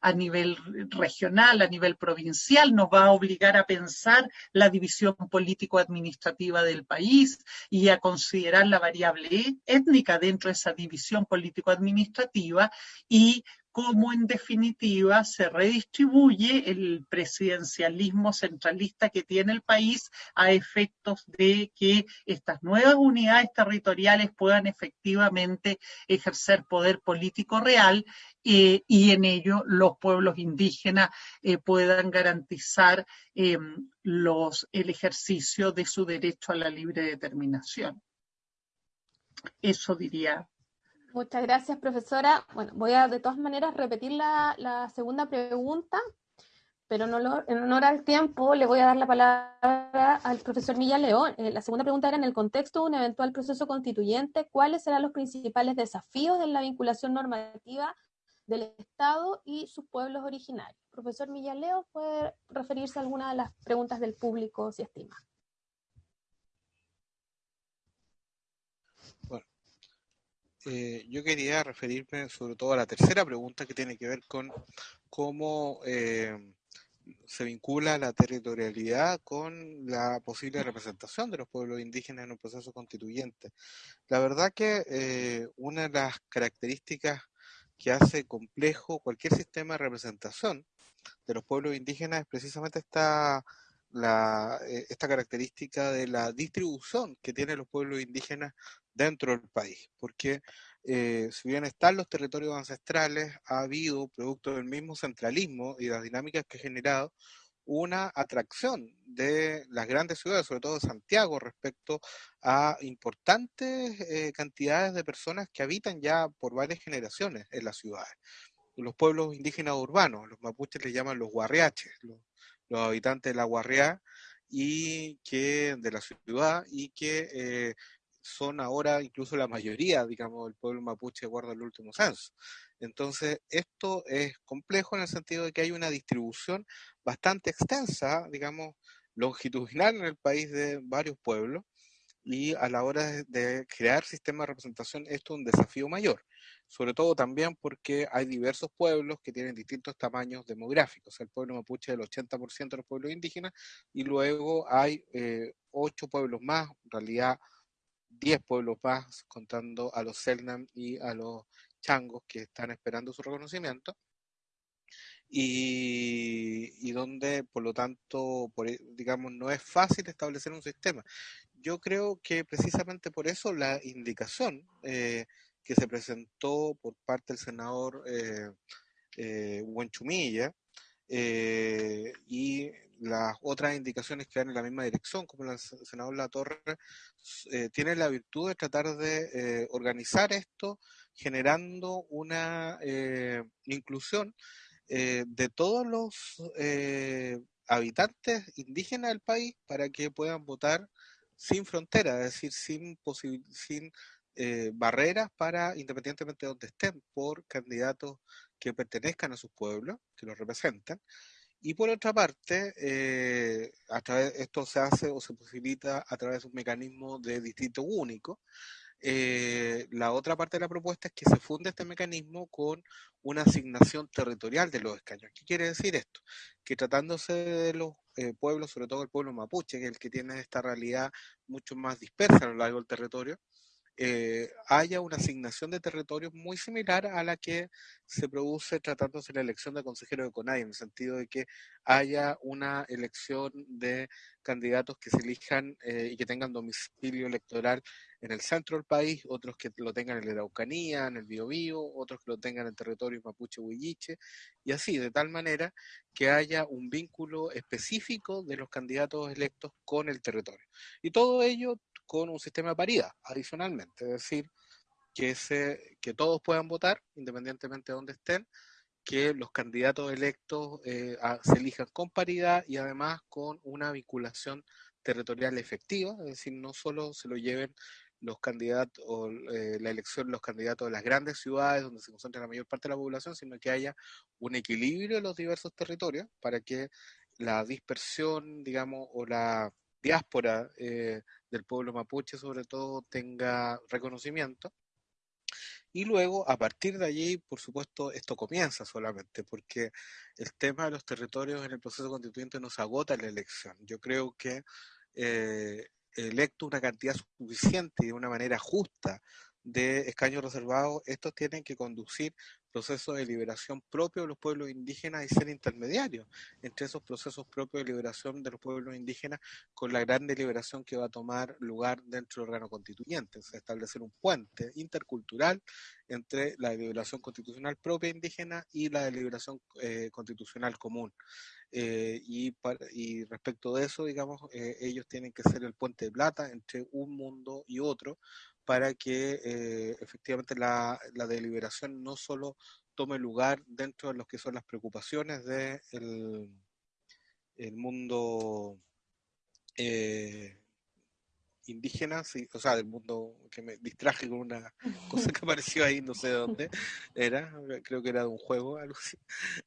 a, nivel regional, a nivel provincial, nos va a obligar a pensar la división político-administrativa del país y a considerar la variable étnica dentro de esa división político-administrativa y cómo en definitiva se redistribuye el presidencialismo centralista que tiene el país a efectos de que estas nuevas unidades territoriales puedan efectivamente ejercer poder político real eh, y en ello los pueblos indígenas eh, puedan garantizar eh, los, el ejercicio de su derecho a la libre determinación. Eso diría Muchas gracias, profesora. Bueno, voy a de todas maneras repetir la, segunda pregunta, pero en honor, al tiempo le voy a dar la palabra al profesor Milla León. Eh, la segunda pregunta era en el contexto de un eventual proceso constituyente, ¿cuáles serán los principales desafíos en la vinculación normativa del Estado y sus pueblos originarios? Profesor Millaleo, puede referirse a alguna de las preguntas del público, si estima. Eh, yo quería referirme sobre todo a la tercera pregunta que tiene que ver con cómo eh, se vincula la territorialidad con la posible representación de los pueblos indígenas en un proceso constituyente. La verdad que eh, una de las características que hace complejo cualquier sistema de representación de los pueblos indígenas es precisamente esta la, esta característica de la distribución que tienen los pueblos indígenas dentro del país, porque eh, si bien están los territorios ancestrales, ha habido, producto del mismo centralismo y las dinámicas que ha generado, una atracción de las grandes ciudades, sobre todo de Santiago, respecto a importantes eh, cantidades de personas que habitan ya por varias generaciones en las ciudades. Los pueblos indígenas urbanos, los mapuches les llaman los guarriaches, los, habitantes de la guarriá y que de la ciudad y que eh, son ahora incluso la mayoría, digamos, del pueblo mapuche acuerdo al último censo. Entonces, esto es complejo en el sentido de que hay una distribución bastante extensa, digamos, longitudinal en el país de varios pueblos, y a la hora de, crear sistemas de representación esto es un desafío mayor, sobre todo también porque hay diversos pueblos que tienen distintos tamaños demográficos, el pueblo mapuche es el 80% de los pueblos indígenas y luego hay eh, ocho pueblos más, en realidad 10 pueblos más contando a los Selnam y a los changos que están esperando su reconocimiento. Y, donde por lo tanto, por, e, digamos, no es fácil establecer un sistema. Yo creo que precisamente por eso la indicación eh, que se presentó por parte del senador eh, eh Huenchumilla eh, y las otras indicaciones que van en la misma dirección, como el senador La Torre, eh, tiene la virtud de tratar de organizar esto generando una inclusión de todos los habitantes indígenas del país para que puedan votar sin frontera, es decir, sin, sin eh, barreras para, independientemente de donde estén, por candidatos que pertenezcan a sus pueblos, que los representan. Y por otra parte, eh, a través, esto se hace o se posibilita a través de un mecanismo de distrito único, eh, la otra parte de la propuesta es que se funde este mecanismo con una asignación territorial de los escaños. ¿Qué quiere decir esto? Que tratándose de los eh, pueblos, sobre todo el pueblo mapuche, que es el que tiene esta realidad mucho más dispersa a lo largo del territorio, eh, haya una asignación de territorios muy similar a la que se produce tratándose la elección de consejeros de CONAI, en el sentido de que haya una elección de candidatos que se elijan eh, y que tengan domicilio electoral en el centro del país, otros que lo tengan en la Araucanía, en el Biobío, otros que lo tengan en territorio mapuche huilliche, y así, de tal manera que haya un vínculo específico de los candidatos electos con el territorio. Y todo ello con un sistema de paridad, adicionalmente, es decir, que, se, que todos puedan votar, independientemente de donde estén, que los candidatos electos eh, se elijan con paridad y además con una vinculación territorial efectiva, es decir, no solo se lo lleven los candidatos o eh, la elección los candidatos de las grandes ciudades donde se concentra la mayor parte de la población, sino que haya un equilibrio en los diversos territorios para que la dispersión, digamos, o la diáspora eh, del pueblo mapuche sobre todo tenga reconocimiento. Y luego, a partir de allí, por supuesto, esto comienza solamente, porque el tema de los territorios en el proceso constituyente no se agota la elección. Yo creo que eh, electo una cantidad suficiente y de una manera justa de escaños reservados, estos tienen que conducir procesos de liberación propios de los pueblos indígenas y ser intermediarios entre esos procesos propios de liberación de los pueblos indígenas con la gran deliberación que va a tomar lugar dentro del órgano constituyente, es establecer un puente intercultural entre la deliberación constitucional propia indígena y la deliberación eh, constitucional común. Eh, y, y, respecto de eso, digamos, eh, ellos tienen que ser el puente de plata entre un mundo y otro, para que eh, efectivamente la, deliberación no solo tome lugar dentro de lo que son las preocupaciones del de el mundo eh, indígena, o sea, del mundo que me distraje con una *laughs* cosa que apareció ahí, no sé de dónde era, creo que era de un juego, *laughs* algo así.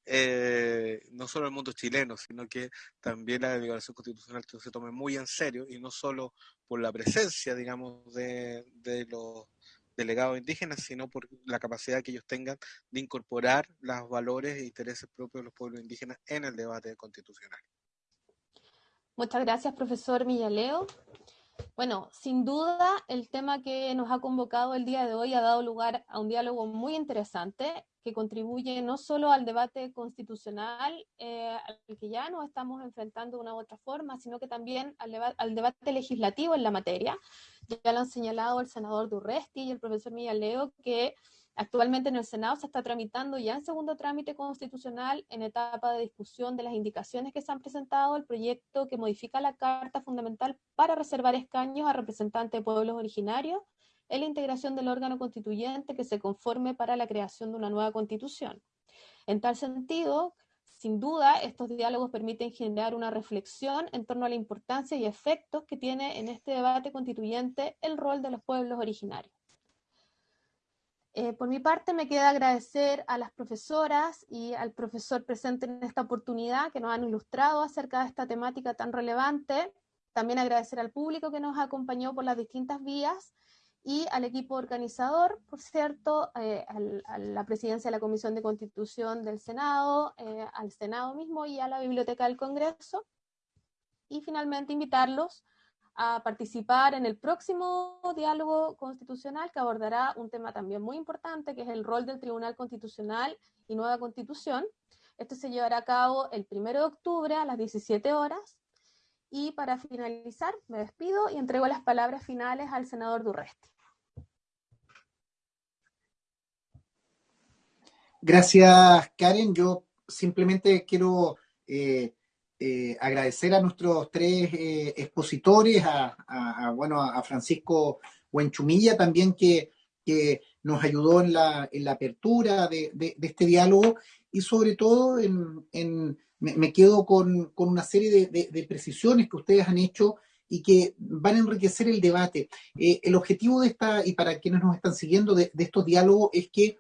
Eh, no solo el mundo chileno, sino que también la deliberación constitucional que se tome muy en serio y no solo por la presencia, digamos, de, de los delegados indígenas, sino por la capacidad que ellos tengan de incorporar los valores e intereses propios de los pueblos indígenas en el debate constitucional. Muchas gracias, profesor Millaleo. Bueno, sin duda el tema que nos ha convocado el día de hoy ha dado lugar a un diálogo muy interesante que contribuye no solo al debate constitucional eh, al que ya nos estamos enfrentando de una u otra forma, sino que también al, al, debate legislativo en la materia. Ya lo han señalado el senador Durresti y el profesor Leo que Actualmente en el Senado se está tramitando ya en segundo trámite constitucional, en etapa de discusión de las indicaciones que se han presentado, el proyecto que modifica la Carta Fundamental para reservar escaños a representantes de pueblos originarios en la integración del órgano constituyente que se conforme para la creación de una nueva constitución. En tal sentido, sin duda, estos diálogos permiten generar una reflexión en torno a la importancia y efectos que tiene en este debate constituyente el rol de los pueblos originarios. Eh, por mi parte, me queda agradecer a las profesoras y al profesor presente en esta oportunidad que nos han ilustrado acerca de esta temática tan relevante. También agradecer al público que nos acompañó por las distintas vías y al equipo organizador, por cierto, eh, a la presidencia de la Comisión de Constitución del Senado, eh, al Senado mismo y a la Biblioteca del Congreso. Y finalmente invitarlos a participar en el próximo diálogo constitucional que abordará un tema también muy importante, que es el rol del Tribunal Constitucional y nueva constitución. Este se llevará a cabo el 1 de octubre a las 17 horas. Y para finalizar, me despido y entrego las palabras finales al senador Durresti. Gracias, Karen. Yo simplemente quiero eh, eh, agradecer a nuestros tres eh, expositores, a, bueno, a Francisco Huenchumilla también que, nos ayudó en la, en la apertura de, este diálogo y sobre todo en, me, quedo con, una serie de, precisiones que ustedes han hecho y que van a enriquecer el debate. el objetivo de esta, y para quienes nos están siguiendo, de, estos diálogos es que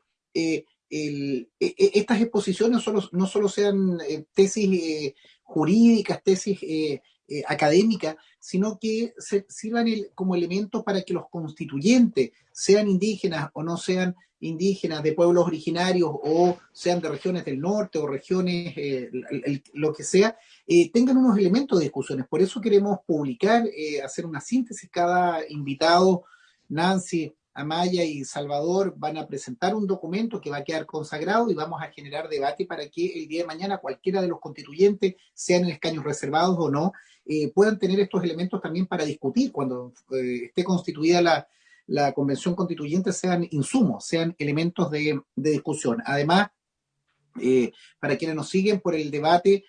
e, e, estas exposiciones solo, no solo sean eh, tesis eh, jurídicas, tesis eh, académicas, sino que sirvan como elementos para que los constituyentes, sean indígenas o no sean indígenas de pueblos originarios o sean de regiones del norte o regiones, lo que sea, tengan unos elementos de discusiones. Por eso queremos publicar, hacer una síntesis cada invitado, Nancy, Amaya y Salvador van a presentar un documento que va a quedar consagrado y vamos a generar debate para que el día de mañana cualquiera de los constituyentes, sean en escaños reservados o no, eh, puedan tener estos elementos también para discutir cuando eh, esté constituida la, convención constituyente, sean insumos, sean elementos de, discusión. Además, eh, para quienes nos siguen por el debate,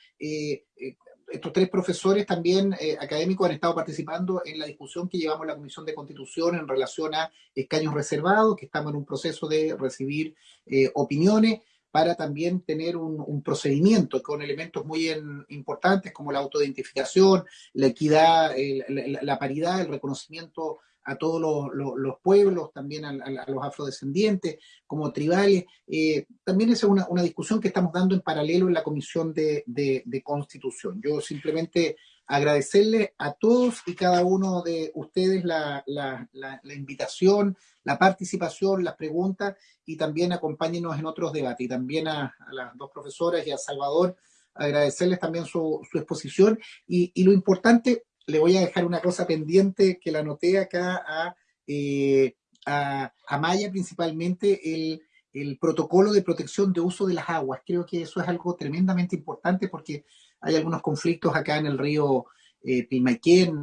estos tres profesores también eh, académicos han estado participando en la discusión que llevamos en la Comisión de Constitución en relación a escaños reservados, que estamos en un proceso de recibir eh, opiniones para también tener un, procedimiento con elementos muy importantes como la autoidentificación, la equidad, la, paridad, el reconocimiento a todos los, pueblos, también a, los afrodescendientes, como tribales. Eh, también es una, discusión que estamos dando en paralelo en la Comisión de, Constitución. Yo simplemente agradecerle a todos y cada uno de ustedes la, invitación, la participación, las preguntas y también acompáñenos en otros debates. Y también a, las dos profesoras y a Salvador agradecerles también su, exposición y, y, lo importante le voy a dejar una cosa pendiente que la anoté acá a, eh, a, Maya principalmente, el, protocolo de protección de uso de las aguas. Creo que eso es algo tremendamente importante porque hay algunos conflictos acá en el río eh,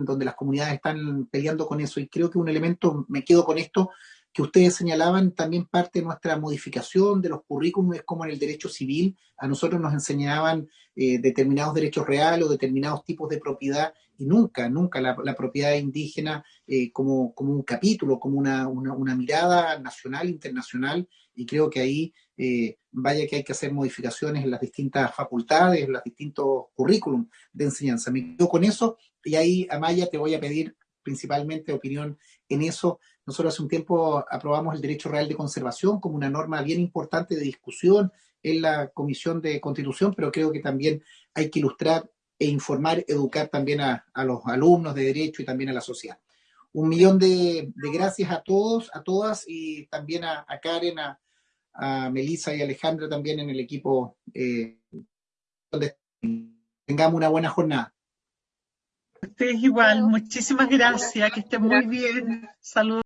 donde las comunidades están peleando con eso y creo que un elemento, me quedo con esto, que ustedes señalaban también parte de nuestra modificación de los currículums, como en el derecho civil, a nosotros nos enseñaban eh, determinados derechos reales o determinados tipos de propiedad y nunca, nunca la, propiedad indígena eh, como, como, un capítulo, como una, una, mirada nacional, internacional, y creo que ahí eh, vaya que hay que hacer modificaciones en las distintas facultades, en los distintos currículums de enseñanza. Me quedo con eso y ahí, Amaya, te voy a pedir principalmente opinión en eso. Nosotros hace un tiempo aprobamos el derecho real de conservación como una norma bien importante de discusión en la Comisión de Constitución, pero creo que también hay que ilustrar e informar, educar también a, los alumnos de derecho y también a la sociedad. Un millón de, gracias a todos, a todas y también a, Karen, a, Melissa y Alejandra también en el equipo. Eh, donde tengamos una buena jornada. Ustedes igual, muchísimas gracias, que estén muy bien. Saludos.